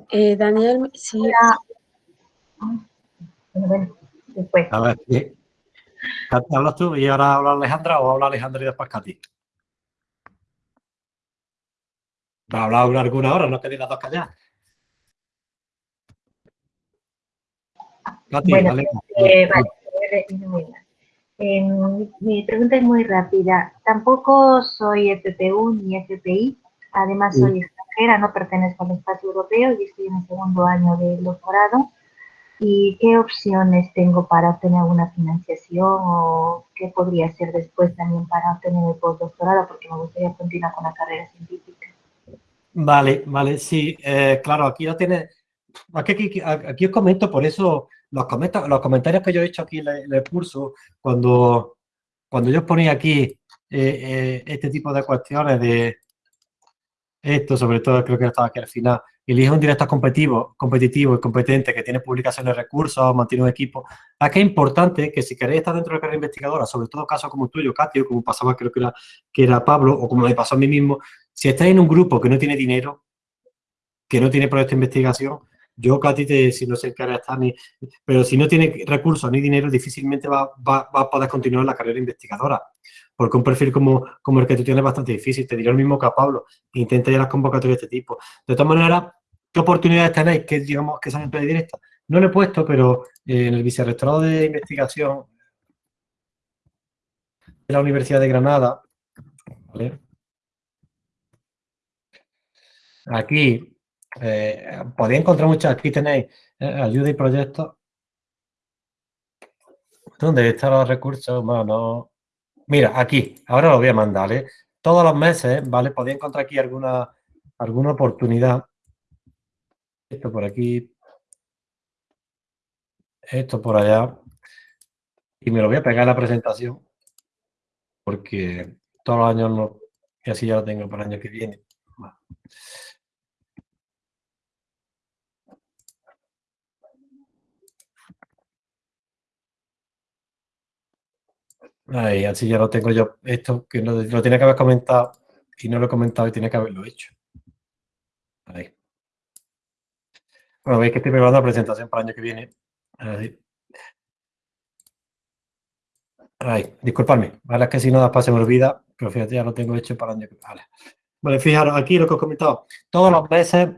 Eh, Daniel, sí. Después. A ver. Katy, ¿hablas tú y ahora habla Alejandra o habla Alejandra y después Katy? Va a hablar alguna hora, no queréis las dos calladas. Katy, Bueno, dale. eh, vale, eh, mi, pregunta es muy rápida. Tampoco soy FPU ni FPI. Además, soy extranjera, no pertenezco al espacio europeo y estoy en el segundo año del doctorado. ¿Y qué opciones tengo para obtener alguna financiación o qué podría hacer después también para obtener el postdoctorado? Porque me gustaría continuar con la carrera científica. Vale, vale, sí, eh, claro, aquí lo tiene. Aquí, aquí, aquí os comento, por eso los, los comentarios que yo he hecho aquí en el, curso, cuando, cuando yo ponía aquí eh, eh, este tipo de cuestiones de esto, sobre todo creo que estaba aquí al final, elige un director competitivo, competitivo y competente que tiene publicaciones, recursos, mantiene un equipo. Aquí es importante que si queréis estar dentro de la carrera investigadora, sobre todo casos como tuyo, Katy, o como pasaba creo que era, que era Pablo, o como me pasó a mí mismo, si estáis en un grupo que no tiene dinero, que no tiene proyecto de investigación, yo, Katy, si no sé en qué área está, ni, pero si no tiene recursos ni dinero, difícilmente va, va- va a poder continuar la carrera investigadora. Porque un perfil como, como el que tú tienes es bastante difícil. Te diré lo mismo que a Pablo. Intenta ir a las convocatorias de este tipo. De todas maneras, ¿qué oportunidades tenéis que, digamos, que sean directa? No lo he puesto, pero en el vicerrectorado de investigación de la Universidad de Granada, ¿vale? Aquí eh, podéis encontrar muchas, aquí tenéis eh, ayuda y proyectos. ¿Dónde están los recursos humanos? Mira, aquí, ahora lo voy a mandar, ¿eh? Todos los meses, ¿vale? Podéis encontrar aquí alguna, alguna oportunidad. Esto por aquí. Esto por allá. Y me lo voy a pegar en la presentación. Porque todos los años no. Y así ya lo tengo para el año que viene. Va. Ahí, así ya lo tengo yo. Esto que lo, lo tenía que haber comentado y no lo he comentado y tiene que haberlo hecho. Ahí. Bueno, veis que estoy preparando la presentación para el año que viene. Ahí. Ahí, disculpadme, vale, es que si no después se me olvida, pero fíjate, ya lo tengo hecho para el año que viene. Vale. Vale, fijaros, aquí lo que os he comentado, todos los meses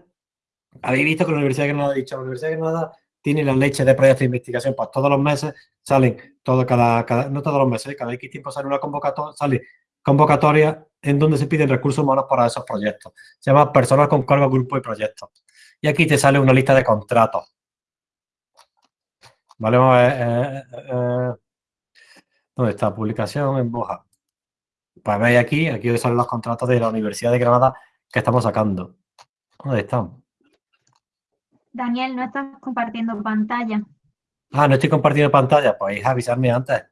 habéis visto que la Universidad de Granada ha dicho, la Universidad de Granada tiene la leche de proyectos de investigación, pues todos los meses salen, todo, cada, cada, no todos los meses, cada X tiempo sale una convocatoria, sale convocatoria en donde se piden recursos humanos para esos proyectos. Se llama personas con cargo, grupo y proyectos. Y aquí te sale una lista de contratos. Vale. Eh, eh, eh, ¿Dónde está? Publicación en Boja. Pues veis aquí, aquí salen los contratos de la Universidad de Granada que estamos sacando. ¿Dónde están? Daniel, no estás compartiendo pantalla. Ah, no estoy compartiendo pantalla. Pues avisarme antes.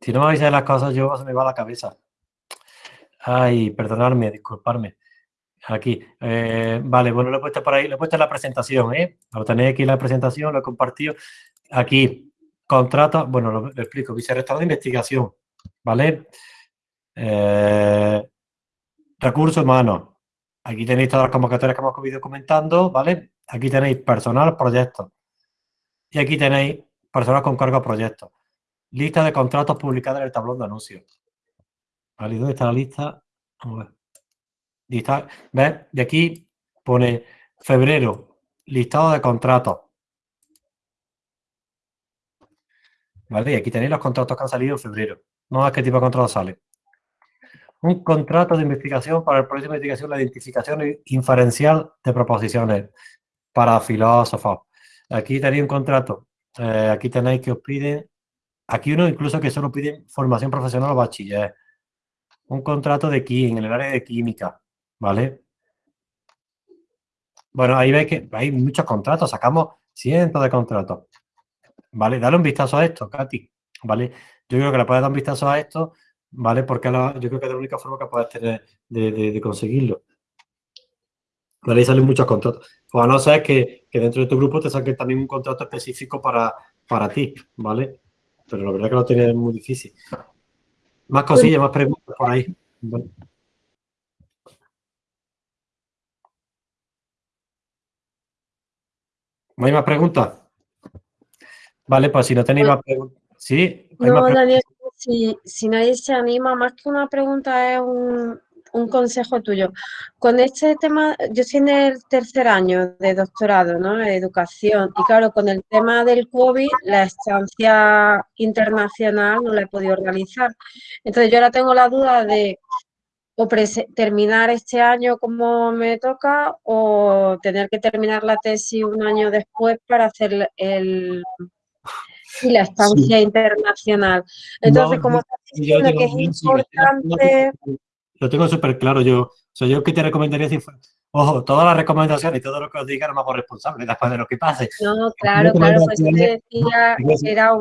Si no me avisáis las cosas, yo se me va la cabeza. Ay, perdonadme, disculparme. Aquí. Eh, vale, bueno, lo he puesto por ahí, lo he puesto en la presentación, ¿eh? Lo tenéis aquí en la presentación, lo he compartido. Aquí, contrato, bueno, lo, explico, vicerrector de investigación, ¿vale? Eh, recursos humanos. Aquí tenéis todas las convocatorias que hemos ido comentando, ¿vale? Aquí tenéis personal, proyectos. Y aquí tenéis personas con cargo a proyectos. Lista de contratos publicada en el tablón de anuncios. ¿Vale? ¿Dónde está la lista? Vamos a ver. Lista, ¿Ves? Y aquí pone febrero, listado de contratos. ¿Vale? Y aquí tenéis los contratos que han salido en febrero. No a qué tipo de contrato sale. Un contrato de investigación para el proyecto de investigación, la identificación inferencial de proposiciones para filósofos. Aquí tenéis un contrato. Eh, aquí tenéis que os piden Aquí uno incluso que solo pide formación profesional o bachiller. Un contrato de aquí, en el área de química, ¿vale? Bueno, ahí veis que hay muchos contratos, sacamos cientos de contratos. ¿Vale? Dale un vistazo a esto, Katy, ¿vale? Yo creo que le puedes dar un vistazo a esto, ¿vale? Porque yo creo que es la única forma que puedes tener de, conseguirlo. ¿Vale? Y salen muchos contratos. O a no ser que, dentro de tu grupo te saquen también un contrato específico para, para ti, ¿vale? pero la verdad que lo tiene muy difícil. Más cosillas, más preguntas por ahí. ¿No hay más preguntas? Vale, pues si no tenéis más preguntas. Sí, no, Daniel, si, si nadie se anima, más que una pregunta es un, un consejo tuyo. Con este tema, yo estoy en el tercer año de doctorado, ¿no? De educación. Y claro, con el tema del COVID, la estancia internacional no la he podido realizar. Entonces, yo ahora tengo la duda de o terminar este año como me toca o tener que terminar la tesis un año después para hacer el, la estancia internacional. Entonces, como estás diciendo que es importante lo tengo súper claro. Yo, o sea, yo que te recomendaría si ojo, todas las recomendaciones y todo lo que os diga no me hago responsable después de lo que pase. No, claro, claro, pues yo te decía, era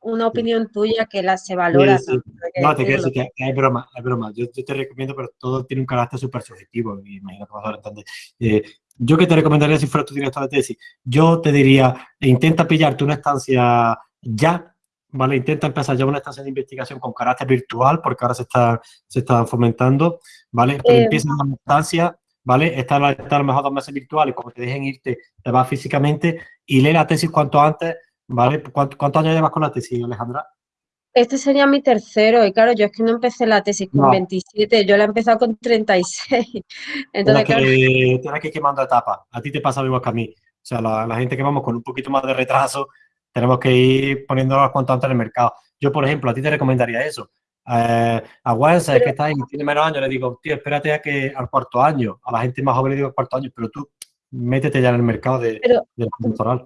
una opinión tuya que la se valora. No, te quiero decir que hay broma, hay broma. Yo, te recomiendo, pero todo tiene un carácter súper subjetivo y imagino que vas a entender. Eh, yo que te recomendaría si fuera tu director de tesis, yo te diría, intenta pillarte una estancia ya ¿vale? Intenta empezar ya una estancia de investigación con carácter virtual, porque ahora se está, se está fomentando, ¿vale? Pero eh, empieza una estancia, ¿vale? Estar, a lo mejor dos meses virtuales, como te dejen irte, te vas físicamente y lee la tesis cuanto antes, ¿vale? ¿Cuántos años llevas con la tesis, Alejandra? Este sería mi tercero, y claro, yo es que no empecé la tesis con 27, yo la he empezado con 36. Entonces, claro. que, tienes que ir quemando etapas. A ti te pasa igual que a mí. O sea, la, la gente que vamos con un poquito más de retraso, tenemos que ir poniéndolas cuanto antes en el mercado. Yo, por ejemplo, a ti te recomendaría eso. Eh, a Wences, es que está ahí, tiene menos años, le digo, tío, espérate a que al cuarto año. A la gente más joven le digo al cuarto año, pero tú métete ya en el mercado de, del doctoral.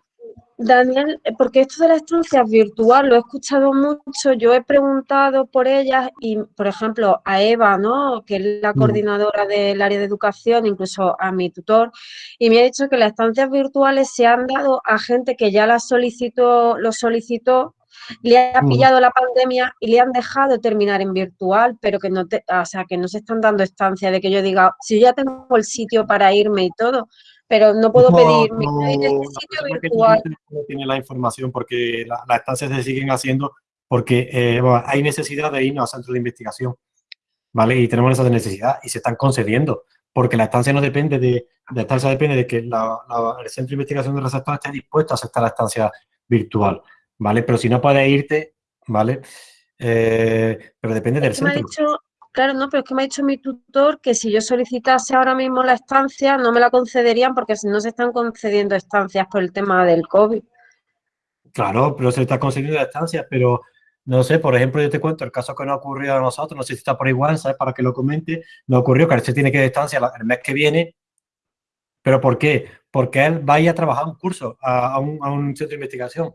Daniel, eh, porque esto de la estancia virtual lo he escuchado mucho, yo he preguntado por ellas y, por ejemplo, a Eva, ¿no? que es la mm. coordinadora del área de educación, incluso a mi tutor, y me ha dicho que las estancias virtuales se han dado a gente que ya las solicitó, lo solicitó, le ha mm. pillado la pandemia y le han dejado terminar en virtual, pero que no, te, o sea, que no se están dando estancia de que yo diga, si yo ya tengo el sitio para irme y todo, pero no puedo pedir no, sitio virtual. No tiene la información porque las estancias se siguen haciendo porque eh, hay necesidad de irnos a centros de investigación, ¿vale? Y tenemos esa necesidad y se están concediendo porque la estancia no depende de, la estancia depende de que el centro de investigación de receptor esté dispuesto a aceptar la estancia virtual, ¿vale? Pero si no puedes irte, ¿vale? Eh, pero depende del centro Claro, no, pero es que me ha dicho mi tutor que si yo solicitase ahora mismo la estancia, no me la concederían porque no se están concediendo estancias por el tema del COVID. Claro, pero se está concediendo estancias, pero no sé, por ejemplo, yo te cuento el caso que nos ocurrió a nosotros, no sé si está por igual, ¿sabes? Para que lo comente, nos ocurrió que se tiene que ir de estancia el mes que viene. ¿Pero por qué? Porque él va a ir a trabajar un curso, a, un, a un centro de investigación.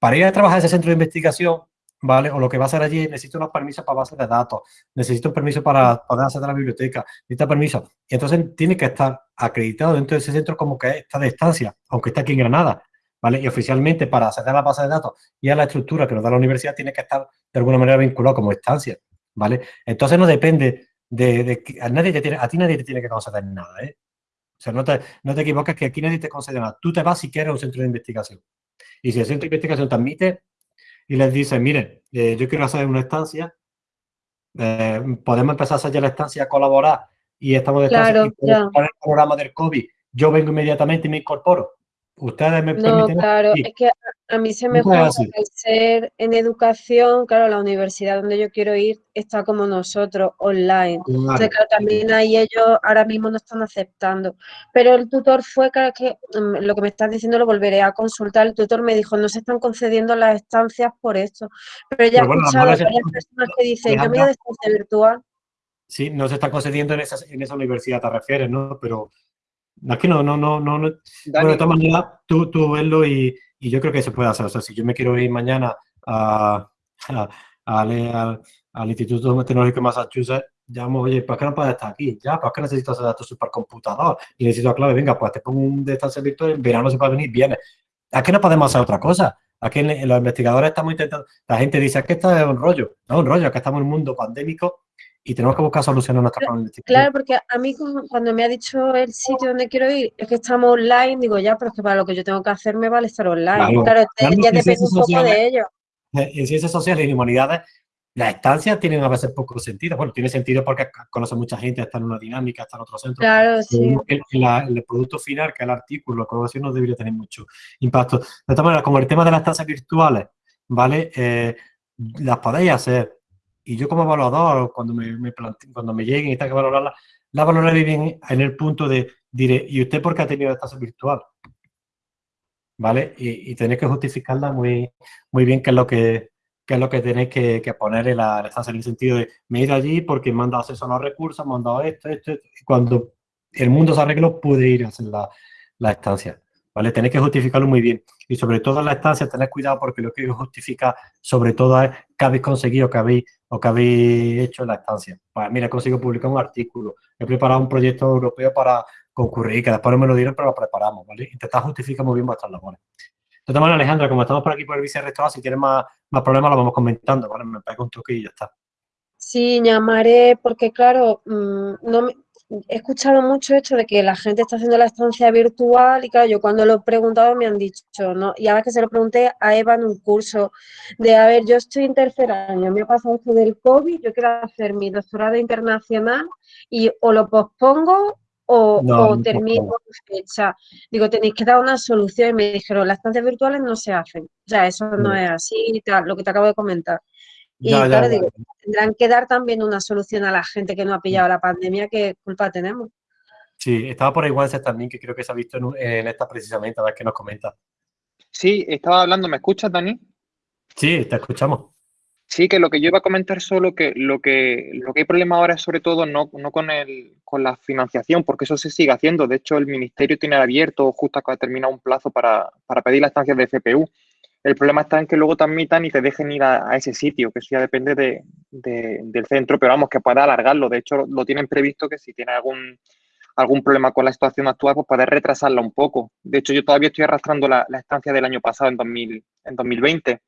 Para ir a trabajar a ese centro de investigación, ¿vale? O lo que va a hacer allí, necesito unos permisos para base de datos, necesito un permiso para poder acceder a la biblioteca, necesita permiso. Y entonces tiene que estar acreditado dentro de ese centro como que está de estancia, aunque está aquí en Granada, ¿vale? Y oficialmente para acceder a la base de datos y a la estructura que nos da la universidad tiene que estar de alguna manera vinculado como estancia, ¿vale? Entonces no depende de, que a, nadie te tiene, a ti nadie te tiene que conceder nada, ¿eh? O sea, no te, no te equivoques que aquí nadie te concede nada. Tú te vas si quieres a un centro de investigación. Y si el centro de investigación te admite, y les dice, mire, eh, yo quiero hacer una estancia, eh, podemos empezar a hacer ya la estancia a colaborar y estamos de claro, estancia el programa del COVID, yo vengo inmediatamente y me incorporo. Ustedes me no, claro, es que a mí se me juega el ser en educación, claro, la universidad donde yo quiero ir está como nosotros, online. Claro. también ahí ellos ahora mismo no están aceptando. Pero el tutor fue, claro, que mm, lo que me estás diciendo lo volveré a consultar. El tutor me dijo, no se están concediendo las estancias por esto. Pero ya he escuchado a varias personas que dicen, yo me voy estancia virtual. Sí, no se está concediendo en esa, en esa universidad, te refieres, ¿no? Pero Aquí no, no, no, no. no. Bueno, de todas maneras, tú, tú verlo y, y, yo creo que se puede hacer. O sea, si yo me quiero ir mañana a, a, a al, al, Instituto Tecnológico de Massachusetts, llamo, oye, ¿por qué no puedes estar aquí? Ya, ¿por qué necesito hacer datos supercomputador? Y necesito la clave, venga, pues te pongo un de estancia virtual, en verano se puede venir, viene. Aquí no podemos hacer otra cosa. Aquí los investigadores estamos intentando, la gente dice, que esto es un rollo. No es un rollo, que estamos en un mundo pandémico y tenemos que buscar soluciones a nuestra problemática. Claro, porque a mí cuando me ha dicho el sitio donde quiero ir, es que estamos online, digo, ya, pero es que para lo que yo tengo que hacer me vale estar online. Claro, ya depende un poco de ello. Eh, en ciencias sociales y humanidades, las estancias tienen a veces poco sentido. Bueno, tiene sentido porque conoce mucha gente, está en una dinámica, está en otro centro. Claro, sí. El, el, producto final, que es el artículo, la colaboración, no debería tener mucho impacto. De todas maneras, como el tema de las estancias virtuales, ¿vale? Eh, las podéis hacer, y yo como evaluador, cuando me, me cuando me lleguen y tenga que valorarla, la valoraré bien en el punto de, diré, ¿y usted por qué ha tenido estancia virtual? ¿Vale? Y, tenéis que justificarla muy, muy bien qué es lo que, qué es lo que tenéis que, que poner en la, estancia, en el sentido de, me he ido allí porque me han dado acceso a los recursos, me han dado esto, esto, esto. Y cuando el mundo se arregló, pude ir a hacer la, la estancia. ¿Vale? Tenéis que justificarlo muy bien. Y sobre todo en la estancia, tened cuidado porque lo que justifica sobre todo es que habéis conseguido, que habéis, o que habéis hecho en la estancia. Pues mira, he conseguido publicar un artículo, he preparado un proyecto europeo para concurrir, que después no me lo dieron, pero lo preparamos, ¿vale? Intentar justificar muy bien vuestras labores. De todas maneras, Alejandra, como estamos por aquí por el vicerrectorado, si tienes más, más problemas, lo vamos comentando, ¿vale? Me pego un toque y ya está. Sí, llamaré, porque claro, mm, no me, he escuchado mucho esto de que la gente está haciendo la estancia virtual y claro, yo cuando lo he preguntado me han dicho, ¿no? Y ahora que se lo pregunté a Eva en un curso de, a ver, yo estoy en tercer año, me ha pasado esto del COVID, yo quiero hacer mi doctorado internacional y o lo pospongo o, o termino fecha. Digo, tenéis que dar una solución y me dijeron, las estancias virtuales no se hacen. O sea, eso no es así, lo que te acabo de comentar. Y claro, digo, tendrán que dar también una solución a la gente que no ha pillado la pandemia, ¿qué culpa tenemos? Sí, estaba por igual también, que creo que se ha visto en, en, esta precisamente, a ver qué nos comenta. Sí, estaba hablando, ¿me escuchas, Dani? Sí, te escuchamos. Sí, que lo que yo iba a comentar solo que lo que lo que hay problema ahora es sobre todo no, no con el con la financiación, porque eso se sigue haciendo. De hecho, el ministerio tiene abierto justo acaba de terminar un plazo para, para pedir las estancias de FPU. El problema está en que luego te admitan y te dejen ir a, ese sitio, que eso ya depende de, del centro, pero vamos, que pueda alargarlo. De hecho, lo tienen previsto que si tiene algún, algún problema con la situación actual, pues poder retrasarla un poco. De hecho, yo todavía estoy arrastrando la, estancia del año pasado, en, 2000, en 2020,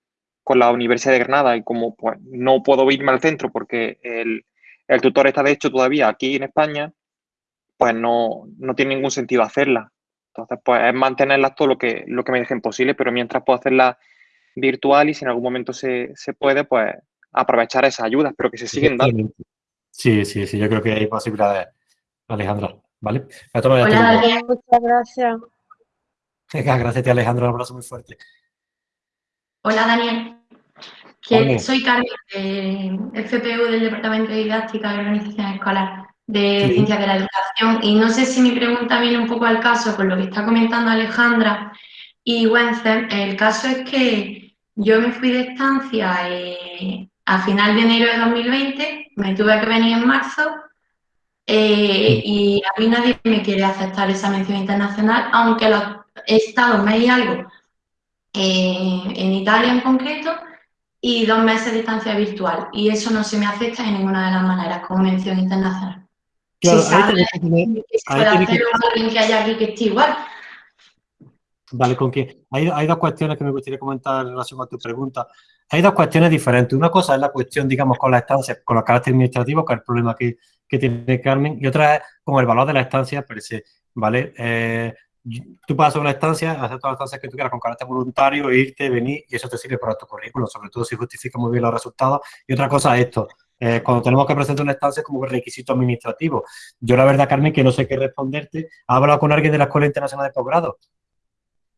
con la Universidad de Granada, y como pues, no puedo irme al centro porque el, el tutor está, de hecho, todavía aquí en España, pues no, no tiene ningún sentido hacerla. Entonces, pues es mantenerlas todo lo que, lo que me dejen posible, pero mientras puedo hacerla virtual y si en algún momento se, se puede, pues aprovechar esas ayudas, pero que se siguen dando. Sí, sí, sí, yo creo que hay posibilidades, Alejandra, ¿vale? Hola, muchas gracias. Venga, gracias a ti, Alejandra, un abrazo muy fuerte. Hola, Daniel. que soy Carmen, del FPU del Departamento de Didáctica y Organización Escolar de Sí. Ciencias de la Educación. Y no sé si mi pregunta viene un poco al caso con lo que está comentando Alejandra y Wenzel. El caso es que yo me fui de estancia eh, a final de enero de 2020, me tuve que venir en marzo eh, y a mí nadie me quiere aceptar esa mención internacional, aunque los he estado un mes y algo eh, en Italia en concreto y dos meses de estancia virtual. Y eso no se me acepta de ninguna de las maneras como mención internacional. Claro, si ahí tiene que ahí tiene alguien haya aquí que esté igual. Vale, con que hay, hay dos cuestiones que me gustaría comentar en relación a tu pregunta. Hay dos cuestiones diferentes. Una cosa es la cuestión, digamos, con la estancia, con los caracteres administrativos, que es el problema que, que tiene Carmen, y otra es con el valor de la estancia per se, ¿vale? Eh, tú pasas una estancia, hacer todas las estancias que tú quieras con carácter voluntario, irte, venir, y eso te sirve para tu currículum, sobre todo si justifica muy bien los resultados. Y otra cosa es esto, eh, cuando tenemos que presentar una estancia como requisito administrativo. Yo la verdad, Carmen, que no sé qué responderte. ¿Has hablado con alguien de la Escuela Internacional de Posgrado?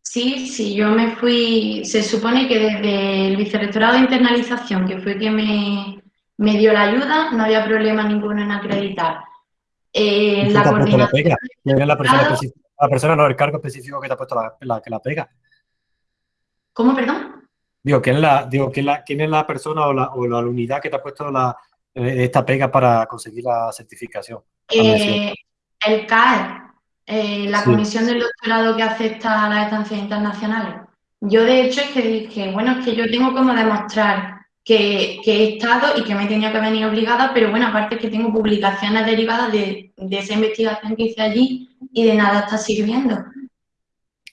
Sí, sí, yo me fui, se supone que desde el vicerrectorado de internalización, que fue quien me, me dio la ayuda, no había problema ninguno en acreditar. Eh, ¿Quién la la la persona? La persona, no, el cargo específico que te ha puesto la, la- que la pega. ¿Cómo, perdón? Digo, ¿quién es la, digo, ¿quién, la, quién es la persona o la, o la unidad que te ha puesto la, esta pega para conseguir la certificación? Eh, el CAE, eh, la Sí. comisión del doctorado que acepta las estancias internacionales. Yo de hecho es que dije, bueno, es que yo tengo como demostrar que, que he estado y que me he tenido que venir obligada, pero bueno, aparte es que tengo publicaciones derivadas de, de esa investigación que hice allí y de nada está sirviendo.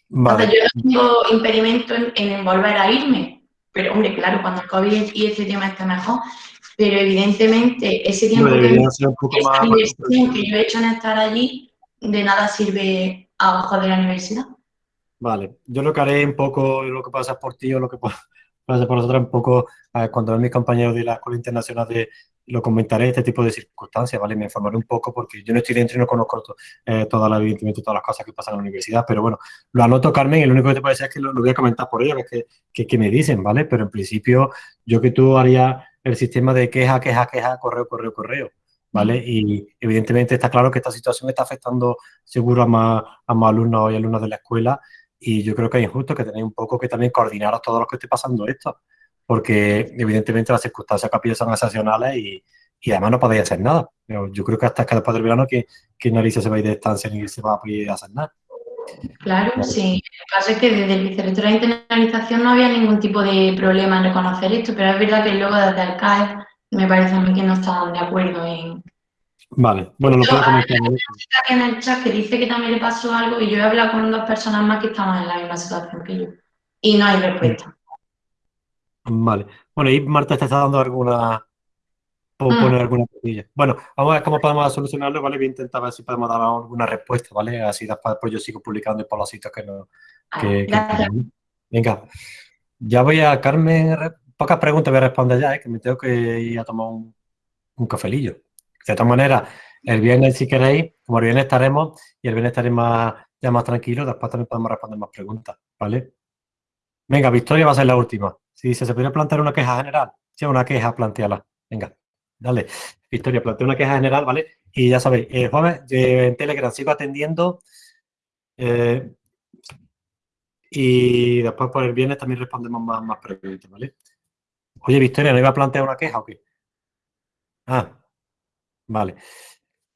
Vale. Entonces yo no tengo impedimento en, en volver a irme, pero hombre, claro, cuando el COVID y este tema esté mejor, pero evidentemente ese tiempo Hombre, que esa inversión que yo he hecho en estar allí, de nada sirve abajo de la universidad. Vale, yo lo que haré un poco, lo que pasa por ti o lo que pa- pasa por nosotros, un poco, cuando vean mis compañeros de la Escuela Internacional de, lo comentaré, este tipo de circunstancias, ¿vale? Me informaré un poco porque yo no estoy dentro y no conozco to- eh, todas las, evidentemente, todas las cosas que pasan en la universidad, pero bueno, lo anoto, Carmen, y lo único que te puedo decir es que lo, lo voy a comentar por es que, que, que me dicen, ¿vale? Pero en principio, yo que tú haría el sistema de queja, queja, queja, correo, correo, correo. ¿Vale? Y evidentemente está claro que esta situación está afectando seguro a más, a más alumnos y alumnas de la escuela y yo creo que es injusto que tenéis un poco que también coordinar a todos los que esté pasando esto, porque evidentemente las circunstancias que son excepcionales y, y además no podéis hacer nada. Pero yo creo que hasta que después del verano que, que nadie se va a ir de estancia ni se va a poder hacer nada. Claro, sí. El caso es que desde el vicerrectorado de internalización no había ningún tipo de problema en reconocer esto, pero es verdad que luego desde el CAE me parece a mí que no estaban de acuerdo en... Vale, bueno, lo puedo comentar. Aquí en el chat que dice que también le pasó algo y yo he hablado con dos personas más que estaban en la misma situación que yo. Y no hay respuesta. Vale. Bueno, y Marta te está dando alguna. Mm. Poner alguna cosilla. Bueno, vamos a ver cómo podemos solucionarlo, ¿vale? Voy a intentar ver si podemos dar alguna respuesta, ¿vale? Así después pues yo sigo publicando por los sitios que no. Que, que- gracias. Venga, ya voy a, Carmen, pocas preguntas voy a responder ya, ¿eh? que me tengo que ir a tomar un, un cafelillo. De todas maneras, el viernes, si queréis, como el viernes estaremos y el viernes estaremos más, ya más tranquilos, después también podemos responder más preguntas, ¿vale? Venga, Victoria va a ser la última. Si dice, ¿se podría plantear una queja general? Sí, una queja, planteala. Venga, dale. Victoria, plantea una queja general, ¿vale? Y ya sabéis, eh, en Telegram sigo atendiendo. eh, y después por el viernes también respondemos más, más preguntas, ¿vale? Oye, Victoria, ¿no iba a plantear una queja o qué? Ah, vale.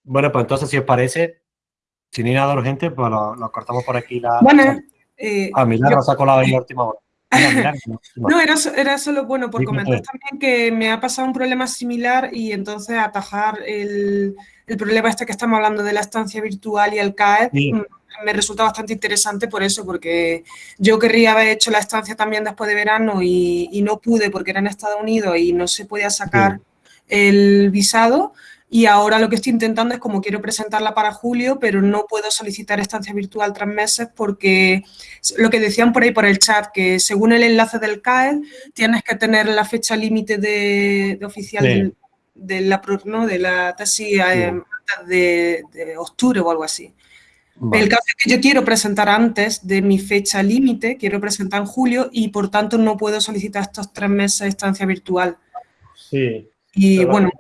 Bueno, pues entonces, si os parece, si no hay nada urgente, pues lo, lo cortamos por aquí la. Buenas. eh, Ah, Milagro yo- se ha colado ahí a última hora. No, era, era solo bueno por comentar también que me ha pasado un problema similar y entonces atajar el, el problema este que estamos hablando de la estancia virtual y el CAE Sí. mm, me resulta bastante interesante por eso, porque yo querría haber hecho la estancia también después de verano y, y no pude porque era en Estados Unidos y no se podía sacar el visado. Y ahora lo que estoy intentando es como quiero presentarla para julio, pero no puedo solicitar estancia virtual tres meses porque lo que decían por ahí por el chat, que según el enlace del CAE tienes que tener la fecha límite de, de oficial de, la, ¿no? de la tesis eh, de octubre o algo así. El caso es que yo quiero presentar antes de mi fecha límite, quiero presentar en julio y por tanto no puedo solicitar estos tres meses de estancia virtual. Sí. Y bueno.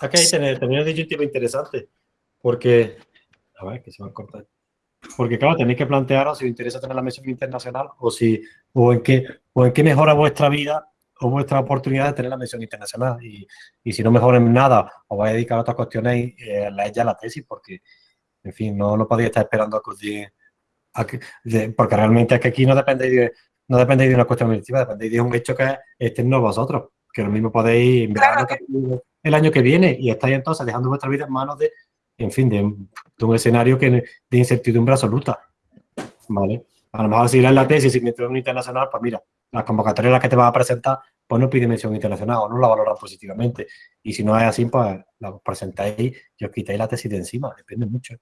Aquí hay tener, tener disyuntiva interesante, porque, a ver, que se va a cortar. Porque claro, tenéis que plantearos si os interesa tener la mención internacional o si, o en qué, o en qué mejora vuestra vida o vuestra oportunidad de tener la mención internacional. Y, y si no mejoren nada, os vais a dedicar a otras cuestiones y eh, la ya la tesis, porque, en fin, no, no podéis estar esperando a que os digan, a que- de- porque realmente es que aquí no dependéis de, no dependéis de una cuestión administrativa, dependéis de un hecho que es externo a vosotros, que lo mismo podéis en que el año que viene y estáis entonces dejando vuestra vida en manos de, en fin, de, de un escenario que, de incertidumbre absoluta. ¿Vale? A lo mejor si lees la tesis y mención internacional, pues mira, las convocatorias las que te vas a presentar, pues no pide mención internacional o no la valoran positivamente. Y si no es así, pues la presentáis y os quitáis la tesis de encima, depende mucho.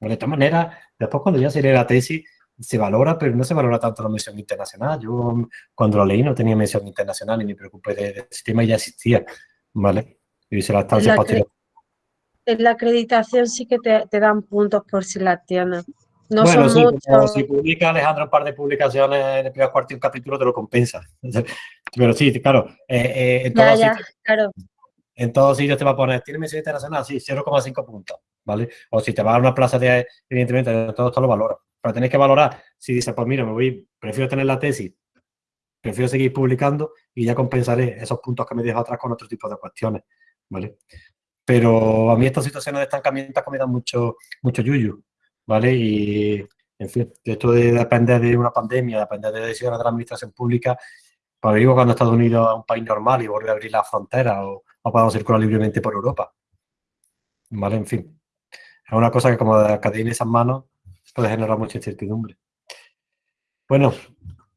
De todas maneras, después cuando ya se lee la tesis, se valora, pero no se valora tanto la mención internacional. Yo cuando lo leí no tenía mención internacional y me preocupé de- del sistema y ya existía, ¿vale? Y hice la estancia La posterior. En la acreditación sí que te, te dan puntos por si las tienes. No bueno, son sí, muchos. si publica Alejandro un par de publicaciones en el primer cuarto y un capítulo, te lo compensa. Pero sí, claro, eh, eh, en, Ya, todos ya, sitios, claro. en todos sitios te va a poner, ¿tiene mención internacional? Sí, 0,5 puntos, ¿vale? O si te vas a una plaza de, evidentemente, en todo esto lo valora. Pero tenéis que valorar, si dices, pues mira, me voy, prefiero tener la tesis, prefiero seguir publicando y ya compensaré esos puntos que me dejo atrás con otro tipo de cuestiones, ¿vale? Pero a mí estas situaciones de estancamiento me dan mucho, mucho yuyu, ¿vale? Y, en fin, esto de depender de una pandemia, depender de decisiones de la administración pública, pues digo cuando Estados Unidos es un país normal y vuelve a abrir las fronteras o, o podamos circular libremente por Europa, ¿vale? En fin, es una cosa que como de cadena en esas manos puede generar mucha incertidumbre. Bueno,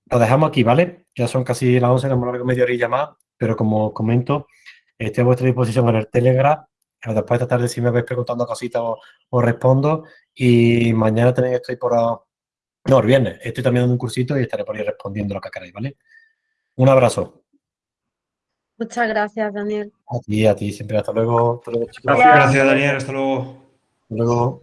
lo dejamos aquí, ¿vale? Ya son casi las 11, nos hemos alargado media horilla más, pero como comento, estoy a vuestra disposición en el Telegram. Después de esta tarde, si me vais preguntando cositas, os, os respondo. Y mañana también estoy por... No, el viernes. Estoy también dando un cursito y estaré por ahí respondiendo lo que queráis, ¿vale? Un abrazo. Muchas gracias, Daniel. A ti, a ti, siempre. Hasta luego. Hasta luego, chicos. Gracias, Daniel. Hasta luego. Hasta luego.